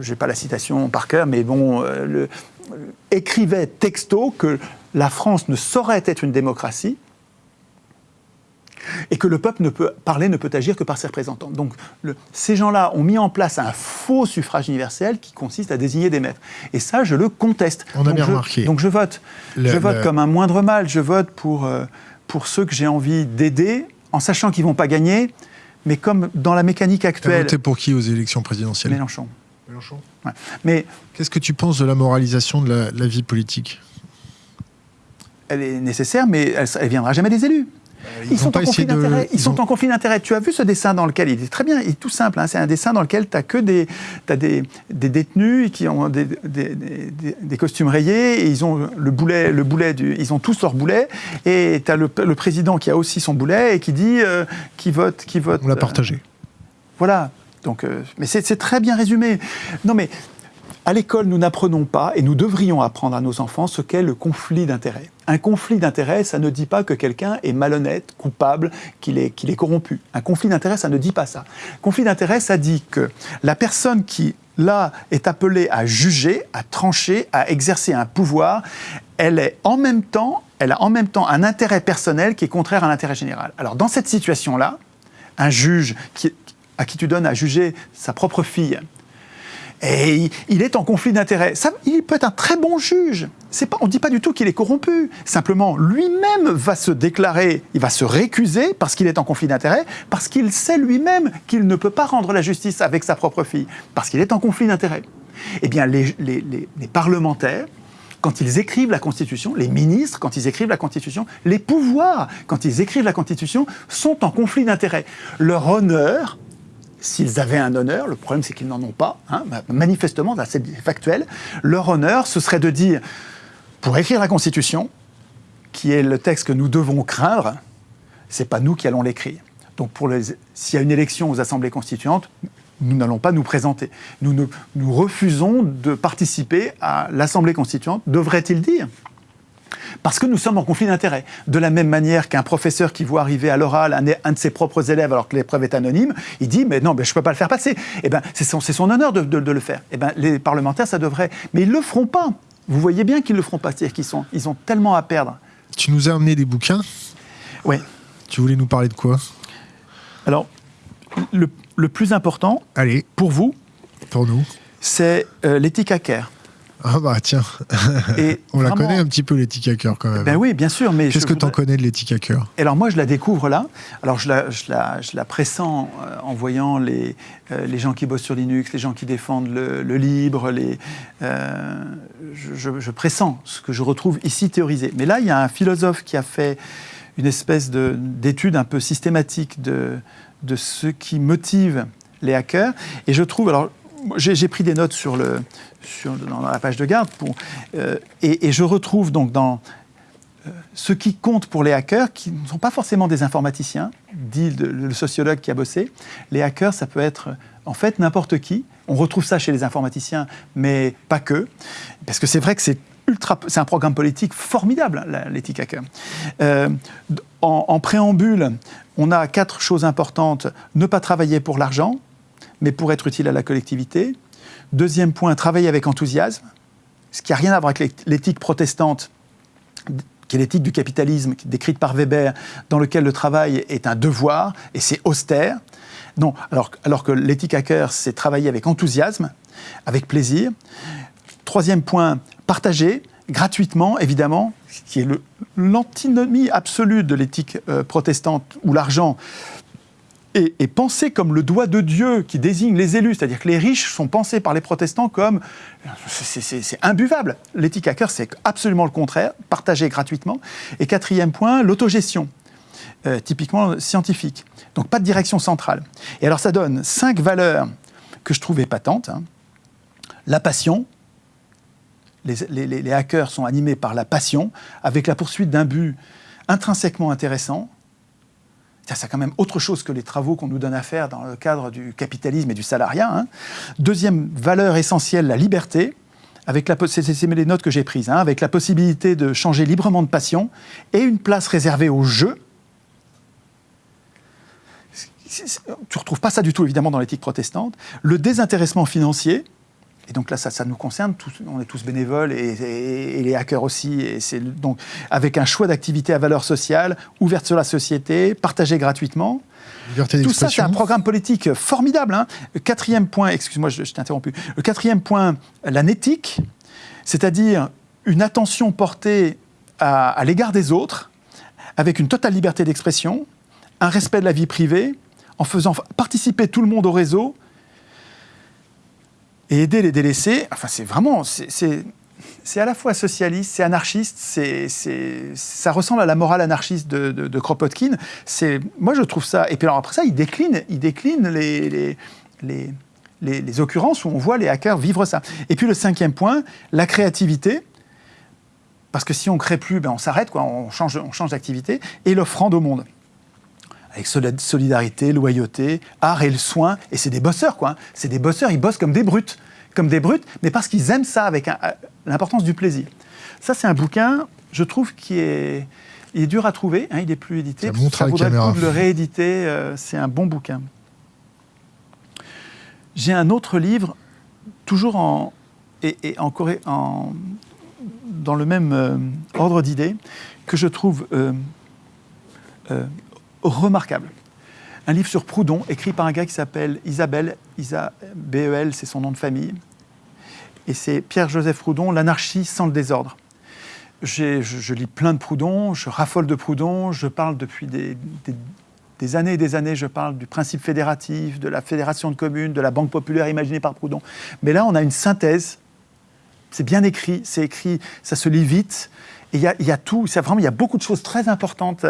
Je n'ai pas la citation par cœur, mais bon, euh, euh, écrivait texto que la France ne saurait être une démocratie et que le peuple ne peut parler, ne peut agir que par ses représentants. Donc le- ces gens-là ont mis en place un faux suffrage universel qui consiste à désigner des maîtres. Et ça, je le conteste. On a donc bien je, remarqué. Donc je vote. Le- je vote le- comme un moindre mal. Je vote pour, euh, pour ceux que j'ai envie d'aider, en sachant qu'ils ne vont pas gagner, mais comme dans la mécanique actuelle. voté pour qui aux élections présidentielles? Mélenchon. Mélenchon. Ouais. Mais Qu'est-ce que tu penses de la moralisation de la, la vie politique? elle est nécessaire, mais elle ne viendra jamais des élus. Ils, ont sont en conflit de- d'intérêt. Ils, ils sont en conflit d'intérêt. Tu as vu ce dessin dans lequel il est très bien, il est tout simple. hein, c'est un dessin dans lequel tu as que des, t'as des, des détenus qui ont des, des- des- costumes rayés et ils ont le boulet, le boulet du, ils ont tous leur boulet et tu as le, le président qui a aussi son boulet et qui dit euh, qui vote, qui vote. On l'a euh, partagé. voilà. Donc, euh, mais c'est c'est très bien résumé. Non, mais à l'école, nous n'apprenons pas, et nous devrions apprendre à nos enfants ce qu'est le conflit d'intérêts. Un conflit d'intérêts, ça ne dit pas que quelqu'un est malhonnête, coupable, qu'il est, corrompu. Un conflit d'intérêts, ça ne dit pas ça. Conflit d'intérêts, ça dit que la personne qui, là, est appelée à juger, à trancher, à exercer un pouvoir, elle est en même temps, a en même temps un intérêt personnel qui est contraire à l'intérêt général. Alors, dans cette situation-là, un juge à qui tu donnes à juger sa propre fille, et il- est en conflit d'intérêts. Il peut être un très bon juge. On ne dit pas du tout qu'il est corrompu. Simplement, lui-même va se déclarer, il va se récuser parce qu'il est en conflit d'intérêts, parce qu'il sait lui-même qu'il ne peut pas rendre la justice avec sa propre fille, parce qu'il est en conflit d'intérêts. Eh bien, les- les parlementaires, quand ils écrivent la Constitution, les ministres, quand ils écrivent la Constitution, les pouvoirs, quand ils écrivent la Constitution, sont en conflit d'intérêts. Leur honneur, s'ils avaient un honneur, le problème c'est qu'ils n'en ont pas, hein, bah, manifestement, c'est factuel, leur honneur, ce serait de dire, pour écrire la Constitution, qui est le texte que nous devons craindre, c'est pas nous qui allons l'écrire. Donc, s'il y a une élection aux assemblées constituantes, nous n'allons pas nous présenter. Nous refusons de participer à l'assemblée constituante, devrait-il dire. Parce que nous sommes en conflit d'intérêts. De la même manière qu'un professeur qui voit arriver à l'oral un, de ses propres élèves alors que l'épreuve est anonyme, il dit mais non, mais je ne peux pas le faire passer. Eh ben, c'est son, son, honneur de, de, le faire. Eh ben, les parlementaires, ça devrait. Mais ils ne le feront pas. Vous voyez bien qu'ils ne le feront pas. C'est-à-dire qu'ils sont, ils ont tellement à perdre. Tu nous as amené des bouquins? Oui. Tu voulais nous parler de quoi? Alors, le, le, plus important, Allez. pour vous, pour nous, c'est euh, l'éthique hacker. Ah bah tiens, Et on la connaît un petit peu l'éthique hacker quand même. Ben oui, bien sûr, mais qu'est-ce que tu en connais de l'éthique hacker Alors moi, je la découvre là. Alors je la, je la, je la pressens euh, en voyant les, euh, les gens qui bossent sur Linux, les gens qui défendent le, libre. Les, euh, je, je, pressens ce que je retrouve ici théorisé. Mais là, il y a un philosophe qui a fait une espèce d'étude un peu systématique de, de ce qui motive les hackers. Et je trouve, alors j'ai pris des notes sur le, dans la page de garde, euh, et, je retrouve donc dans euh, ce qui compte pour les hackers, qui ne sont pas forcément des informaticiens, dit le, sociologue qui a bossé. Les hackers, ça peut être en fait n'importe qui. On retrouve ça chez les informaticiens, mais pas que, parce que c'est vrai que c'est c'est un programme politique formidable, l'éthique hacker. Euh, en préambule, on a quatre choses importantes ne pas travailler pour l'argent, mais pour être utile à la collectivité. Deuxième point, travailler avec enthousiasme, ce qui n'a rien à voir avec l'éthique protestante, qui est l'éthique du capitalisme décrite par Weber, dans lequel le travail est un devoir et c'est austère. Non, alors, alors que l'éthique hacker, c'est travailler avec enthousiasme, avec plaisir. Troisième point, partager gratuitement, évidemment, qui est l'antinomie absolue de l'éthique euh, protestante, où l'argent est, pensé comme le doigt de Dieu qui désigne les élus, c'est-à-dire que les riches sont pensés par les protestants comme c'est imbuvable. L'éthique hacker, c'est absolument le contraire, partagé gratuitement. Et quatrième point, l'autogestion, euh, typiquement scientifique. Donc pas de direction centrale. Et alors ça donne cinq valeurs que je trouvais patentes. Hein. La passion, les, hackers sont animés par la passion, avec la poursuite d'un but intrinsèquement intéressant, c'est quand même autre chose que les travaux qu'on nous donne à faire dans le cadre du capitalisme et du salariat. Hein. Deuxième valeur essentielle, la liberté. C'est, les notes que j'ai prises, hein, avec la possibilité de changer librement de passion et une place réservée au jeu. Tu ne retrouves pas ça du tout, évidemment, dans l'éthique protestante. Le désintéressement financier, et donc là, ça, ça nous concerne, tous, on est tous bénévoles et, les hackers aussi. Et c'est donc avec un choix d'activité à valeur sociale, ouverte sur la société, partagée gratuitement. Tout ça, c'est un programme politique formidable. Hein. quatrième point, excuse-moi, je, t'ai interrompu. Le quatrième point, la nétique, c'est-à-dire une attention portée à, à l'égard des autres, avec une totale liberté d'expression, un respect de la vie privée, en faisant participer tout le monde au réseau, et aider les délaissés, enfin, c'est vraiment. C'est à la fois socialiste, c'est anarchiste, ça ressemble à la morale anarchiste de, de, Kropotkin. Moi, je trouve ça. Et puis alors après ça, il décline, il décline les, les, les, les, occurrences où on voit les hackers vivre ça. Et puis le cinquième point, la créativité. Parce que si on crée plus, ben on s'arrête, on change, on change d'activité. Et l'offrande au monde avec solidarité, loyauté, art et le soin. Et c'est des bosseurs, quoi. Hein. C'est des bosseurs, ils bossent comme des brutes. Comme des brutes, mais parce qu'ils aiment ça avec l'importance du plaisir. Ça, c'est un bouquin, je trouve, qui est, il est dur à trouver. Hein, il n'est plus édité. Ça, ça vaudrait le coup de le rééditer. Euh, c'est un bon bouquin. J'ai un autre livre, toujours en, et, en, en, dans le même euh, ordre d'idées, que je trouve euh, remarquable. Un livre sur Proudhon, écrit par un gars qui s'appelle Isabelle, Isa, B-E-L, c'est son nom de famille. Et c'est Pierre-Joseph Proudhon, L'anarchie sans le désordre. Je, lis plein de Proudhon, je raffole de Proudhon, je parle depuis des, des, années et des années, je parle du principe fédératif, de la fédération de communes, de la banque populaire imaginée par Proudhon. Mais là, on a une synthèse, c'est bien écrit, c'est écrit, ça se lit vite, il y, a, tout, vraiment, il y a beaucoup de choses très importantes.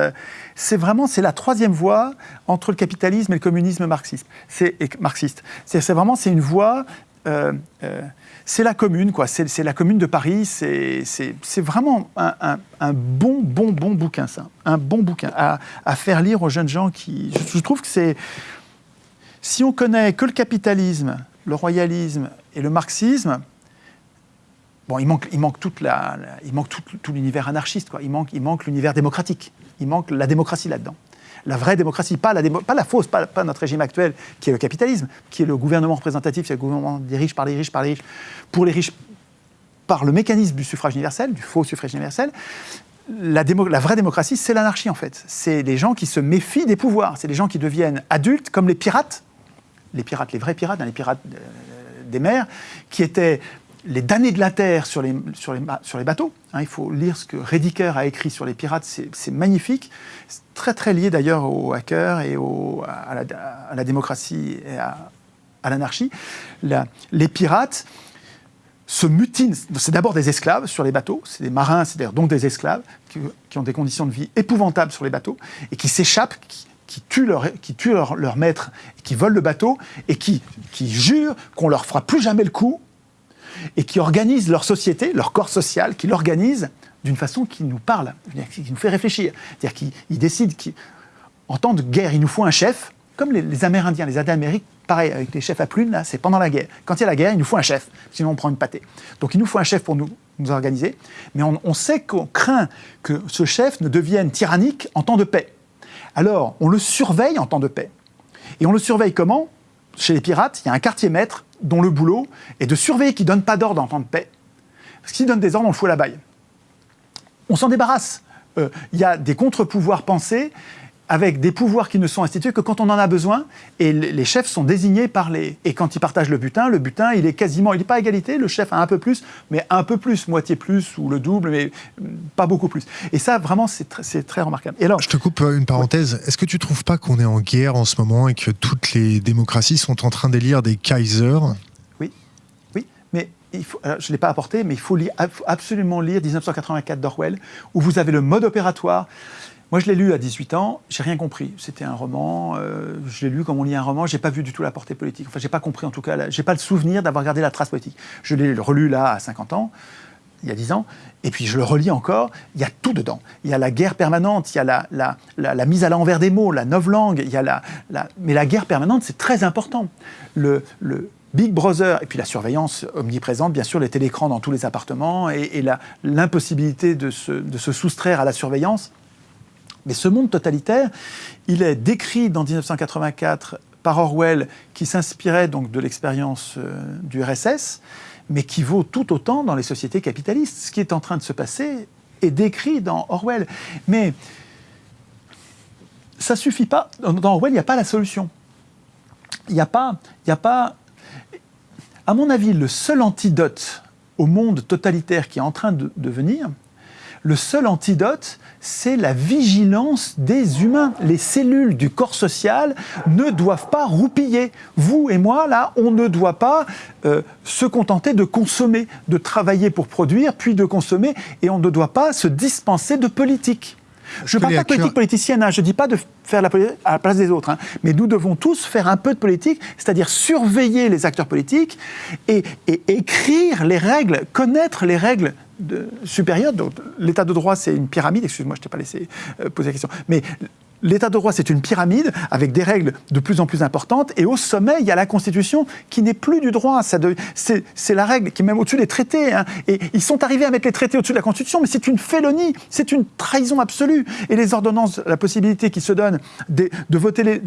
C'est vraiment, c'est la troisième voie entre le capitalisme et le communisme marxiste. C'est marxiste. C'est vraiment, c'est une voie. Euh, euh, c'est la commune, quoi. C'est la commune de Paris. C'est vraiment un, bon, bon, bon bouquin, ça. Un bon bouquin à, faire lire aux jeunes gens qui. Je, je trouve que c'est. Si on connaît que le capitalisme, le royalisme et le marxisme, bon, il manque, tout, l'univers anarchiste, quoi. Il manque, l'univers démocratique. Il manque la démocratie là-dedans. La vraie démocratie, pas la, fausse, pas, notre régime actuel, qui est le capitalisme, qui est le gouvernement représentatif, c'est le gouvernement des riches par les riches, par les riches, pour les riches, par le mécanisme du suffrage universel, du faux suffrage universel. La vraie démocratie, c'est l'anarchie en fait. C'est les gens qui se méfient des pouvoirs. C'est les gens qui deviennent adultes, comme les pirates, les pirates, les vrais pirates, hein, les pirates euh, des mers, qui étaient les damnés de la terre sur les, sur les, sur les bateaux. hein. il faut lire ce que Rediker a écrit sur les pirates, c'est magnifique. C'est très très lié d'ailleurs aux hackers et à, la, démocratie et à, l'anarchie. La- Les pirates se mutinent. C'est d'abord des esclaves sur les bateaux, c'est des marins, c'est d'ailleurs donc des esclaves qui, ont des conditions de vie épouvantables sur les bateaux et qui s'échappent, qui, qui tuent, leur, qui tuent leur, leur maître, qui volent le bateau et qui, qui jurent qu'on leur fera plus jamais le coup et qui organisent leur société, leur corps social, qui l'organisent d'une façon qui nous parle, qui nous fait réfléchir. C'est-à-dire qu'ils ils décident qu'en temps de guerre, il nous faut un chef, comme les, Amérindiens, les Indiens d'Amérique, pareil, avec les chefs à plumes, là, c'est pendant la guerre. Quand il y a la guerre, il nous faut un chef, sinon on prend une pâtée. Donc il nous faut un chef pour nous, nous organiser, mais on, on sait qu'on craint que ce chef ne devienne tyrannique en temps de paix. Alors, on le surveille en temps de paix. Et on le surveille comment? Chez les pirates, il y a un quartier maître dont le boulot est de surveiller qu'il ne donne pas d'ordre en temps de paix. Parce qu'il donne des ordres, on le fout la baille. On s'en débarrasse. Euh, Il y a des contre-pouvoirs pensés avec des pouvoirs qui ne sont institués que quand on en a besoin, et les chefs sont désignés par les... Et quand ils partagent le butin, le butin, il est quasiment... Il n'est pas à égalité, le chef a un peu plus, mais un peu plus, moitié plus, ou le double, mais mm, pas beaucoup plus. Et ça, vraiment, c'est tr- très remarquable. Et alors, Je te coupe euh, une parenthèse. Est-ce que tu trouves pas qu'on est en guerre en ce moment et que toutes les démocraties sont en train d'élire des Kaisers? Oui, oui, mais il faut, alors, je ne l'ai pas apporté, mais il faut lire- absolument lire 1984 d'Orwell, où vous avez le mode opératoire. Moi, je l'ai lu à 18 ans, j'ai rien compris. C'était un roman, euh, je l'ai lu comme on lit un roman, j'ai pas vu du tout la portée politique. Enfin, j'ai pas compris en tout cas, j'ai pas le souvenir d'avoir gardé la trace politique. Je l'ai relu là à 50 ans, il y a 10 ans, et puis je le relis encore, il y a tout dedans. Il y a la guerre permanente, il y a la, mise à l'envers des mots, la novlangue, il y a la, mais la guerre permanente, c'est très important. Le, Big Brother, et puis la surveillance omniprésente, bien sûr, les télécrans dans tous les appartements, et, l'impossibilité de se soustraire à la surveillance. Mais ce monde totalitaire, il est décrit dans 1984 par Orwell, qui s'inspirait donc de l'expérience euh, du RSS, mais qui vaut tout autant dans les sociétés capitalistes. Ce qui est en train de se passer est décrit dans Orwell. Mais ça suffit pas. Dans Orwell, il n'y a pas la solution. Il n'y a pas, a pas. À mon avis, le seul antidote au monde totalitaire qui est en train de, de venir, le seul antidote, c'est la vigilance des humains. Les cellules du corps social ne doivent pas roupiller. Vous et moi, là, on ne doit pas euh, se contenter de consommer, de travailler pour produire, puis de consommer, et on ne doit pas se dispenser de politique. Je ne parle pas de politique politicienne, hein, je ne dis pas de faire la politique à la place des autres, hein, mais nous devons tous faire un peu de politique, c'est-à-dire surveiller les acteurs politiques et, écrire les règles, connaître les règles supérieures. L'état de droit, c'est une pyramide, excuse-moi, je ne t'ai pas laissé euh, poser la question, l'état de droit, c'est une pyramide avec des règles de plus en plus importantes, et au sommet, il y a la Constitution qui n'est plus du droit, c'est la règle qui est même au-dessus des traités, hein. et ils sont arrivés à mettre les traités au-dessus de la Constitution, mais c'est une félonie, c'est une trahison absolue, et les ordonnances, la possibilité qui se donne de voter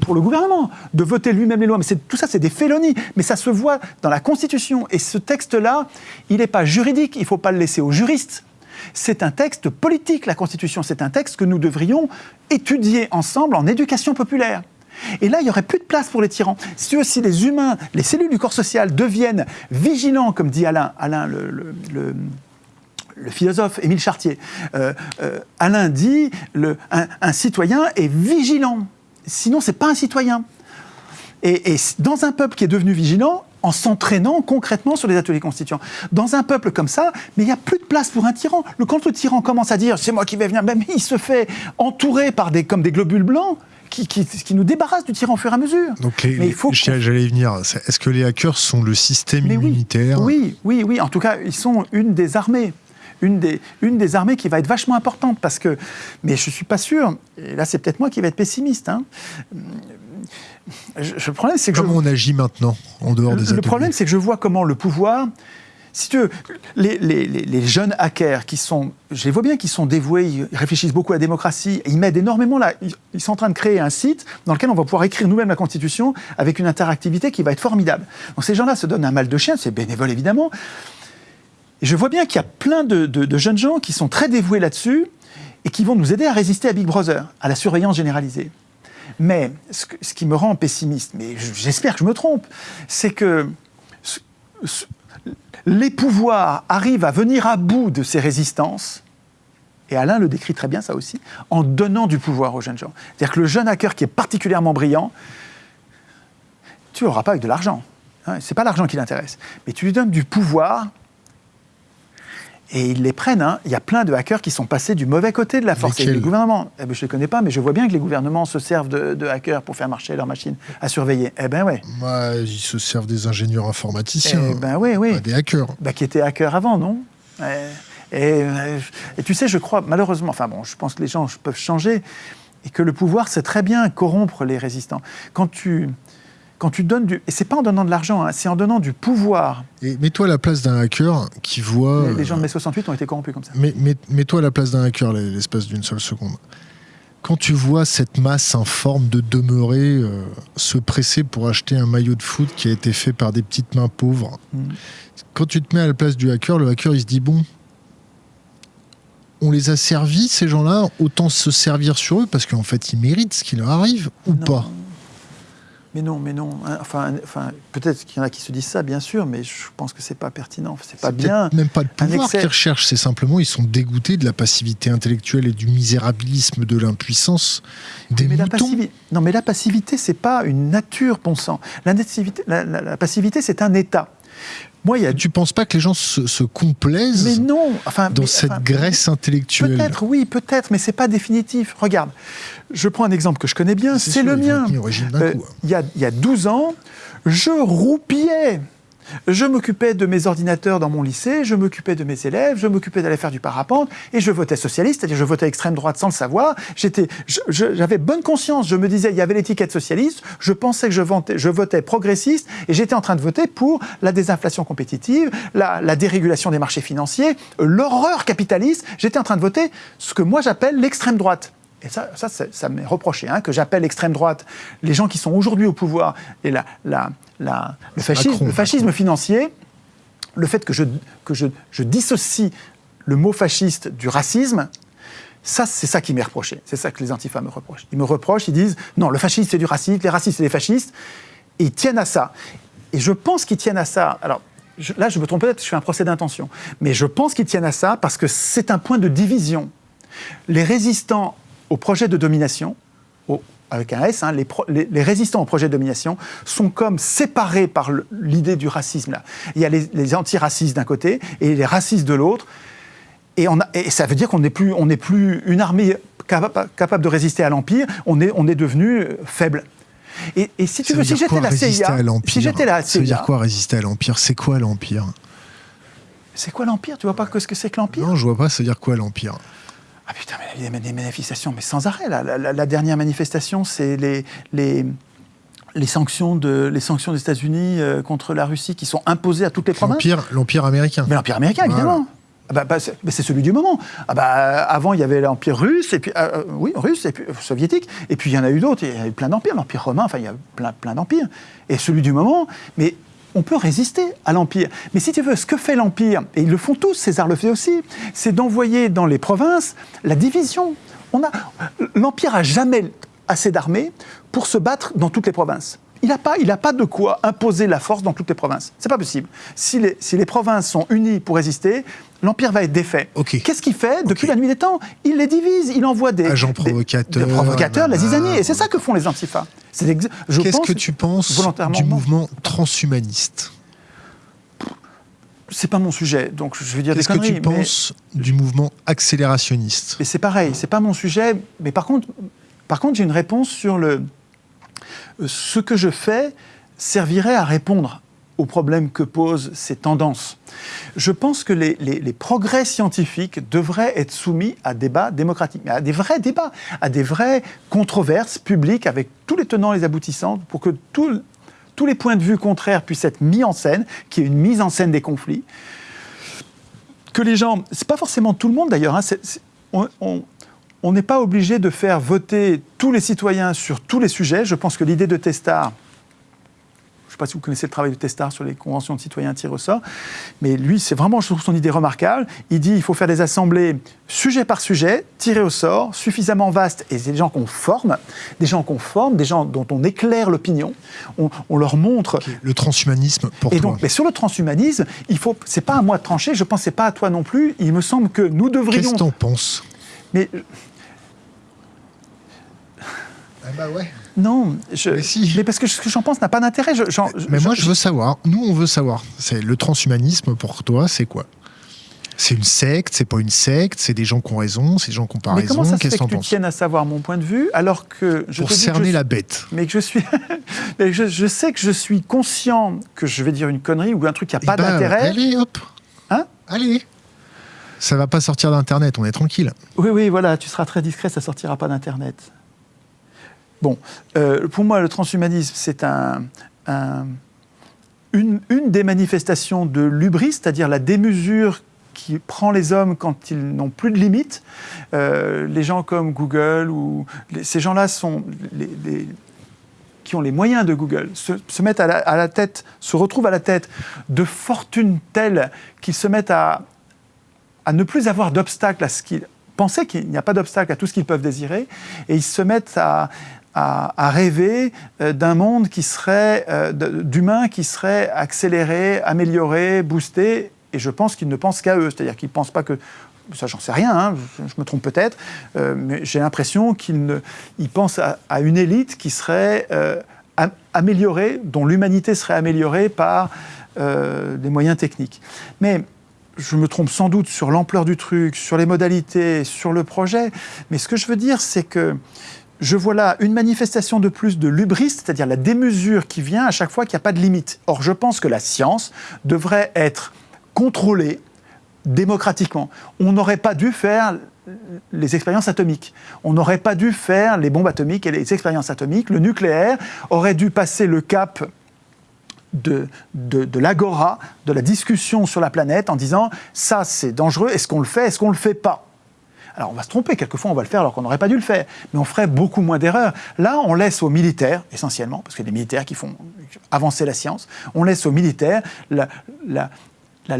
pour le gouvernement, de voter lui-même les lois, mais tout ça, c'est des félonies, mais ça se voit dans la Constitution, et ce texte-là, il n'est pas juridique, il ne faut pas le laisser aux juristes, c'est un texte politique, la Constitution. C'est un texte que nous devrions étudier ensemble en éducation populaire. Et là, il n'y aurait plus de place pour les tyrans. Si, tu veux, si les humains, les cellules du corps social deviennent vigilants, comme dit Alain, Alain le, philosophe Émile Chartier, euh, euh, Alain dit un, citoyen est vigilant. Sinon, c'est pas un citoyen. Et dans un peuple qui est devenu vigilant, en s'entraînant concrètement sur les ateliers constituants. Dans un peuple comme ça, mais il n'y a plus de place pour un tyran. Le, quand le tyran commence à dire c'est moi qui vais venir, même il se fait entourer par des, comme des globules blancs qui, qui, qui nous débarrassent du tyran au fur et à mesure. Donc, les, Mais il faut j'allais y venir. Est-ce que les hackers sont le système Mais oui, immunitaire? Oui, oui, oui. En tout cas, ils sont une des armées. Une des, une des armées qui va être vachement importante parce que. Mais je ne suis pas sûr. Et là, c'est peut-être moi qui vais être pessimiste. hein. Je- je- le problème, c'est que je, Comment on agit maintenant en dehors des le ateliers problème, c'est que je vois comment le pouvoir si tu veux, les, les- les- jeunes hackers qui sont, je les vois bien, qui sont dévoués, ils réfléchissent beaucoup à la démocratie, ils m'aident énormément là. Ils, ils sont en train de créer un site dans lequel on va pouvoir écrire nous-mêmes la Constitution avec une interactivité qui va être formidable. Donc ces gens-là se donnent un mal de chien, c'est bénévole évidemment. Et je vois bien qu'il y a plein de, de- de jeunes gens qui sont très dévoués là-dessus et qui vont nous aider à résister à Big Brother, à la surveillance généralisée. Mais ce, qui me rend pessimiste, mais j'espère que je me trompe, c'est que les pouvoirs arrivent à venir à bout de ces résistances, et Alain le décrit très bien ça aussi, en donnant du pouvoir aux jeunes gens. C'est-à-dire que le jeune hacker qui est particulièrement brillant, tu l'auras pas avec de l'argent. Hein, c'est pas l'argent qui l'intéresse. Mais tu lui donnes du pouvoir et ils les prennent. hein. Il y a plein de hackers qui sont passés du mauvais côté de la force. Et les gouvernements, eh ben, je ne les connais pas, mais je vois bien que les gouvernements se servent de, de hackers pour faire marcher leurs machines à surveiller. Eh ben ouais. Ils se servent des ingénieurs informaticiens, Eh ben oui, oui. pas des hackers. Bah, qui étaient hackers avant, non? Eh, et, euh, et tu sais, je crois, malheureusement, enfin bon, je pense que les gens peuvent changer, et que le pouvoir sait très bien corrompre les résistants. Quand tu, quand tu donnes du... Et c'est pas en donnant de l'argent, hein, c'est en donnant du pouvoir. Et mets-toi à la place d'un hacker qui voit. Les, les gens de mai 68 ont été corrompus comme ça. Mais, mais- mets-toi à la place d'un hacker l'espace d'une seule seconde. Quand tu vois cette masse informe de demeurer euh, se presser pour acheter un maillot de foot qui a été fait par des petites mains pauvres, Mm. quand tu te mets à la place du hacker, le hacker il se dit bon, on les a servis ces gens-là, autant se servir sur eux parce qu'en fait ils méritent ce qui leur arrive ou Non. pas? Mais non, mais non. hein, Enfin, enfin peut-être qu'il y en a qui se disent ça, bien sûr, mais je pense que c'est pas pertinent. C'est pas bien. Même pas le pouvoir qu'ils recherchent, c'est simplement ils sont dégoûtés de la passivité intellectuelle et du misérabilisme de l'impuissance des mais la moutons. Non, mais la passivité, c'est pas une nature, bon sang. La passivité, c'est un état. Moi, y a Tu penses pas que les gens se, se complaisent Mais non, enfin, dans mais- cette enfin, graisse intellectuelle? Peut-être, oui, peut-être, mais c'est pas définitif. Regarde, je prends un exemple que je connais bien, c'est le mien. Euh. Il y, a, il y a 12 ans, je roupillais. Je m'occupais de mes ordinateurs dans mon lycée, je m'occupais de mes élèves, je m'occupais d'aller faire du parapente, et je votais socialiste, c'est-à-dire je votais extrême droite sans le savoir. J'avais bonne conscience, je me disais, il y avait l'étiquette socialiste, je pensais que je, votais, progressiste, et j'étais en train de voter pour la désinflation compétitive, la dérégulation des marchés financiers, l'horreur capitaliste. J'étais en train de voter ce que moi j'appelle l'extrême droite. Et ça, ça, ça, ça m'est reproché, hein, que j'appelle extrême droite les gens qui sont aujourd'hui au pouvoir et la, la, la- le, fascisme, Macron, le fascisme financier, le fait que, je, que je, je dissocie le mot fasciste du racisme, ça, c'est ça qui m'est reproché. C'est ça que les antifas me reprochent. Ils me reprochent, ils disent non, le fascisme c'est du racisme, les racistes c'est des fascistes, et ils tiennent à ça. Et je pense qu'ils tiennent à ça. Alors, je- là, je me trompe peut-être, je fais un procès d'intention, mais je pense qu'ils tiennent à ça parce que c'est un point de division. Les résistants au projet de domination, au- avec un S, hein, les, pro- les- les résistants au projet de domination sont comme séparés par l'idée du racisme. Là. Il y a les, les antiracistes d'un côté et les racistes de l'autre. Et, on a- et ça veut dire qu'on n'est plus, on n'est plus une armée capa- capable de résister à l'Empire, on est, on est devenu euh, faible. Et, et si tu Ça veux, si j'étais la CIA, si j'étais la Ça veut dire CIA, quoi résister à l'Empire? C'est quoi l'Empire? C'est quoi l'Empire? Tu vois pas que ce que c'est que l'Empire? Non, je vois pas, ça veut dire quoi l'Empire? Ah putain, mais il y a des manifestations, mais sans arrêt. là. La, la- la dernière manifestation, c'est les, les, les sanctions, de, les sanctions des États-Unis euh, contre la Russie qui sont imposées à toutes les provinces. L'Empire américain. Mais l'Empire américain, évidemment. Ah bah, bah, c'est bah, celui du moment. Ah bah, avant, il y avait l'Empire russe, et puis, euh, euh, oui, russe, et puis euh, soviétique, et puis il y en a eu d'autres, il y a eu plein d'empires, l'Empire romain, enfin, il y a plein, plein d'empires. Et celui du moment, mais on peut résister à l'Empire. Mais si tu veux, ce que fait l'Empire, et ils le font tous, César le fait aussi, c'est d'envoyer dans les provinces la division. On a, L'Empire a jamais assez d'armées pour se battre dans toutes les provinces. Il n'a pas, il a pas de quoi imposer la force dans toutes les provinces. C'est pas possible. Si les, si les provinces sont unies pour résister, l'Empire va être défait. Qu'est-ce qu'il fait depuis la nuit des temps Il les divise, il envoie des Agents provocateurs, des provocateurs, la zizanie. Et c'est ça que font les antifas. Qu'est-ce que tu penses du mouvement transhumaniste C'est pas mon sujet, donc je vais dire des Qu'est-ce que tu mais- penses du mouvement accélérationniste c'est pareil, c'est pas mon sujet. Mais par contre, par contre, j'ai une réponse sur le euh, ce que je fais servirait à répondre aux problèmes que posent ces tendances. Je pense que les, les- progrès scientifiques devraient être soumis à débat démocratique, mais à des vrais débats, à des vraies controverses publiques avec tous les tenants et les aboutissants, pour que tous les points de vue contraires puissent être mis en scène, qu'il y ait une mise en scène des conflits. que les gens, c'est pas forcément tout le monde d'ailleurs, hein, on- n'est pas obligé de faire voter tous les citoyens sur tous les sujets. Je pense que l'idée de Testard, ne sais pas si vous connaissez le travail de Testard sur les conventions de citoyens tirés au sort, mais lui, c'est vraiment, je trouve son idée remarquable. Il dit il faut faire des assemblées sujet par sujet, tirées au sort, suffisamment vastes, et c'est des gens qu'on forme, des gens qu'on forme, des gens dont on éclaire l'opinion, on, on leur montre Le transhumanisme pour et toi. donc, mais sur le transhumanisme, il faut, c'est pas à moi de trancher. Je pense c'est pas à toi non plus. Il me semble que nous Qu'est-ce devrions. que t'en penses? Mais Ah bah ouais. Non, je, Mais si. mais parce que ce que j'en pense n'a pas d'intérêt. Je- Mais moi, je veux savoir. Nous, on veut savoir. C'est le transhumanisme pour toi, c'est quoi? C'est une secte C'est pas une secte C'est des gens qui ont raison C'est des gens qui n'ont pas Mais comment raison ça se fait que tu tiennes à savoir mon point de vue alors que je Pour te dis que cerner je, la bête. mais que je suis, mais je, je sais que je suis conscient que je vais dire une connerie ou un truc qui n'a Eh pas ben, d'intérêt. Allez, hop. Hein? Allez. Ça va pas sortir d'internet. On est tranquille. Oui, oui, voilà, tu seras très discret, ça sortira pas d'Internet. Bon, euh, pour moi, le transhumanisme, c'est un, un- une, des manifestations de l'ubris, c'est-à-dire la démesure qui prend les hommes quand ils n'ont plus de limites. Euh, les gens comme Google ou ces gens-là sont qui ont les moyens de Google se, se mettent à la, à la tête, se retrouvent à la tête de fortunes telles qu'ils se mettent à, à ne plus avoir d'obstacle à ce qu'ils pensaient qu'il n'y a pas d'obstacle à tout ce qu'ils peuvent désirer, et ils se mettent à, à- rêver euh, d'un monde qui serait, euh, d'humains qui serait accéléré, amélioré, boosté, et je pense qu'ils ne pensent qu'à eux, c'est-à-dire qu'ils ne pensent pas que ça j'en sais rien, hein, je, me trompe peut-être, euh, mais j'ai l'impression qu'ils ils pensent à, une élite qui serait am- améliorée, dont l'humanité serait améliorée par des moyens techniques. Mais je me trompe sans doute sur l'ampleur du truc, sur les modalités, sur le projet, mais ce que je veux dire, c'est que je vois là une manifestation de plus de lubris, c'est-à-dire la démesure qui vient à chaque fois qu'il n'y a pas de limite. Or, je pense que la science devrait être contrôlée démocratiquement. On n'aurait pas dû faire les expériences atomiques. On n'aurait pas dû faire les bombes atomiques et les expériences atomiques. Le nucléaire aurait dû passer le cap de, l'agora, de la discussion sur la planète en disant ça c'est dangereux, est-ce qu'on le fait, est-ce qu'on ne le fait pas? Alors on va se tromper, quelquefois on va le faire alors qu'on n'aurait pas dû le faire, mais on ferait beaucoup moins d'erreurs. Là, on laisse aux militaires, essentiellement, parce que les militaires qui font avancer la science, on laisse aux militaires la, la, la,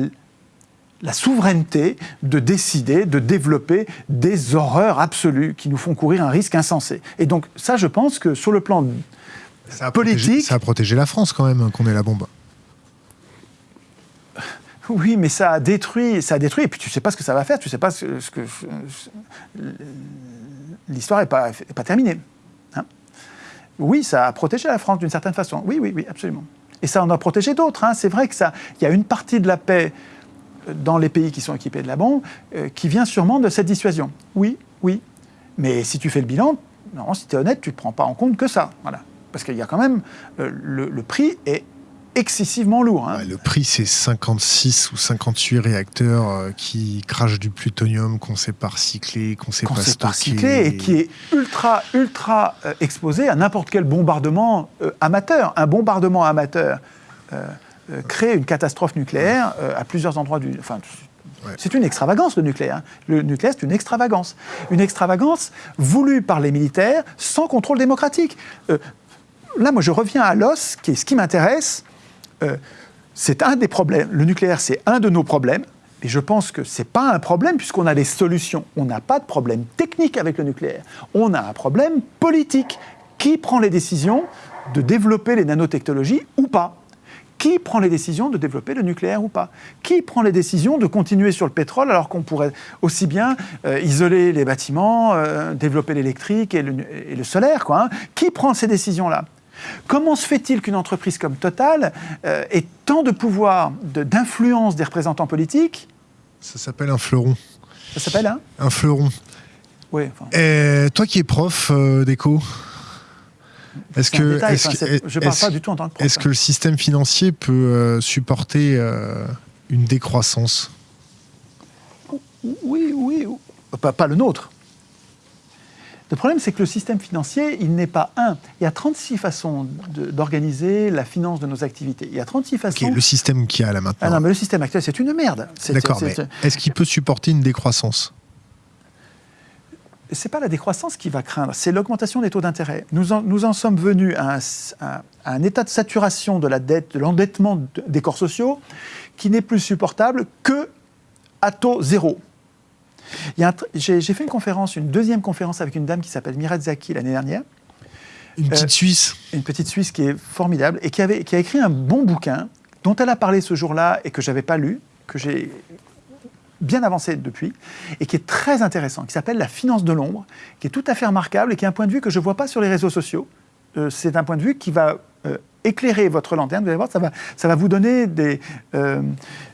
la souveraineté de décider, de développer des horreurs absolues qui nous font courir un risque insensé. Et donc ça, je pense que sur le plan Ça a Politique. protégé- ça a protégé la France quand même qu'on ait la bombe. Oui, mais ça a détruit, ça a détruit, et puis tu sais pas ce que ça va faire, tu sais pas ce, que l'histoire n'est pas, est pas terminée. hein. oui, ça a protégé la France d'une certaine façon. Oui, oui, oui, absolument. Et ça en a protégé d'autres. hein. C'est vrai que ça, il y a une partie de la paix euh, dans les pays qui sont équipés de la bombe euh, qui vient sûrement de cette dissuasion. Oui, oui. Mais si tu fais le bilan, non, si tu es honnête, tu ne prends pas en compte que ça. Voilà. Parce qu'il y a quand même euh, le, le prix est excessivement lourd. hein. Ouais, le prix, c'est 56 ou 58 réacteurs euh, qui crachent du plutonium qu'on sait pas recycler, qu'on sait qu'on pas sait pas recycler et qui est ultra, ultra euh, exposé à n'importe quel bombardement euh, amateur. Un bombardement amateur crée une catastrophe nucléaire à plusieurs endroits du. Enfin, Ouais. c'est une extravagance le nucléaire. hein. Le nucléaire, c'est une extravagance. Une extravagance voulue par les militaires sans contrôle démocratique. Là, moi, je reviens à l'os, qui est ce qui m'intéresse. Euh, c'est un des problèmes. Le nucléaire, c'est un de nos problèmes. Et je pense que ce n'est pas un problème puisqu'on a des solutions. On n'a pas de problème technique avec le nucléaire. On a un problème politique. Qui prend les décisions de développer les nanotechnologies ou pas? Qui prend les décisions de développer le nucléaire ou pas? Qui prend les décisions de continuer sur le pétrole alors qu'on pourrait aussi bien euh, isoler les bâtiments, euh, développer l'électrique et le, solaire hein? Qui prend ces décisions-là? Comment se fait-il qu'une entreprise comme Total euh, ait tant de pouvoir, de- d'influence des représentants politiques? Ça s'appelle un fleuron. Ça s'appelle, hein Un fleuron. Oui, enfin, Et toi qui es prof euh, d'éco, est-ce un que, enfin, je parle pas du tout en tant que prof. est-ce que le système financier peut euh, supporter une décroissance? Oui, oui, oui. Pas, pas le nôtre. Le problème, c'est que le système financier, il n'est pas un. Il y a 36 façons d'organiser la finance de nos activités. Il y a 36 façons. le système qui a là maintenant. Ah non, mais le système actuel, c'est une merde. D'accord, mais est-ce qu'il peut supporter une décroissance? C'est pas la décroissance qui va craindre, c'est l'augmentation des taux d'intérêt. Nous en, nous en sommes venus à un, état de saturation de la dette, de l'endettement des corps sociaux, qui n'est plus supportable que à taux zéro. J'ai fait une conférence, une deuxième conférence avec une dame qui s'appelle Mirat Zaki l'année dernière. Une petite euh, Suisse. Une petite Suisse qui est formidable et qui, avait, qui a écrit un bon bouquin dont elle a parlé ce jour-là et que je n'avais pas lu, que j'ai bien avancé depuis, et qui est très intéressant, qui s'appelle La finance de l'ombre, qui est tout à fait remarquable et qui est un point de vue que je ne vois pas sur les réseaux sociaux. Euh, c'est un point de vue qui va euh, éclairer votre lanterne, vous allez voir, ça va, ça va vous donner des,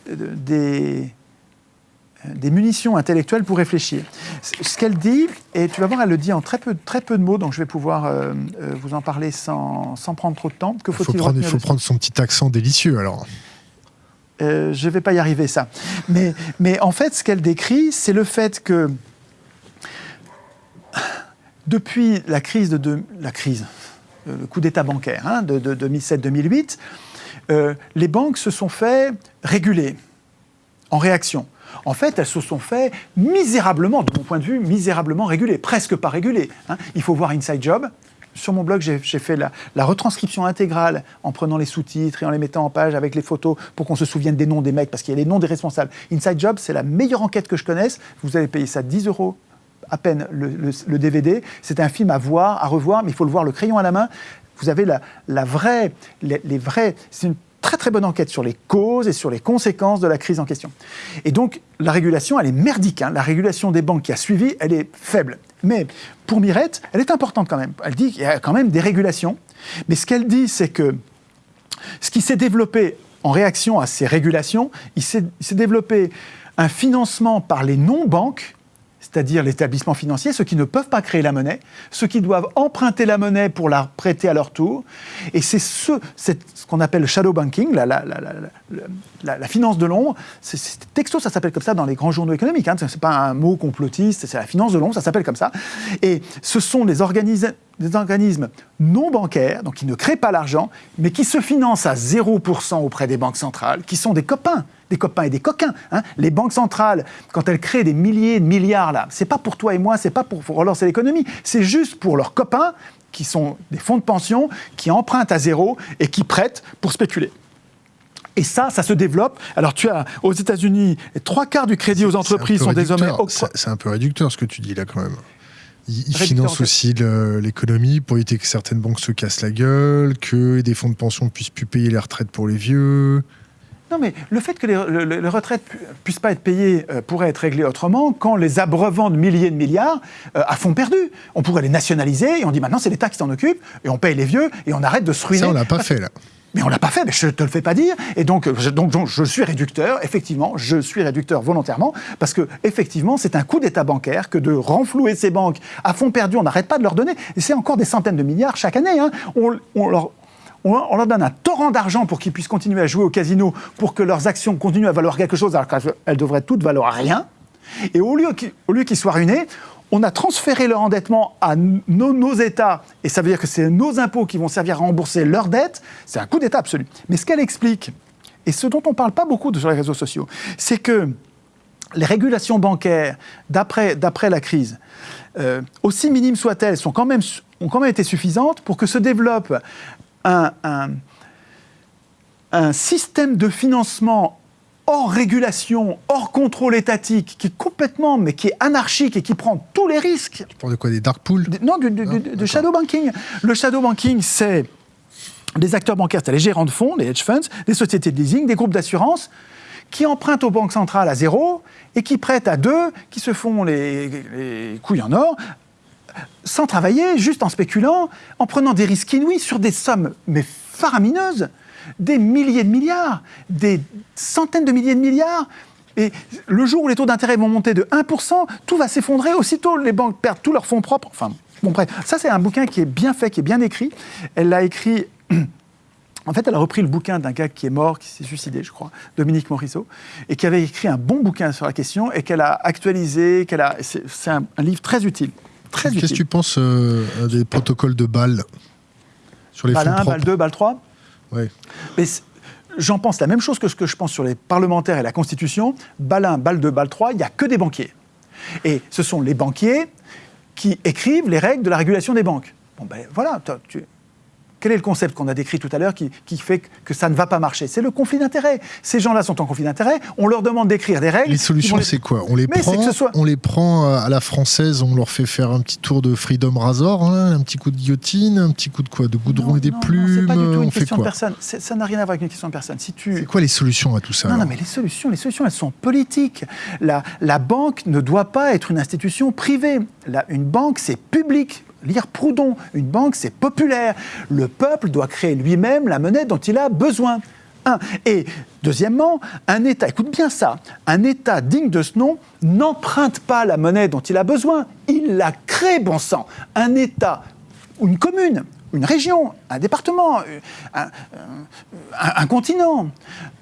des, des munitions intellectuelles pour réfléchir. Ce qu'elle dit, et tu vas voir, elle le dit en très peu, très peu de mots, donc je vais pouvoir euh, euh, vous en parler sans, sans, prendre trop de temps. Que faut il faut, prendre, il faut prendre son petit accent délicieux alors. Euh, je ne vais pas y arriver, ça. Mais, mais en fait, ce qu'elle décrit, c'est le fait que depuis la crise de, la crise, le coup d'État bancaire hein, de, de 2007-2008, les banques se sont fait réguler en réaction. En fait, elles se sont fait misérablement, de mon point de vue, misérablement régulées, presque pas régulées. Hein. Il faut voir Inside Job. Sur mon blog, j'ai fait la, retranscription intégrale en prenant les sous-titres et en les mettant en page avec les photos pour qu'on se souvienne des noms des mecs, parce qu'il y a les noms des responsables. Inside Job, c'est la meilleure enquête que je connaisse. Vous allez payer ça 10 euros à peine le, DVD. C'est un film à voir, à revoir, mais il faut le voir le crayon à la main. Vous avez la, vraie, les, vrais. Très très bonne enquête sur les causes et sur les conséquences de la crise en question. Et donc la régulation, elle est merdique. Hein. La régulation des banques qui a suivi, elle est faible. Mais pour Mirette, elle est importante quand même. Elle dit qu'il y a quand même des régulations. Mais ce qu'elle dit, c'est que ce qui s'est développé en réaction à ces régulations, il s'est développé un financement par les non-banques c'est-à-dire l'établissement financier, ceux qui ne peuvent pas créer la monnaie, ceux qui doivent emprunter la monnaie pour la prêter à leur tour. Et c'est ce, qu'on appelle le shadow banking, la finance de l'ombre. Texto, ça s'appelle comme ça dans les grands journaux économiques. Hein. Ce n'est pas un mot complotiste, c'est la finance de l'ombre, ça s'appelle comme ça. Et ce sont des organismes, des organismes non bancaires, donc qui ne créent pas l'argent, mais qui se financent à 0% auprès des banques centrales, qui sont des copains des copains et des coquins. Hein. Les banques centrales, quand elles créent des milliers de milliards là, c'est pas pour toi et moi, c'est pas pour relancer l'économie, c'est juste pour leurs copains qui sont des fonds de pension qui empruntent à zéro et qui prêtent pour spéculer. Et ça, ça se développe. Alors, tu as aux États-Unis, trois quarts du crédit aux entreprises sont désormais. C'est un peu réducteur ce que tu dis là quand même. Ils financent aussi l'économie pour éviter que certaines banques se cassent la gueule, que des fonds de pension puissent plus payer les retraites pour les vieux. Non, mais le fait que les, retraites ne puissent pas être payées euh, pourrait être réglé autrement quand les abreuvants de milliers de milliards euh, à fond perdu. On pourrait les nationaliser et on dit maintenant c'est l'État qui s'en occupe et on paye les vieux et on arrête de se ruiner. Ça, on l'a pas fait là. Mais on l'a pas fait, mais je te le fais pas dire. Et donc, je, donc, je suis réducteur, effectivement, je suis réducteur volontairement, parce que effectivement, c'est un coup d'État bancaire que de renflouer ces banques à fond perdu, on n'arrête pas de leur donner. Et c'est encore des centaines de milliards chaque année. Hein. On, on, leur, on, leur donne un torrent d'argent pour qu'ils puissent continuer à jouer au casino, pour que leurs actions continuent à valoir quelque chose, alors qu'elles devraient toutes valoir rien. Et au lieu qu'ils soient ruinés, on a transféré leur endettement à nos, États, et ça veut dire que c'est nos impôts qui vont servir à rembourser leurs dettes. C'est un coup d'État absolu. Mais ce qu'elle explique, et ce dont on ne parle pas beaucoup sur les réseaux sociaux, c'est que les régulations bancaires, d'après la crise, euh, aussi minimes soient-elles, ont quand même été suffisantes pour que se développe un, système de financement hors régulation, hors contrôle étatique, qui est complètement, mais qui est anarchique et qui prend tous les risques. Tu parles de quoi Des dark pools Non, de shadow banking. Le shadow banking, c'est des acteurs bancaires, c'est les gérants de fonds, les hedge funds, des sociétés de leasing, des groupes d'assurance, qui empruntent aux banques centrales à zéro et qui prêtent à deux, qui se font les, les couilles en or sans travailler, juste en spéculant, en prenant des risques inouïs sur des sommes mais faramineuses, des milliers de milliards, des centaines de milliers de milliards. Et le jour où les taux d'intérêt vont monter de 1%, tout va s'effondrer. Aussitôt, les banques perdent tous leurs fonds propres. Enfin, bon, bref, ça c'est un bouquin qui est bien fait, qui est bien écrit. Elle l'a écrit En fait, elle a repris le bouquin d'un gars qui est mort, qui s'est suicidé, je crois, Dominique Morisseau, et qui avait écrit un bon bouquin sur la question et qu'elle a actualisé, qu'elle a. C'est un, livre très utile Très Qu'est-ce que tu penses euh, des protocoles de Bâle sur les Balle fonds 1, balle propres 2, balle 3 Ouais. Mais j'en pense la même chose que ce que je pense sur les parlementaires et la Constitution. Balle 1, balle 2, balle 3, il n'y a que des banquiers. Et ce sont les banquiers qui écrivent les règles de la régulation des banques. Bon ben voilà, tu- quel est le concept qu'on a décrit tout à l'heure qui, qui fait que ça ne va pas marcher? C'est le conflit d'intérêts. Ces gens-là sont en conflit d'intérêts, on leur demande d'écrire des règles. Les solutions, les- c'est quoi? On les Mais prend, que ce soit- on les prend à la française, on leur fait faire un petit tour de Freedom Razor, hein, un petit coup de guillotine, un petit coup de quoi? De goudron Non, et des non, plumes pas du tout On une fait question de personne. Ça n'a rien à voir avec une question de personne. Si tu, C'est quoi les solutions à tout ça Non, non, mais les solutions, les solutions, elles sont politiques. La, la banque ne doit pas être une institution privée. La- une banque, c'est public. Lire Proudhon, une banque, c'est populaire. Le peuple doit créer lui-même la monnaie dont il a besoin. Et deuxièmement, un État, écoute bien ça, un État digne de ce nom n'emprunte pas la monnaie dont il a besoin, il la crée, bon sang. Un État une commune, une région, un département, un, un- un continent,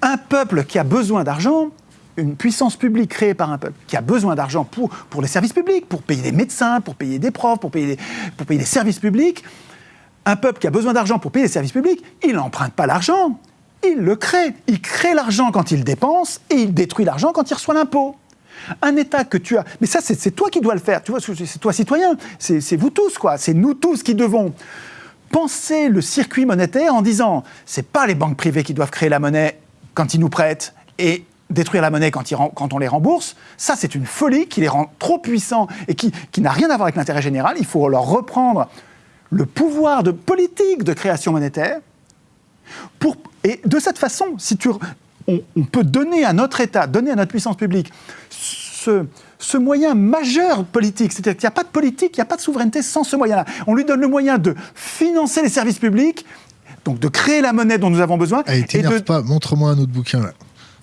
un peuple qui a besoin d'argent, une puissance publique créée par un peuple qui a besoin d'argent pour, pour les services publics, pour payer des médecins, pour payer des profs, pour payer des, pour payer services publics, un peuple qui a besoin d'argent pour payer les services publics, il n'emprunte pas l'argent, il le crée. Il crée l'argent quand il dépense et il détruit l'argent quand il reçoit l'impôt. Un État que tu as... Mais ça, c'est toi qui dois le faire. Tu vois, c'est toi citoyen. C'est c'est vous tous, quoi. C'est nous tous qui devons penser le circuit monétaire en disant c'est pas les banques privées qui doivent créer la monnaie quand ils nous prêtent et détruire la monnaie quand, ils ren- quand on les rembourse, ça c'est une folie qui les rend trop puissants et qui, qui n'a rien à voir avec l'intérêt général. Il faut leur reprendre le pouvoir de politique de création monétaire. Pour, et de cette façon, si tu, on, on peut donner à notre État, donner à notre puissance publique ce, ce moyen majeur politique. C'est-à-dire qu'il n'y a pas de politique, il n'y a pas de souveraineté sans ce moyen-là. On lui donne le moyen de financer les services publics, donc de créer la monnaie dont nous avons besoin. Allez, et de, pas, montre-moi un autre bouquin là.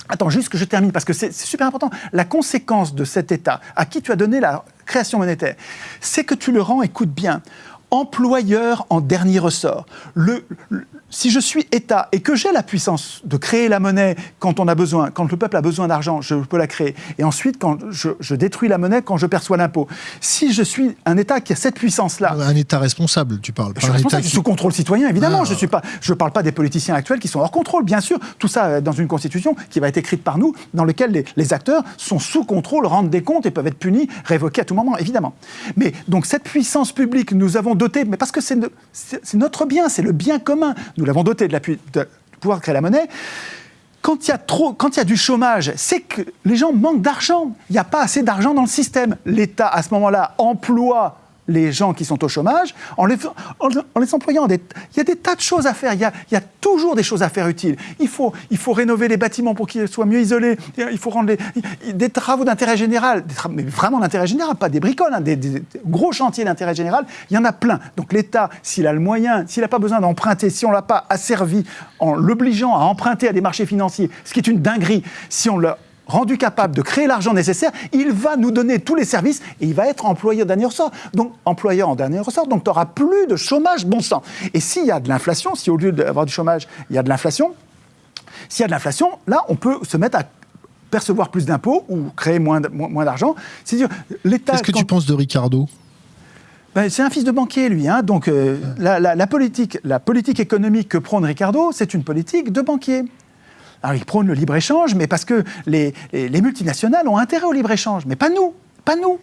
Attends, juste que je termine, parce que c'est super important. La conséquence de cet État, à qui tu as donné la création monétaire, c'est que tu le rends, écoute bien, employeur en dernier ressort. Si je suis État et que j'ai la puissance de créer la monnaie quand on a besoin, quand le peuple a besoin d'argent, je peux la créer. Et ensuite, quand je, je détruis la monnaie quand je perçois l'impôt. Si je suis un État qui a cette puissance-là, Un État responsable, tu parles. je suis un État responsable, qui- sous contrôle citoyen, évidemment. Ah. Je ne je parle pas des politiciens actuels qui sont hors contrôle, bien sûr. Tout ça euh, dans une constitution qui va être écrite par nous, dans laquelle les, les acteurs sont sous contrôle, rendent des comptes et peuvent être punis, révoqués à tout moment, évidemment. Mais donc cette puissance publique, nous avons doté, mais parce que c'est no- c'est c'est notre bien, c'est le bien commun. Nous l'avons doté de la de pouvoir créer la monnaie. Quand il y a trop, quand il y a du chômage, c'est que les gens manquent d'argent. Il n'y a pas assez d'argent dans le système. L'État, à ce moment-là, emploie les gens qui sont au chômage en les, employant. Il y a des tas de choses à faire. Il y a, toujours des choses à faire utiles. Il faut, rénover les bâtiments pour qu'ils soient mieux isolés. Il faut rendre des travaux d'intérêt général, des mais vraiment d'intérêt général, pas des bricoles, hein, des, gros chantiers d'intérêt général. Il y en a plein. Donc l'État, s'il a le moyen, s'il n'a pas besoin d'emprunter, si on l'a pas asservi en l'obligeant à emprunter à des marchés financiers, ce qui est une dinguerie, si on l'a rendu capable de créer l'argent nécessaire, il va nous donner tous les services et il va être employeur en dernier ressort. Donc, employeur en dernier ressort, donc tu n'auras plus de chômage bon sang. Et s'il y a de l'inflation, si au lieu d'avoir du chômage, il y a de l'inflation, s'il y a de l'inflation, là, on peut se mettre à percevoir plus d'impôts ou créer moins, d'argent. C'est-à-dire, l'État... Qu'est-ce que tu penses de Ricardo? Ben, c'est un fils de banquier, lui. hein. Donc, euh, la, la- la politique, la politique économique que prône Ricardo, c'est une politique de banquier. Alors, il prône le libre-échange, mais parce que les, les- les multinationales ont intérêt au libre-échange. Mais pas nous, pas nous.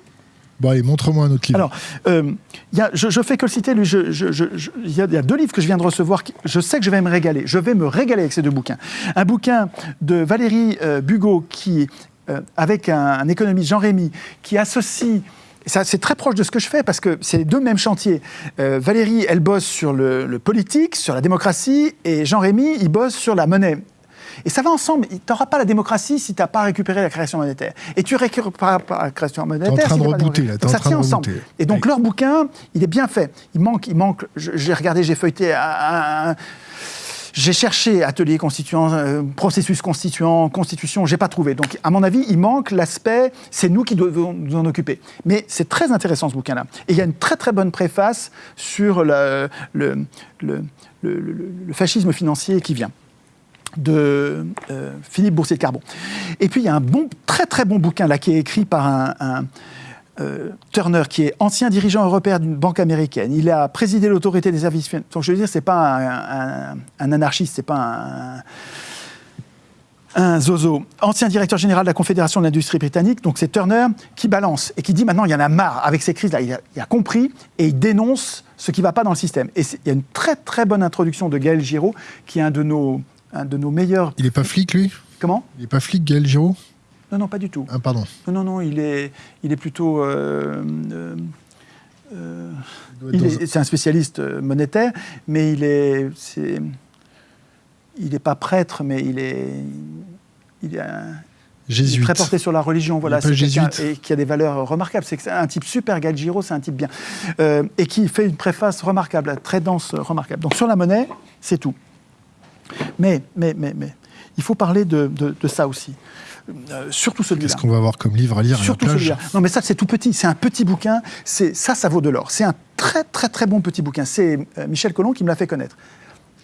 Bon, allez, montre-moi un autre livre. Alors, euh, il y a- je, je fais que le citer, Il y, a- il y a deux livres que je viens de recevoir. qui- Je sais que je vais me régaler. Je vais me régaler avec ces deux bouquins. Un bouquin de Valérie euh, Bugot, qui, euh, avec un, un économiste, Jean Rémy, qui associe. C'est très proche de ce que je fais parce que c'est les deux mêmes chantiers. Euh, Valérie, elle bosse sur le, le politique, sur la démocratie, et Jean Rémy, il bosse sur la monnaie. Et ça va ensemble. Tu n'auras pas la démocratie si tu n'as pas récupéré la création monétaire. Et tu récupéreras pas la création monétaire. train si de rebooter, là, t'es Donc en ça train tient de ensemble. Et donc Oui. leur bouquin, il est bien fait. Il manque, il manque. J'ai regardé, j'ai feuilleté. un- un- j'ai cherché atelier constituant, euh, processus constituant, constitution, j'ai pas trouvé. Donc, à mon avis, il manque l'aspect, c'est nous qui devons nous en occuper. Mais c'est très intéressant ce bouquin-là. Et il y a une très très bonne préface sur le, le, le- le- le- le fascisme financier qui vient de euh, Philippe Boursier de Carbon. Et puis il y a un bon, très très bon bouquin là qui est écrit par un, euh, Turner, qui est ancien dirigeant européen d'une banque américaine, il a présidé l'autorité des services financiers. Donc je veux dire, c'est pas un, un, un anarchiste, c'est pas un, un zozo, ancien directeur général de la Confédération de l'industrie britannique, donc c'est Turner qui balance et qui dit maintenant il y en a marre avec ces crises-là, il, il, a compris et il dénonce ce qui ne va pas dans le système. Et il y a une très très bonne introduction de Gaël Giraud, qui est un de nos, un de nos meilleurs... Il n'est pas flic lui? Comment? Il n'est pas flic Gaël Giraud? Non, non, pas du tout. Ah pardon. Non, non, non, il est, il est plutôt... Euh, euh, c'est un spécialiste monétaire, mais il est... est il n'est pas prêtre, mais il est, il est un, jésuite. très porté sur la religion, voilà, c'est et qui a des valeurs remarquables. C'est un type super, Galgiro, c'est un type bien, euh, et qui fait une préface remarquable, très dense, remarquable. Donc sur la monnaie, c'est tout. Mais, mais, mais, mais, il faut parler de, de, de ça aussi. Euh, surtout celui-là. Qu'est-ce qu'on va avoir comme livre à lire Surtout à la celui-là. Non, mais ça, c'est tout petit. C'est un petit bouquin. C'est ça, ça vaut de l'or. C'est un très, très, très bon petit bouquin. C'est euh, Michel Collomb qui me l'a fait connaître.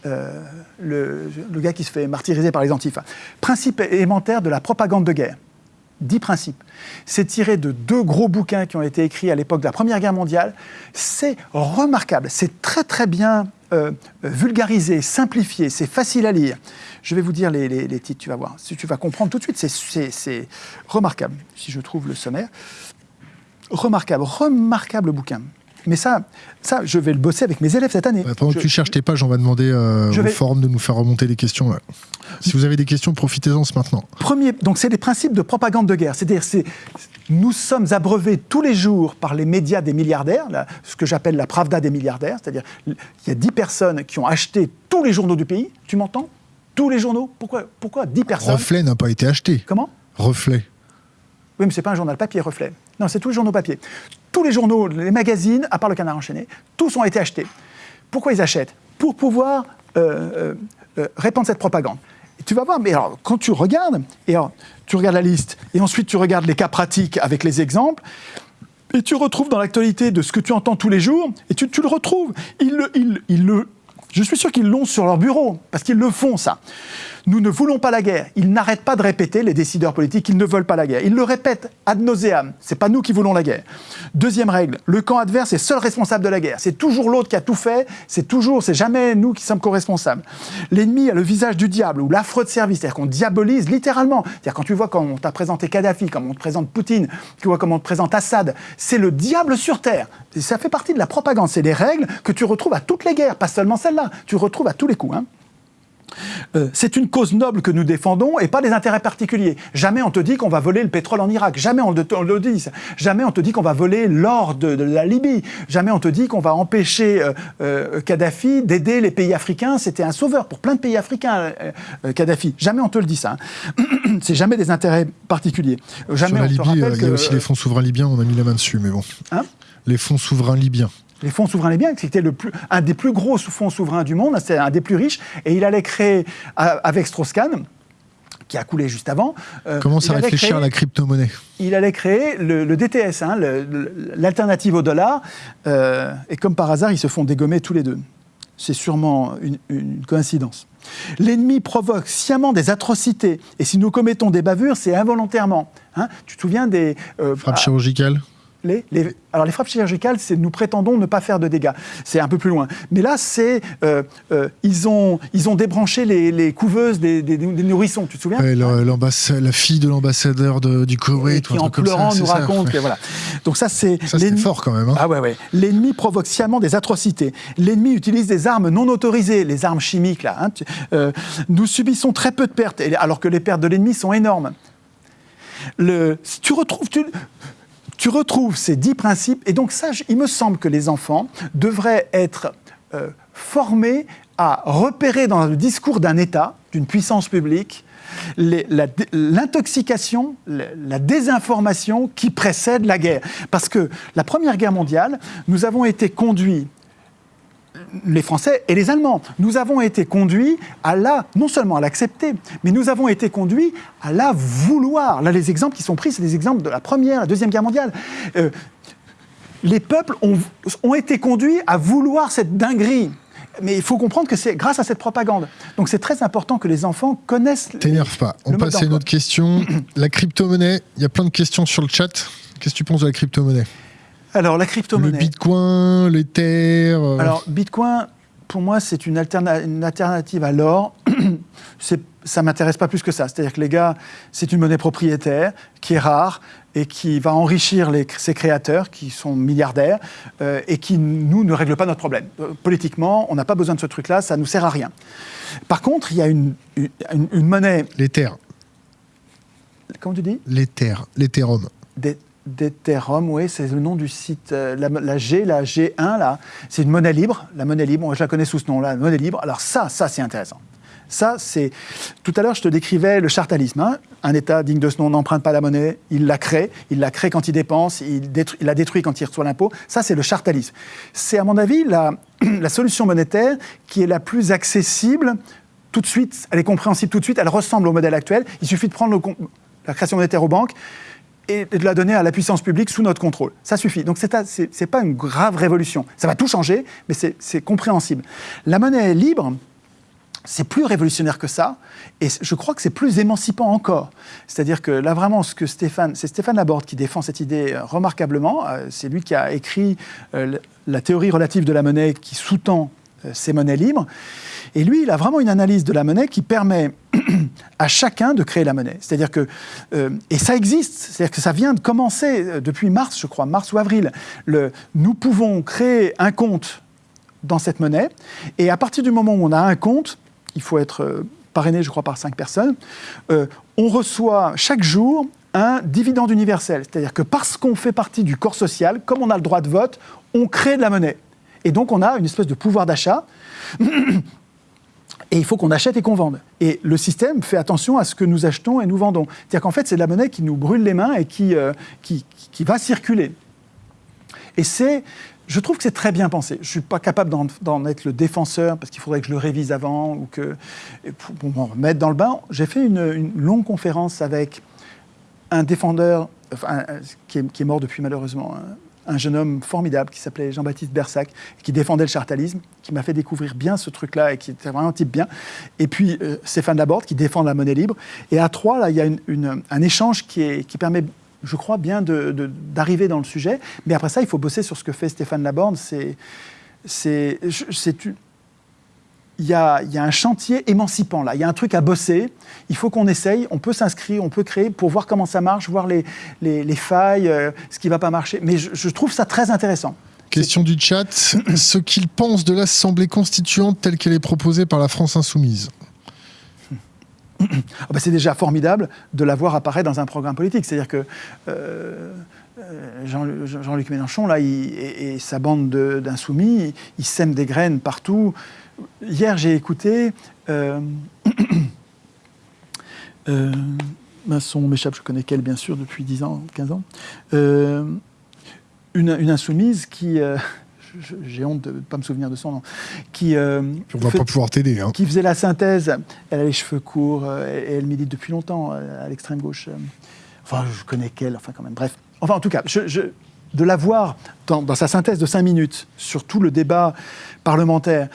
Euh, le, le, gars qui se fait martyriser par les antifas. Principe élémentaire de la propagande de guerre. Dix principes. C'est tiré de deux gros bouquins qui ont été écrits à l'époque de la Première Guerre mondiale. C'est remarquable. C'est très très bien euh, vulgarisé, simplifié. C'est facile à lire. Je vais vous dire les, les, titres, tu vas voir. Tu vas comprendre tout de suite. C'est remarquable. Si je trouve le sommaire. Remarquable, remarquable bouquin. Mais ça, ça, je vais le bosser avec mes élèves cette année. Bah, pendant je, que tu cherches tes pages, on va demander euh, au vais... forum de nous faire remonter des questions. Là. Si vous avez des questions, profitez-en ce maintenant. Premier, donc c'est les principes de propagande de guerre. C'est-à-dire, c'est, nous sommes abreuvés tous les jours par les médias des milliardaires, là, ce que j'appelle la pravda des milliardaires. C'est-à-dire, il y a 10 personnes qui ont acheté tous les journaux du pays. Tu m'entends? Tous les journaux? Pourquoi, pourquoi 10 personnes? Reflet n'a pas été acheté. Comment? Reflet. Oui, mais ce n'est pas un journal papier, Reflet. Non, c'est tous les journaux papier. Tous les journaux, les magazines, à part le Canard enchaîné, tous ont été achetés. Pourquoi ils achètent? Pour pouvoir euh, euh, répandre cette propagande. Et tu vas voir, mais alors, quand tu regardes, et alors, tu regardes la liste, et ensuite tu regardes les cas pratiques avec les exemples, et tu retrouves dans l'actualité de ce que tu entends tous les jours, et tu, le retrouves. Ils le, ils le, je suis sûr qu'ils l'ont sur leur bureau, parce qu'ils le font, ça. Nous ne voulons pas la guerre. Ils n'arrêtent pas de répéter, les décideurs politiques, qu'ils ne veulent pas la guerre. Ils le répètent ad nauseam. C'est pas nous qui voulons la guerre. Deuxième règle, le camp adverse est seul responsable de la guerre. C'est toujours l'autre qui a tout fait. C'est toujours, c'est jamais nous qui sommes co-responsables. L'ennemi a le visage du diable ou l'affreux de service. C'est-à-dire qu'on diabolise littéralement. C'est-à-dire quand tu vois comment on t'a présenté Kadhafi, comment on te présente Poutine, tu vois comment on te présente Assad, c'est le diable sur terre. Ça fait partie de la propagande. C'est des règles que tu retrouves à toutes les guerres, pas seulement celle-là. Tu retrouves à tous les coups. Hein. Euh, c'est une cause noble que nous défendons et pas des intérêts particuliers. Jamais on te dit qu'on va voler le pétrole en Irak. Jamais on, on le dit. Jamais on te dit qu'on va voler l'or de, de, la Libye. Jamais on te dit qu'on va empêcher euh, euh, Kadhafi d'aider les pays africains. C'était un sauveur pour plein de pays africains, Kadhafi. Jamais on te le dit ça. Hein. C'est jamais des intérêts particuliers. Jamais Sur la on Libye, te il y a aussi les fonds souverains libyens. On a mis la main dessus, mais bon. Hein? Les fonds souverains libyens. Les fonds souverains libyens, c'était le plus, un des plus gros fonds souverains du monde, c'est un des plus riches, et il allait créer, avec Strauss-Kahn, qui a coulé juste avant. Euh, Commence à réfléchir à la crypto-monnaie. Il allait créer le, le DTS, hein, l'alternative au dollar, euh, et comme par hasard, ils se font dégommer tous les deux. C'est sûrement une, une coïncidence. L'ennemi provoque sciemment des atrocités, et si nous commettons des bavures, c'est involontairement. Hein tu te souviens des... Euh, Frappes chirurgicales les, les, alors les frappes chirurgicales, c'est nous prétendons ne pas faire de dégâts. C'est un peu plus loin. Mais là, c'est euh, euh, ils ont ils ont débranché les, les couveuses des, des, des, nourrissons. Tu te souviens? Ouais, La fille de l'ambassadeur du Koweït, qui en pleurant nous raconte. Ça. Voilà. Donc ça, c'est fort quand même. Hein. Ah ouais ouais. L'ennemi provoque sciemment des atrocités. L'ennemi utilise des armes non autorisées, les armes chimiques là. Hein. Euh, nous subissons très peu de pertes, alors que les pertes de l'ennemi sont énormes. Le, tu retrouves, tu, tu retrouves ces dix principes, et donc ça, il me semble que les enfants devraient être euh, formés à repérer dans le discours d'un État, d'une puissance publique, l'intoxication, la, la, désinformation qui précède la guerre. Parce que la Première Guerre mondiale, nous avons été conduits les Français et les Allemands. Nous avons été conduits à la, non seulement à l'accepter, mais nous avons été conduits à la vouloir. Là, les exemples qui sont pris, c'est des exemples de la Première, la Deuxième Guerre mondiale. Euh, les peuples ont, ont été conduits à vouloir cette dinguerie. Mais il faut comprendre que c'est grâce à cette propagande. Donc c'est très important que les enfants connaissent. T'énerve pas. On passe à une autre question. la crypto-monnaie, il y a plein de questions sur le chat. Qu'est-ce que tu penses de la crypto-monnaie? Alors, la Le crypto-monnaie. bitcoin, l'ether euh, Alors, Bitcoin, pour moi, c'est une, alterna- une alternative à l'or. Ça m'intéresse pas plus que ça. C'est-à-dire que les gars, c'est une monnaie propriétaire qui est rare et qui va enrichir les- ses créateurs, qui sont milliardaires, euh, et qui, nous, ne règle pas notre problème. Euh, politiquement, on n'a pas besoin de ce truc-là, ça nous sert à rien. Par contre, il y a une, une- monnaie, l'ether, comment tu dis? L'ether, l'ethereum. D'Ethereum, oui, c'est le nom du site. euh, La, G, la G1, là, c'est une monnaie libre. La monnaie libre, moi, je la connais sous ce nom-là, la monnaie libre. Alors ça, ça, c'est intéressant. Ça, c'est... Tout à l'heure, je te décrivais le chartalisme. hein. Un État digne de ce nom n'emprunte pas la monnaie, il la crée, il la crée quand il dépense, il, la détruit quand il reçoit l'impôt. Ça, c'est le chartalisme. C'est, à mon avis, la, solution monétaire qui est la plus accessible tout de suite, elle est compréhensible tout de suite, elle ressemble au modèle actuel. Il suffit de prendre la création monétaire aux banques et de la donner à la puissance publique sous notre contrôle. Ça suffit. Donc c'est- c'est pas une grave révolution. Ça va tout changer, mais c'est compréhensible. La monnaie libre, c'est plus révolutionnaire que ça, et je crois que c'est plus émancipant encore. C'est-à-dire que là, vraiment, ce que Stéphane, c'est Stéphane Laborde qui défend cette idée euh, remarquablement. Euh, C'est lui qui a écrit euh, la théorie relative de la monnaie qui sous-tend ces monnaies libres. Et lui, il a vraiment une analyse de la monnaie qui permet à chacun de créer la monnaie. C'est-à-dire que, euh, et ça existe, c'est-à-dire que ça vient de commencer euh, depuis mars, je crois, mars ou avril. Nous pouvons créer un compte dans cette monnaie, et à partir du moment où on a un compte, il faut être euh, parrainé, je crois, par cinq personnes, on reçoit chaque jour un dividende universel. C'est-à-dire que parce qu'on fait partie du corps social, comme on a le droit de vote, on crée de la monnaie. Et donc on a une espèce de pouvoir d'achat. Et il faut qu'on achète et qu'on vende. Et le système fait attention à ce que nous achetons et nous vendons. C'est-à-dire qu'en fait, c'est de la monnaie qui nous brûle les mains et qui, euh, qui, va circuler. Et c'est, je trouve que c'est très bien pensé. Je ne suis pas capable d'en, être le défenseur parce qu'il faudrait que je le révise avant ou que pour, m'en remettre dans le bain. J'ai fait une, longue conférence avec un défendeur enfin, qui, est, qui est mort depuis malheureusement, un, un jeune homme formidable qui s'appelait Jean-Baptiste Bersac, qui défendait le chartalisme, qui m'a fait découvrir bien ce truc-là et qui était vraiment un type bien. Et puis euh, Stéphane Laborde qui défend la monnaie libre. Et à trois, là, il y a un échange qui, permet je crois bien d'arriver dans le sujet, mais après ça, il faut bosser sur ce que fait Stéphane Laborde. C'est, c'est, il y, a, il y a un chantier émancipant là, il y a un truc à bosser, il faut qu'on essaye, on peut s'inscrire, on peut créer pour voir comment ça marche, voir les, les, les failles, euh, ce qui ne va pas marcher. Mais je, je trouve ça très intéressant. Question du chat. ce qu'il pense de l'Assemblée constituante telle qu'elle est proposée par la France insoumise. Ah bah, c'est déjà formidable de la voir apparaître dans un programme politique. C'est-à-dire que euh, euh, Jean- Jean-Luc Mélenchon là, il- et, et sa bande de- d'insoumis, ils, ils sèment des graines partout. Hier, j'ai écouté. Euh, euh, ben, son m'échappe, je connais qu'elle, bien sûr, depuis 10 ans, 15 ans. Euh, une, une insoumise qui. euh, j'ai honte de ne pas me souvenir de son nom. Qui, euh, On va fait- pas pouvoir t'aider. Hein. qui faisait la synthèse. Elle a les cheveux courts et elle milite depuis longtemps à l'extrême gauche. Enfin, je connais qu'elle, enfin quand même. Bref. Enfin, en tout cas, je- je- de la voir dans, dans sa synthèse de cinq minutes sur tout le débat parlementaire,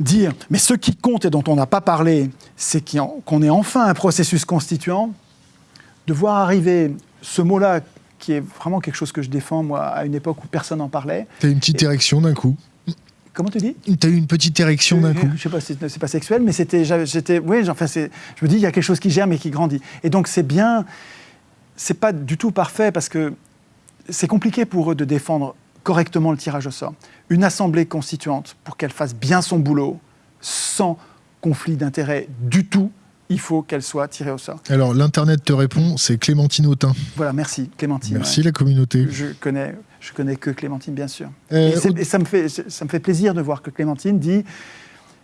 dire mais ce qui compte et dont on n'a pas parlé, c'est qu'on ait enfin un processus constituant, de voir arriver ce mot-là qui est vraiment quelque chose que je défends, moi, à une époque où personne n'en parlait. T'as eu une petite érection d'un coup. Comment tu dis? T'as eu une petite érection d'un coup. je sais pas, c'est c'est pas sexuel, mais c'était, j'étais, oui, enfin, je me dis, il y a quelque chose qui germe et qui grandit. Et donc, c'est bien, c'est pas du tout parfait parce que c'est compliqué pour eux de défendre correctement le tirage au sort. Une assemblée constituante, pour qu'elle fasse bien son boulot, sans conflit d'intérêts du tout, il faut qu'elle soit tirée au sort. Alors, l'Internet te répond, c'est Clémentine Autain. Voilà, merci Clémentine. Merci ouais. la communauté. Je connais, je connais que Clémentine, bien sûr. Euh, et, ça, me fait, ça me fait plaisir de voir que Clémentine dit,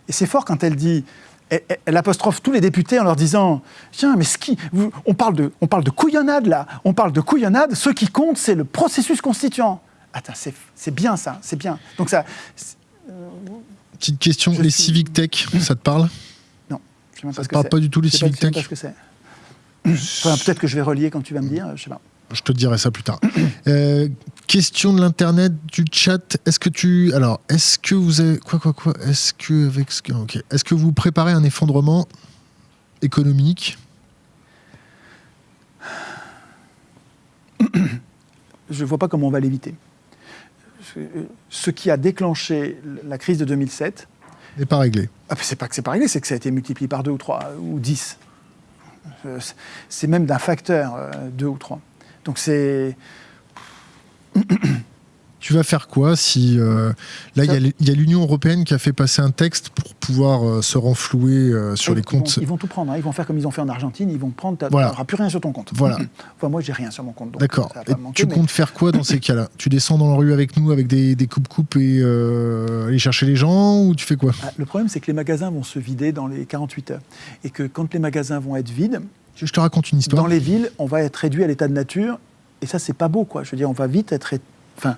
et c'est fort quand elle dit, elle apostrophe tous les députés en leur disant Tiens, mais ce qui, vous- on, parle de, on parle de couillonnade là, on parle de couillonnade, ce qui compte, c'est le processus constituant. Attends, c'est bien ça, c'est bien. Donc ça, c'est- Petite question, les suis- civic tech, ça te parle? Non, je sais même pas Ça ce que parle pas du tout les sais civic je sais tech pas ce que c'est. Enfin, Peut-être que je vais relier quand tu vas me dire, je sais pas. Je te dirai ça plus tard. Euh, question de l'internet, du chat. Est-ce que tu, alors, est-ce que vous avez quoi, quoi, quoi Est-ce que avec ce que, ok. Est-ce que vous préparez un effondrement économique? Je ne vois pas comment on va l'éviter. Ce qui a déclenché la crise de 2007 n'est pas réglé. Ah, c'est pas que c'est pas réglé, c'est que ça a été multiplié par deux ou trois ou dix. Euh, c'est même d'un facteur euh, deux ou trois. Donc c'est tu vas faire quoi si euh, là il y a l'Union européenne qui a fait passer un texte pour pouvoir euh, se renflouer euh, sur les comptes? ils vont tout prendre, hein. ils vont faire comme ils ont fait en Argentine, ils vont prendre, tu n'auras plus rien sur ton compte. Voilà. enfin moi j'ai rien sur mon compte. D'accord. Tu comptes faire quoi dans ces cas-là? Tu descends dans la rue avec nous avec des, coupes-coupes et aller chercher les gens ou tu fais quoi? Ah, Le problème c'est que les magasins vont se vider dans les 48 heures et que quand les magasins vont être vides, je te raconte une histoire. Dans les villes, on va être réduit à l'état de nature et ça c'est pas beau quoi. Je veux dire, on va vite être Enfin,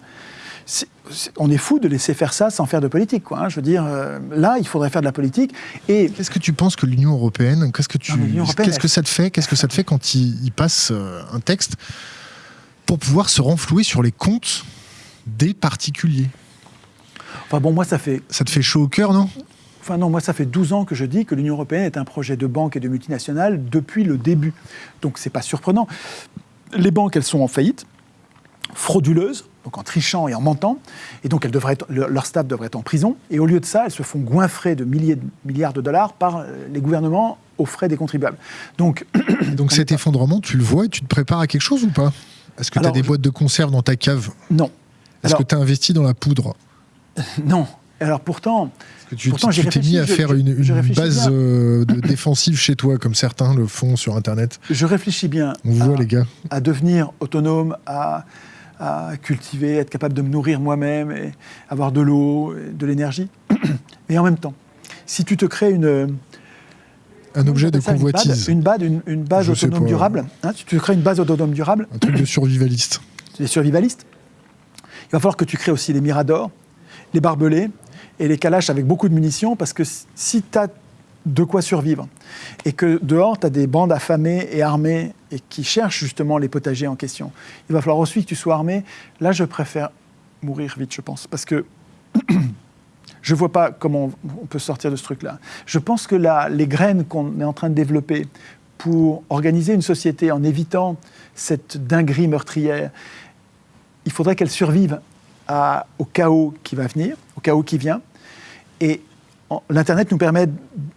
on est fou de laisser faire ça sans faire de politique. Quoi, hein. Je veux dire, euh, là, il faudrait faire de la politique. Et qu'est-ce que tu penses que l'Union européenne, qu'est-ce que tu, qu'est-ce que ça te fait, qu'est-ce que ça te fait quand il, passe euh, un texte pour pouvoir se renflouer sur les comptes des particuliers? Enfin bon, moi, ça fait. Ça te fait chaud au cœur, non? Enfin non, moi ça fait 12 ans que je dis que l'Union européenne est un projet de banque et de multinationale depuis le début. Donc c'est pas surprenant. Les banques, elles sont en faillite frauduleuses, donc en trichant et en mentant, et donc elles devraient leur staff devrait être en prison, et au lieu de ça, elles se font goinfrer de milliers de milliards de dollars par euh, les gouvernements aux frais des contribuables. Donc, donc cet effondrement, tu le vois et tu te prépares à quelque chose ou pas? Est-ce que tu as des boîtes de conserve dans ta cave? Non. Est-ce que tu as investi dans la poudre? Non. Alors pourtant, tu t'es mis à faire une, base euh, de défensive chez toi, comme certains le font sur Internet? Je réfléchis bien. On voit les gars. À devenir autonome, à à cultiver, être capable de me nourrir moi-même, et avoir de l'eau, de l'énergie. Mais en même temps, si tu te crées une... Un objet de convoitise. Une base, une, base autonome durable. Hein, tu te crées une base autonome durable... Un truc de survivaliste. Les survivalistes. Il va falloir que tu crées aussi les miradors, les barbelés et les calaches avec beaucoup de munitions, parce que si tu as de quoi survivre. Et que dehors, tu as des bandes affamées et armées et qui cherchent justement les potagers en question. Il va falloir aussi que tu sois armé. Là, je préfère mourir vite, je pense, parce que je ne vois pas comment on peut sortir de ce truc-là. Je pense que là, les graines qu'on est en train de développer pour organiser une société en évitant cette dinguerie meurtrière, il faudrait qu'elle survive au chaos qui va venir, au chaos qui vient. Et l'Internet nous permet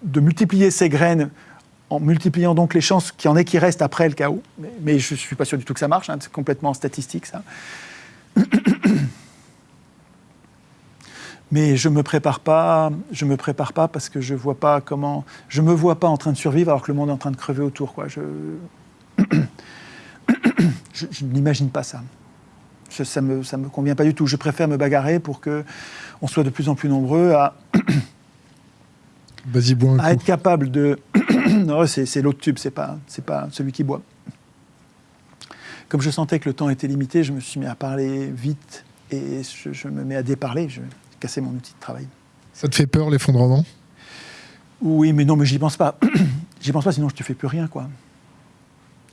de multiplier ces graines en multipliant donc les chances qu'il y en ait qui restent après le chaos. Mais, je ne suis pas sûr du tout que ça marche, hein, c'est complètement statistique ça. Mais je me me prépare pas parce que je vois pas comment, je me vois pas en train de survivre alors que le monde est en train de crever autour. Je, n'imagine pas ça. ça me, ça me convient pas du tout. Je préfère me bagarrer pour que on soit de plus en plus nombreux à à être capable de. non, c'est l'autre tube, c'est pas, pas celui qui boit. Comme je sentais que le temps était limité, je me suis mis à parler vite et je, me mets à déparler. Je vais casser mon outil de travail. Ça te fait peur l'effondrement? Oui, mais non, mais j'y pense pas. j'y pense pas, sinon je te fais plus rien, quoi.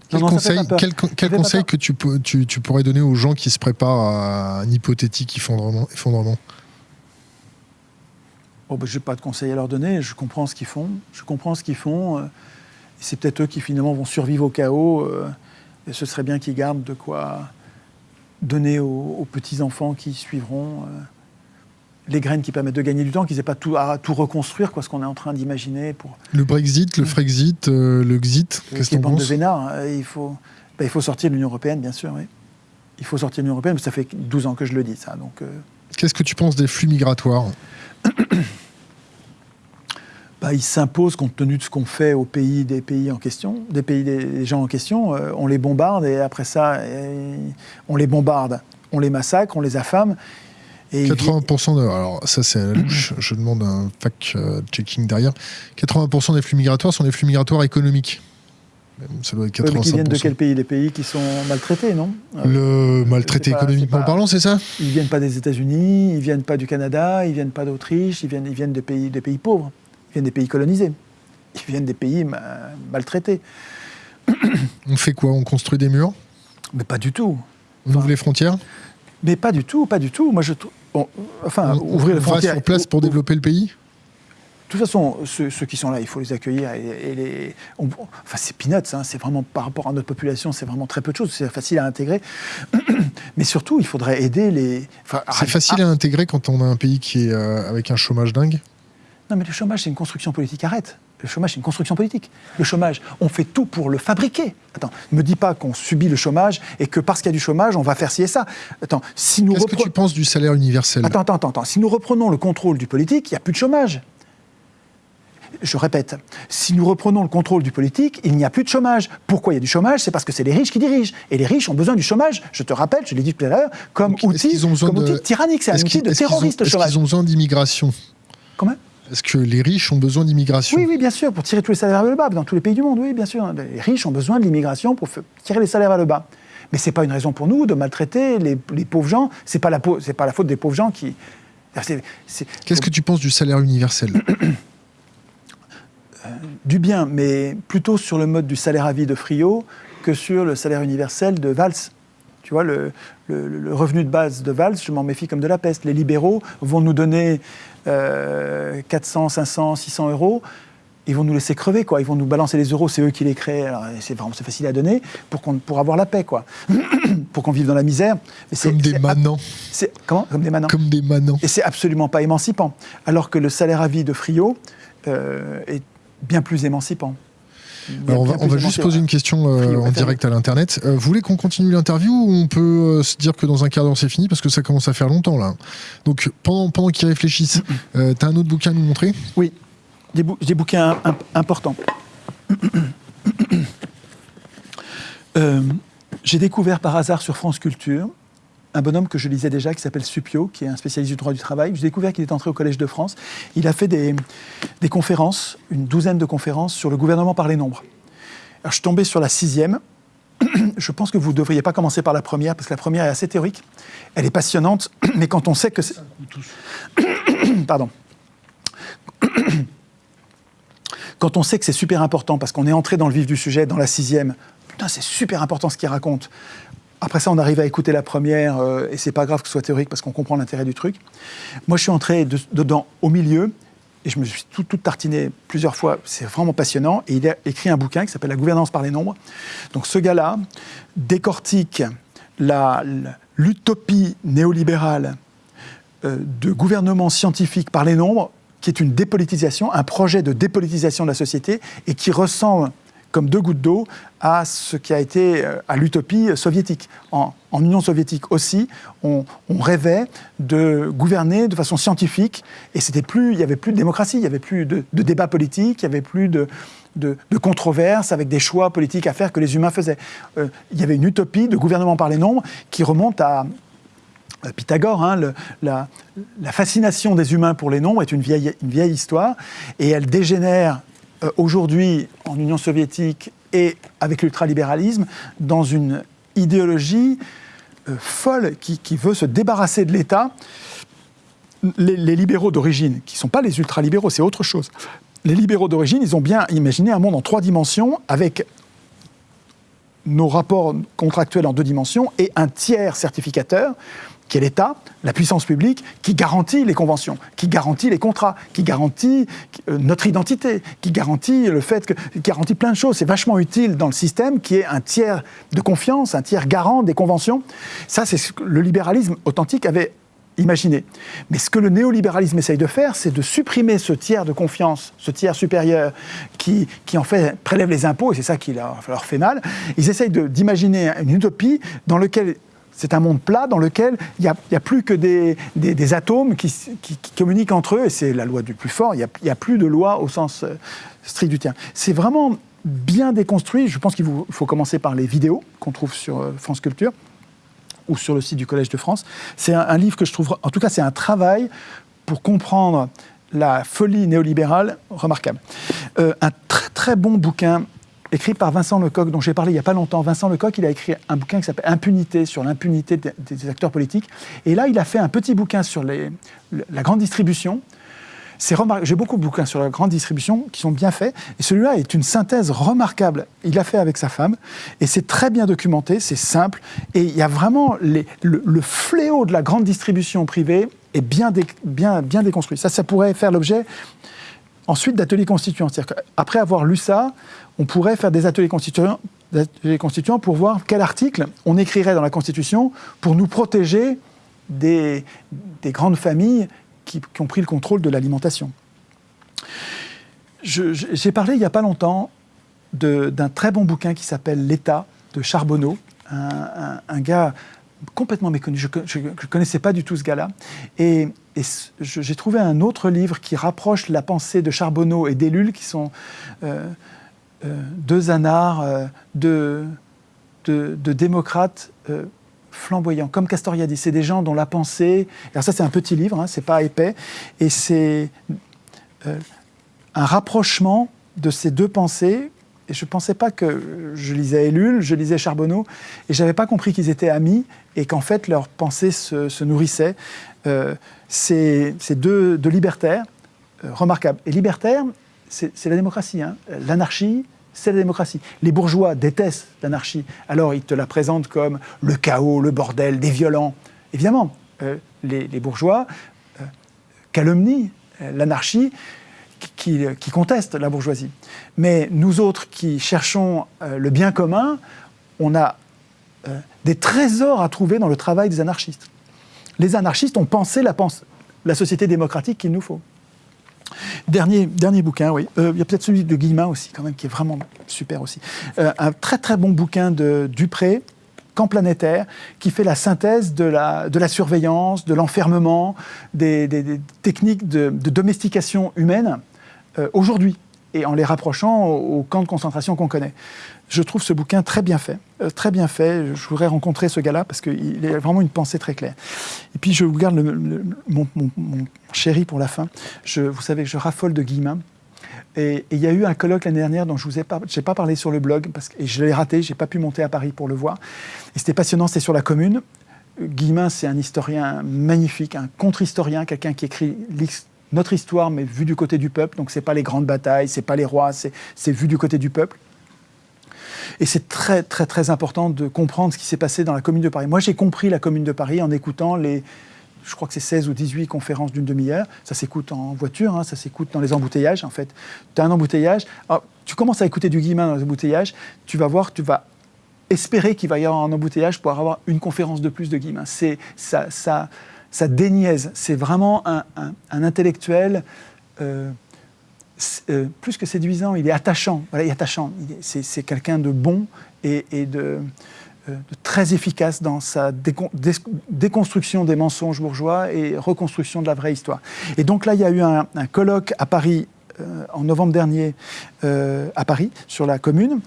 Quel conseil, quel, conseil que tu, tu, tu, pourrais donner aux gens qui se préparent à un hypothétique effondrement, effondrement? Ben, je n'ai pas de conseils à leur donner, je comprends ce qu'ils font. Je comprends ce qu'ils font. Euh, c'est peut-être eux qui finalement vont survivre au chaos. Euh, et ce serait bien qu'ils gardent de quoi donner aux, petits-enfants qui suivront euh, les graines qui permettent de gagner du temps, qu'ils n'aient pas tout, à tout reconstruire, quoi, ce qu'on est en train d'imaginer. Pour... Le Brexit, le Frexit, le Xit, qu'est-ce que tu penses de vénard, hein, il, faut, ben, il faut sortir de l'Union Européenne, bien sûr. Oui. Il faut sortir de l'Union Européenne, mais ça fait 12 ans que je le dis, ça. Donc, Qu'est-ce que tu penses des flux migratoires? Bah, il s'impose compte tenu de ce qu'on fait aux pays des pays en question, des pays des gens en question. Euh, on les bombarde et après ça, on les bombarde, on les massacre, on les affame. Et 80% de, alors ça c'est la louche, je demande un fact-checking derrière. 80% des flux migratoires sont des flux migratoires économiques. Ça doit être 85%. mais qui viennent de quel pays? Les pays qui sont maltraités, non? Le maltraité économiquement parlant, c'est ça? Ils viennent pas des États-Unis, ils viennent pas du Canada, ils viennent pas d'Autriche, ils viennent, ils viennent des pays, des pays pauvres. Ils viennent des pays colonisés. Ils viennent des pays maltraités. On fait quoi? On construit des murs? Mais pas du tout. On ouvre les frontières? Mais pas du tout, pas du tout. Moi, je enfin, ouvrir les frontières. sur place pour développer le pays? Toute façon, ceux, ceux qui sont là, il faut les accueillir. Et, et les, on- enfin, c'est peanuts, hein, c'est vraiment par rapport à notre population, c'est vraiment très peu de choses. C'est facile à intégrer. Mais surtout, il faudrait aider les. enfin, C'est facile à intégrer quand on a un pays qui est euh, avec un chômage dingue. Non, mais le chômage, c'est une construction politique. Arrête. Le chômage, c'est une construction politique. Le chômage, on fait tout pour le fabriquer. Attends, me dis pas qu'on subit le chômage et que parce qu'il y a du chômage, on va faire ci et ça. Attends, si nous Qu'est-ce que tu penses du salaire universel? Attends, attends, attends, attends. Si nous reprenons le contrôle du politique, il n'y a plus de chômage. Je répète, si nous reprenons le contrôle du politique, il n'y a plus de chômage. Pourquoi il y a du chômage? C'est parce que c'est les riches qui dirigent. Et les riches ont besoin du chômage, je te rappelle, je l'ai dit tout à l'heure, comme Donc, outil, ont comme de- outil tyrannique. C'est un outil de terroriste, le chômage. qu'ils ont besoin d'immigration? Comment? Est-ce que les riches ont besoin d'immigration? Oui, oui, bien sûr, pour tirer tous les salaires vers le bas, dans tous les pays du monde, oui, bien sûr. Les riches ont besoin de l'immigration pour tirer les salaires vers le bas. Mais ce n'est pas une raison pour nous de maltraiter les, les pauvres gens. Ce n'est pas, la pau- c'est pas la faute des pauvres gens qui... Qu'est-ce que tu penses du salaire universel? du bien, mais plutôt sur le mode du salaire à vie de Friot que sur le salaire universel de Valls. Tu vois, le, le- le revenu de base de Valls, je m'en méfie comme de la peste. Les libéraux vont nous donner euh, 400, 500, 600 euros. Ils vont nous laisser crever, quoi. Ils vont nous balancer les euros, c'est eux qui les créent. C'est vraiment facile à donner pour, pour avoir la paix, quoi. pour qu'on vive dans la misère. Comme des manants. Comment? Comme des manants. Comme des manants. Et c'est absolument pas émancipant. Alors que le salaire à vie de Friot euh, est bien plus émancipant. Alors on va, on juste poser une question euh, en direct à l'internet. Euh, vous voulez qu'on continue l'interview ou on peut euh, se dire que dans un quart d'heure c'est fini parce que ça commence à faire longtemps là? Donc pendant, pendant qu'ils réfléchissent, euh, t'as un autre bouquin à nous montrer? Oui, des, bou- des bouquins im- importants. J'ai découvert par hasard sur France Culture un bonhomme que je lisais déjà qui s'appelle Supio, qui est un spécialiste du droit du travail. J'ai découvert qu'il est entré au Collège de France. Il a fait des, conférences, une douzaine de conférences sur le gouvernement par les nombres. Alors, je suis tombé sur la sixième. Je pense que vous ne devriez pas commencer par la première, parce que la première est assez théorique. Elle est passionnante, mais quand on sait que c'est... Pardon. Quand on sait que c'est super important, parce qu'on est entré dans le vif du sujet, dans la sixième, putain, c'est super important ce qu'il raconte. Après ça, on arrive à écouter la première, euh, et c'est pas grave que ce soit théorique, parce qu'on comprend l'intérêt du truc. Moi, je suis entré de- dedans au milieu, et je me suis tout, tartiné plusieurs fois. C'est vraiment passionnant. Et il a écrit un bouquin qui s'appelle La gouvernance par les nombres. Donc ce gars-là décortique l'utopie néolibérale euh, de gouvernement scientifique par les nombres, qui est une dépolitisation, un projet de dépolitisation de la société, et qui ressemble comme deux gouttes d'eau à ce qui a été euh, à l'utopie soviétique. En, Union soviétique aussi, on, rêvait de gouverner de façon scientifique, et c'était plus, il n'y avait plus de démocratie, il n'y avait plus de, de débat politique, il n'y avait plus de, de, controverses avec des choix politiques à faire que les humains faisaient. Euh, il y avait une utopie de gouvernement par les nombres qui remonte à, Pythagore, hein, la, fascination des humains pour les nombres est une vieille histoire et elle dégénère euh, aujourd'hui en Union soviétique et avec l'ultralibéralisme dans une idéologie euh, folle qui, veut se débarrasser de l'État. Les, les libéraux d'origine, qui ne sont pas les ultralibéraux, c'est autre chose. Les libéraux d'origine, ils ont bien imaginé un monde en trois dimensions avec nos rapports contractuels en deux dimensions et un tiers certificateur qui est l'État, la puissance publique, qui garantit les conventions, qui garantit les contrats, qui garantit euh, notre identité, qui garantit le fait que, garantit plein de choses. C'est vachement utile dans le système qui est un tiers de confiance, un tiers garant des conventions. Ça, c'est ce que le libéralisme authentique avait imaginé. Mais ce que le néolibéralisme essaye de faire, c'est de supprimer ce tiers de confiance, ce tiers supérieur qui, qui en fait prélève les impôts, et c'est ça qui leur, leur fait mal. Ils essayent d'imaginer une utopie dans laquelle c'est un monde plat dans lequel il n'y a, plus que des, atomes qui, communiquent entre eux, et c'est la loi du plus fort, il n'y a, plus de loi au sens euh, strict du terme. C'est vraiment bien déconstruit, je pense qu'il faut commencer par les vidéos qu'on trouve sur euh, France Culture ou sur le site du Collège de France. C'est un, un livre que je trouve, en tout cas c'est un travail pour comprendre la folie néolibérale remarquable. Euh, un très très bon bouquin écrit par Vincent Lecoq, dont j'ai parlé il n'y a pas longtemps. Vincent Lecoq, il a écrit un bouquin qui s'appelle Impunité, sur l'impunité des, acteurs politiques. Et là, il a fait un petit bouquin sur la grande distribution. J'ai beaucoup de bouquins sur la grande distribution qui sont bien faits. Et celui-là est une synthèse remarquable. Il l'a fait avec sa femme. Et c'est très bien documenté, c'est simple. Et il y a vraiment le, fléau de la grande distribution privée est bien, bien déconstruit. Ça, ça pourrait faire l'objet ensuite d'ateliers constituants. C'est-à-dire qu'après avoir lu ça, on pourrait faire des ateliers constituants, pour voir quel article on écrirait dans la Constitution pour nous protéger des, des grandes familles qui, ont pris le contrôle de l'alimentation. J'ai parlé il n'y a pas longtemps d'un très bon bouquin qui s'appelle L'État de Charbonneau, un, gars complètement méconnu. Je ne connaissais pas du tout ce gars-là. Et, j'ai trouvé un autre livre qui rapproche la pensée de Charbonneau et d'Ellul, qui sont euh, de, de, de démocrates euh, flamboyants, comme Castoriadis. C'est des gens dont la pensée. Alors, ça, c'est un petit livre, hein, c'est pas épais. Et c'est euh, un rapprochement de ces deux pensées. Et je ne pensais pas que je lisais Ellul, je lisais Charbonneau, et je n'avais pas compris qu'ils étaient amis et qu'en fait leurs pensées se, se nourrissaient. Euh, c'est deux, libertaires remarquables. Et libertaires, c'est la démocratie. hein. L'anarchie, c'est la démocratie. Les bourgeois détestent l'anarchie. Alors ils te la présentent comme le chaos, le bordel, des violents. Évidemment, euh, les, bourgeois euh, calomnient euh, l'anarchie qui, conteste la bourgeoisie. Mais nous autres qui cherchons le bien commun, on a des trésors à trouver dans le travail des anarchistes. Les anarchistes ont pensé la, la société démocratique qu'il nous faut. Dernier, dernier bouquin, oui. Euh, Il y a peut-être celui de Guillemin aussi, quand même, qui est vraiment super aussi. Euh, un très très bon bouquin de Dupré, Camp planétaire, qui fait la synthèse de la, surveillance, de l'enfermement, des, techniques de, domestication humaine euh, aujourd'hui, et en les rapprochant aux, camps de concentration qu'on connaît. Je trouve ce bouquin très bien fait, très bien fait. Je voudrais rencontrer ce gars-là parce qu'il a vraiment une pensée très claire. Et puis je vous garde le- mon chéri pour la fin. Vous savez que je raffole de Guillemin. Et il y a eu un colloque l'année dernière dont je vous ai pas, pas parlé sur le blog parce que et je l'ai raté, j'ai pas pu monter à Paris pour le voir. Et c'était passionnant, c'était sur la Commune. Guillemin, c'est un historien magnifique, un contre-historien, quelqu'un qui écrit notre histoire mais vu du côté du peuple. Donc c'est pas les grandes batailles, c'est pas les rois, c'est vu du côté du peuple. Et c'est très, très, très important de comprendre ce qui s'est passé dans la Commune de Paris. Moi, j'ai compris la Commune de Paris en écoutant les, je crois que c'est 16 ou 18 conférences d'une demi-heure. Ça s'écoute en voiture, hein, ça s'écoute dans les embouteillages, en fait. Tu as un embouteillage, alors, tu commences à écouter du Guillemin dans les embouteillages, tu vas voir, tu vas espérer qu'il va y avoir un embouteillage pour avoir une conférence de plus de Guillemin. C'est, ça, ça, ça déniaise. C'est vraiment un, intellectuel... euh, euh, plus que séduisant, il est attachant. Il est attachant. C'est, quelqu'un de bon et, de, de très efficace dans sa décon- dé- déconstruction des mensonges bourgeois et reconstruction de la vraie histoire. Et donc là, il y a eu un, un colloque à Paris euh, en novembre dernier, euh, à Paris, sur la commune.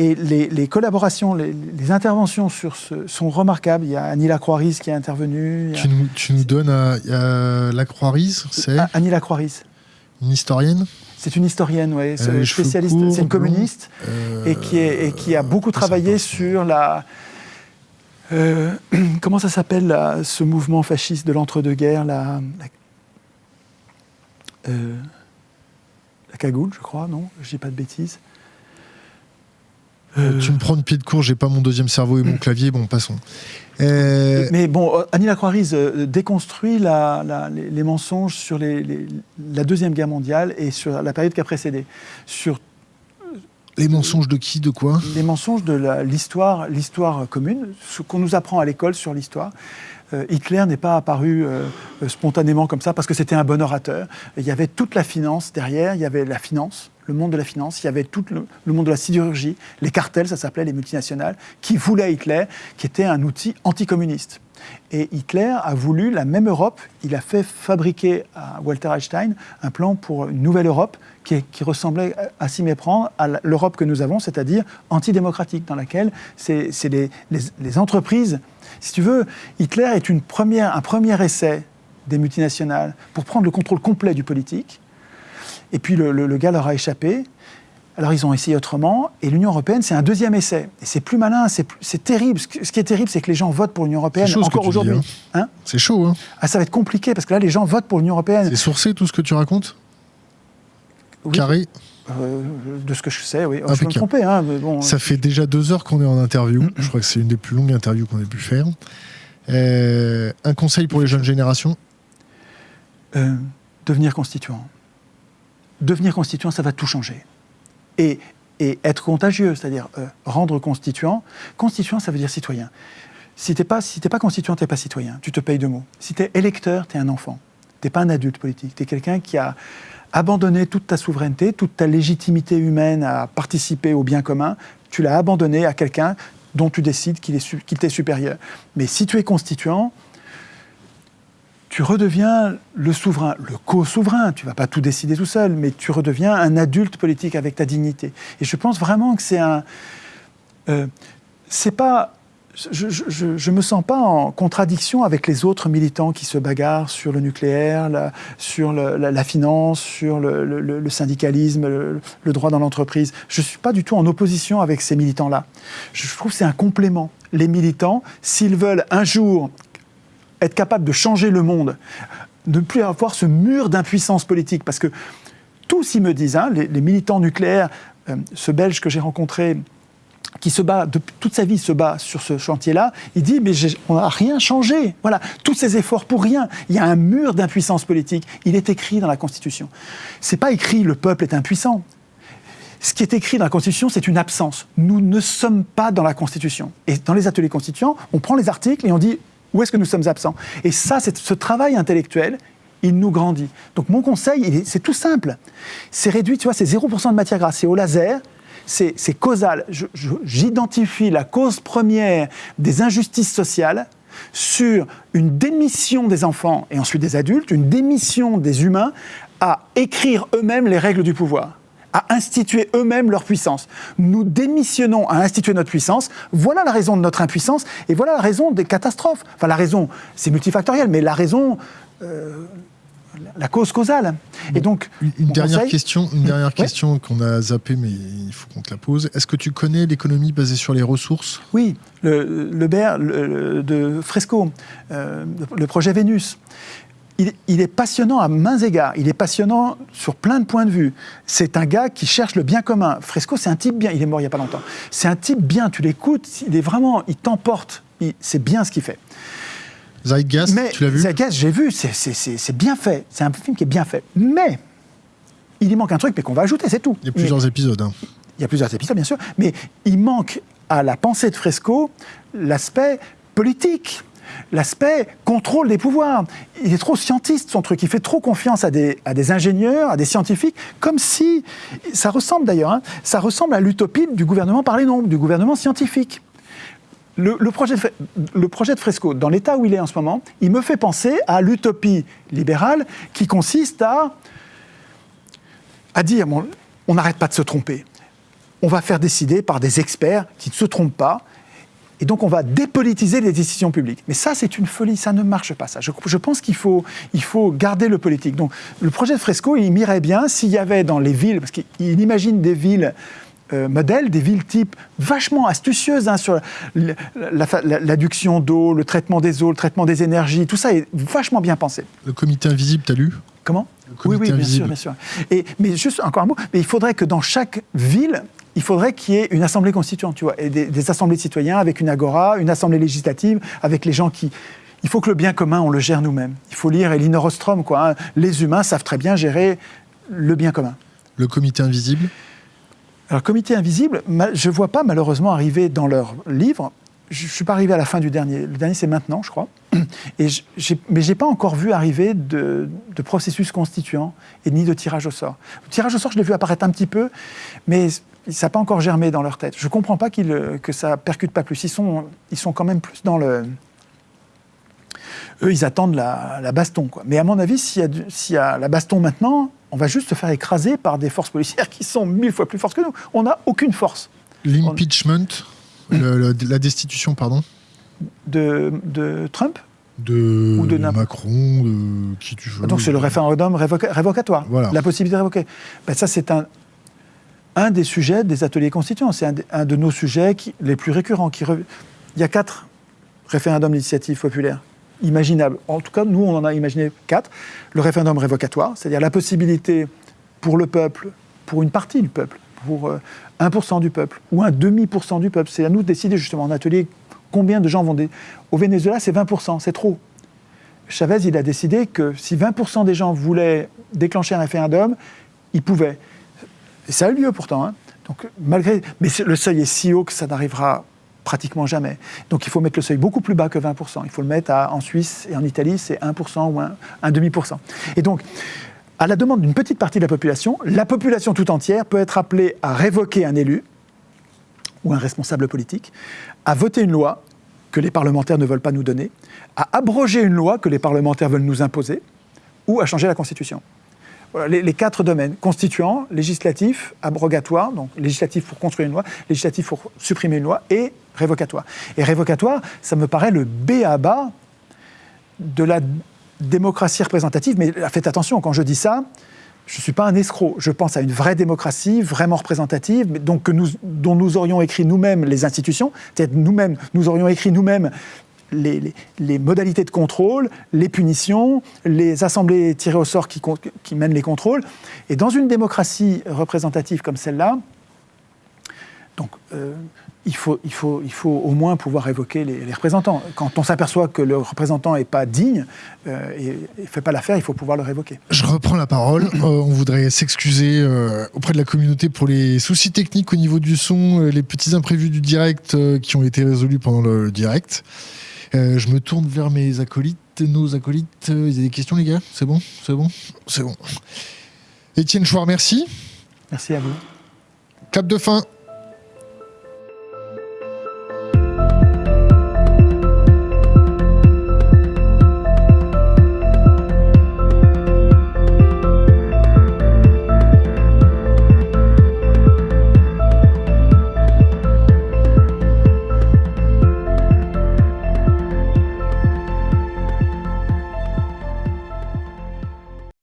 Et les, les collaborations, les, les interventions sur ce, sont remarquables. Il y a Annie Lacroix-Ries qui est intervenue. a- Tu nous, tu nous donnes à, à la Croix-Rise, c'est Annie Lacroix-Ries. une historienne? C'est une historienne, ouais, Euh, spécialiste. c'est une communiste. euh, et qui, est- et qui a beaucoup ça travaillé sur la. euh, comment ça s'appelle ce mouvement fasciste de l'entre-deux-guerres la, la, euh, la cagoule, je crois, non Je dis pas de bêtises. Euh, Tu me prends de pied de court, j'ai pas mon deuxième cerveau et mon clavier, bon, passons. Euh, Mais bon, euh, Annie Lacroix-Ries euh, déconstruit la- la- les, les mensonges sur les- les- la Deuxième Guerre mondiale et sur la période qui a précédé. Sur les mensonges de qui, de quoi? les mensonges de l'histoire, l'histoire commune, ce qu'on nous apprend à l'école sur l'histoire. Euh, Hitler n'est pas apparu euh, spontanément comme ça parce que c'était un bon orateur. Il y avait toute la finance derrière, il y avait la finance, le monde de la finance, il y avait tout le, monde de la sidérurgie, les cartels, ça s'appelait les multinationales, qui voulaient Hitler, qui était un outil anticommuniste. Et Hitler a voulu la même Europe. Il a fait fabriquer à Walter Einstein un plan pour une nouvelle Europe qui, ressemblait à s'y méprendre à l'Europe que nous avons, c'est-à-dire antidémocratique, dans laquelle c'est les- les entreprises. Si tu veux, Hitler est une première, un premier essai des multinationales pour prendre le contrôle complet du politique. Et puis le, le- le gars leur a échappé. Alors ils ont essayé autrement, et l'Union européenne, c'est un deuxième essai. Et c'est plus malin, c'est terrible. Ce qui est terrible, c'est que les gens votent pour l'Union européenne C'est chaud encore aujourd'hui. Hein C'est chaud, hein ah, ça va être compliqué, parce que là, les gens votent pour l'Union européenne. C'est sourcé tout ce que tu racontes? Oui, Carré? Euh, de ce que je sais, oui. Je peux me tromper, hein, mais bon. Ça fait déjà deux heures qu'on est en interview. Je crois que c'est une des plus longues interviews qu'on ait pu faire. Euh, un conseil pour les jeunes générations? Euh, devenir constituant. Devenir constituant, ça va tout changer. Et, et être contagieux, c'est-à-dire euh, rendre constituant. Constituant, ça veut dire citoyen. Si tu n'es pas, si pas constituant, tu n'es pas citoyen. Tu te payes de mots. Si tu es électeur, tu es un enfant. Tu n'es pas un adulte politique. Tu es quelqu'un qui a abandonné toute ta souveraineté, toute ta légitimité humaine à participer au bien commun. Tu l'as abandonné à quelqu'un dont tu décides qu'il t'est supérieur. Mais si tu es constituant, tu redeviens le souverain, le co-souverain. Tu vas pas tout décider tout seul, mais tu redeviens un adulte politique avec ta dignité. Et je pense vraiment que c'est un. Euh, c'est pas. Je, je, me sens pas en contradiction avec les autres militants qui se bagarrent sur le nucléaire, sur la, finance, sur le, syndicalisme, le, droit dans l'entreprise. Je suis pas du tout en opposition avec ces militants-là. Je trouve que c'est un complément. Les militants, s'ils veulent un jour être capable de changer le monde, ne plus avoir ce mur d'impuissance politique, parce que tous ils me disent, hein, les, militants nucléaires, euh, ce Belge que j'ai rencontré, qui se bat, de, toute sa vie se bat sur ce chantier-là, il dit mais on n'a rien changé. Voilà, tous ces efforts pour rien. Il y a un mur d'impuissance politique. Il est écrit dans la Constitution. C'est pas écrit le peuple est impuissant. Ce qui est écrit dans la Constitution, c'est une absence. Nous ne sommes pas dans la Constitution. Et dans les ateliers constituants, on prend les articles et on dit où est-ce que nous sommes absents? Et ça, ce travail intellectuel, il nous grandit. Donc mon conseil, c'est tout simple. C'est réduit, tu vois, c'est 0% de matière grasse. C'est au laser, c'est causal. J'identifie la cause première des injustices sociales sur une démission des enfants et ensuite des adultes, une démission des humains à écrire eux-mêmes les règles du pouvoir à instituer eux-mêmes leur puissance. Nous démissionnons à instituer notre puissance. Voilà la raison de notre impuissance et voilà la raison des catastrophes. Enfin, la raison, c'est multifactoriel, mais la raison. Euh, la cause causale. Et donc, une, dernière question, une dernière question qu'on a zappée, mais il faut qu'on te la pose. Est-ce que tu connais l'économie basée sur les ressources? Oui, le, le de Fresco, euh, le projet Vénus il, est passionnant à mains égards. Il est passionnant sur plein de points de vue. C'est un gars qui cherche le bien commun. Fresco, c'est un type bien. Il est mort il n'y a pas longtemps. C'est un type bien. Tu l'écoutes, il est vraiment, il t'emporte. C'est bien ce qu'il fait. Zeitgeist, tu l'as vu? Zeitgeist, j'ai vu. C'est bien fait. C'est un film qui est bien fait. Mais il y manque un truc, mais qu'on va ajouter, c'est tout. Il y a plusieurs épisodes. Hein. Il y a plusieurs épisodes, bien sûr. Mais il manque à la pensée de Fresco l'aspect politique l'aspect contrôle des pouvoirs. Il est trop scientiste, son truc. Il fait trop confiance à des, ingénieurs, à des scientifiques, comme si. Ça ressemble d'ailleurs, hein, ça ressemble à l'utopie du gouvernement par les nombres, du gouvernement scientifique. Le, projet de, le, projet de, Fresco, dans l'état où il est en ce moment, il me fait penser à l'utopie libérale qui consiste à, à dire on n'arrête pas de se tromper. On va faire décider par des experts qui ne se trompent pas, et donc on va dépolitiser les décisions publiques. Mais ça, c'est une folie, ça ne marche pas. Ça. Je, pense qu'il faut, il faut garder le politique. Donc le projet de Fresco, il m'irait bien s'il y avait dans les villes, parce qu'il imagine des villes euh, modèles, des villes type vachement astucieuses hein, sur l'adduction d'eau, le traitement des eaux, le traitement des énergies, tout ça est vachement bien pensé. Le comité invisible, tu as lu? Comment? Oui, oui, bien sûr, bien sûr. Et, mais juste encore un mot, mais il faudrait que dans chaque ville, il faudrait qu'il y ait une assemblée constituante, tu vois, et des, assemblées de citoyens avec une agora, une assemblée législative, avec les gens qui. Il faut que le bien commun, on le gère nous-mêmes. Il faut lire Elinor Ostrom, quoi. Hein. Les humains savent très bien gérer le bien commun. Le comité invisible? Alors, comité invisible, je ne vois pas malheureusement arriver dans leur livre. Je ne suis pas arrivé à la fin du dernier. Le dernier, c'est maintenant, je crois. Et mais je n'ai pas encore vu arriver de, de, processus constituant et ni de tirage au sort. Le tirage au sort, je l'ai vu apparaître un petit peu, mais ça n'a pas encore germé dans leur tête. Je ne comprends pas que ça percute pas plus. Ils sont, ils sont quand même plus dans le... Eux, ils attendent la, baston. Quoi. Mais à mon avis, s'il y, a la baston maintenant, on va juste se faire écraser par des forces policières qui sont mille fois plus fortes que nous. On n'a aucune force. L'impeachment, la destitution, pardon de, de Trump de, ou de Macron, de qui tu veux. Donc c'est le référendum révocatoire, la possibilité de révoquer. Ben, ça c'est un, un des sujets des ateliers constituants. C'est un, de nos sujets les plus récurrents. Qui Il y a quatre référendums d'initiative populaire imaginables. En tout cas, nous, on en a imaginé quatre. Le référendum révocatoire, c'est-à-dire la possibilité pour le peuple, pour une partie du peuple, pour 1% euh, du peuple ou un demi-pourcent du peuple. C'est à nous de décider justement en atelier combien de gens vont... Au Venezuela, c'est 20%, c'est trop. Chavez, il a décidé que si 20% des gens voulaient déclencher un référendum, il pouvait. Et ça a eu lieu pourtant. hein. Malgré, mais le seuil est si haut que ça n'arrivera pratiquement jamais. Donc il faut mettre le seuil beaucoup plus bas que 20%. Il faut le mettre en Suisse et en Italie, c'est 1% ou un, un demi-pourcent. Et donc, à la demande d'une petite partie de la population, la population tout entière peut être appelée à révoquer un élu ou un responsable politique, à voter une loi que les parlementaires ne veulent pas nous donner, à abroger une loi que les parlementaires veulent nous imposer, ou à changer la Constitution. Les, quatre domaines, constituant, législatif, abrogatoire, donc législatif pour construire une loi, législatif pour supprimer une loi, et révocatoire. Et révocatoire, ça me paraît le B à bas de la démocratie représentative, mais faites attention, quand je dis ça, je ne suis pas un escroc. Je pense à une vraie démocratie, vraiment représentative, donc dont nous aurions écrit nous-mêmes les institutions, c'est-à-dire nous-mêmes, nous aurions écrit nous-mêmes les, les- les modalités de contrôle, les punitions, les assemblées tirées au sort qui, mènent les contrôles. Et dans une démocratie représentative comme celle-là, donc, euh, il, faut, il, faut, il faut au moins pouvoir évoquer les, les représentants. Quand on s'aperçoit que le représentant n'est pas digne euh, et ne fait pas l'affaire, il faut pouvoir le révoquer. Je reprends la parole. Euh, on voudrait s'excuser auprès de la communauté pour les soucis techniques au niveau du son, les petits imprévus du direct qui ont été résolus pendant le direct. Euh, je me tourne vers mes acolytes, nos acolytes. Euh, Ils ont des questions, les gars? C'est bon? C'est bon? C'est bon. Étienne Chouard, merci. Merci à vous. Clap de fin.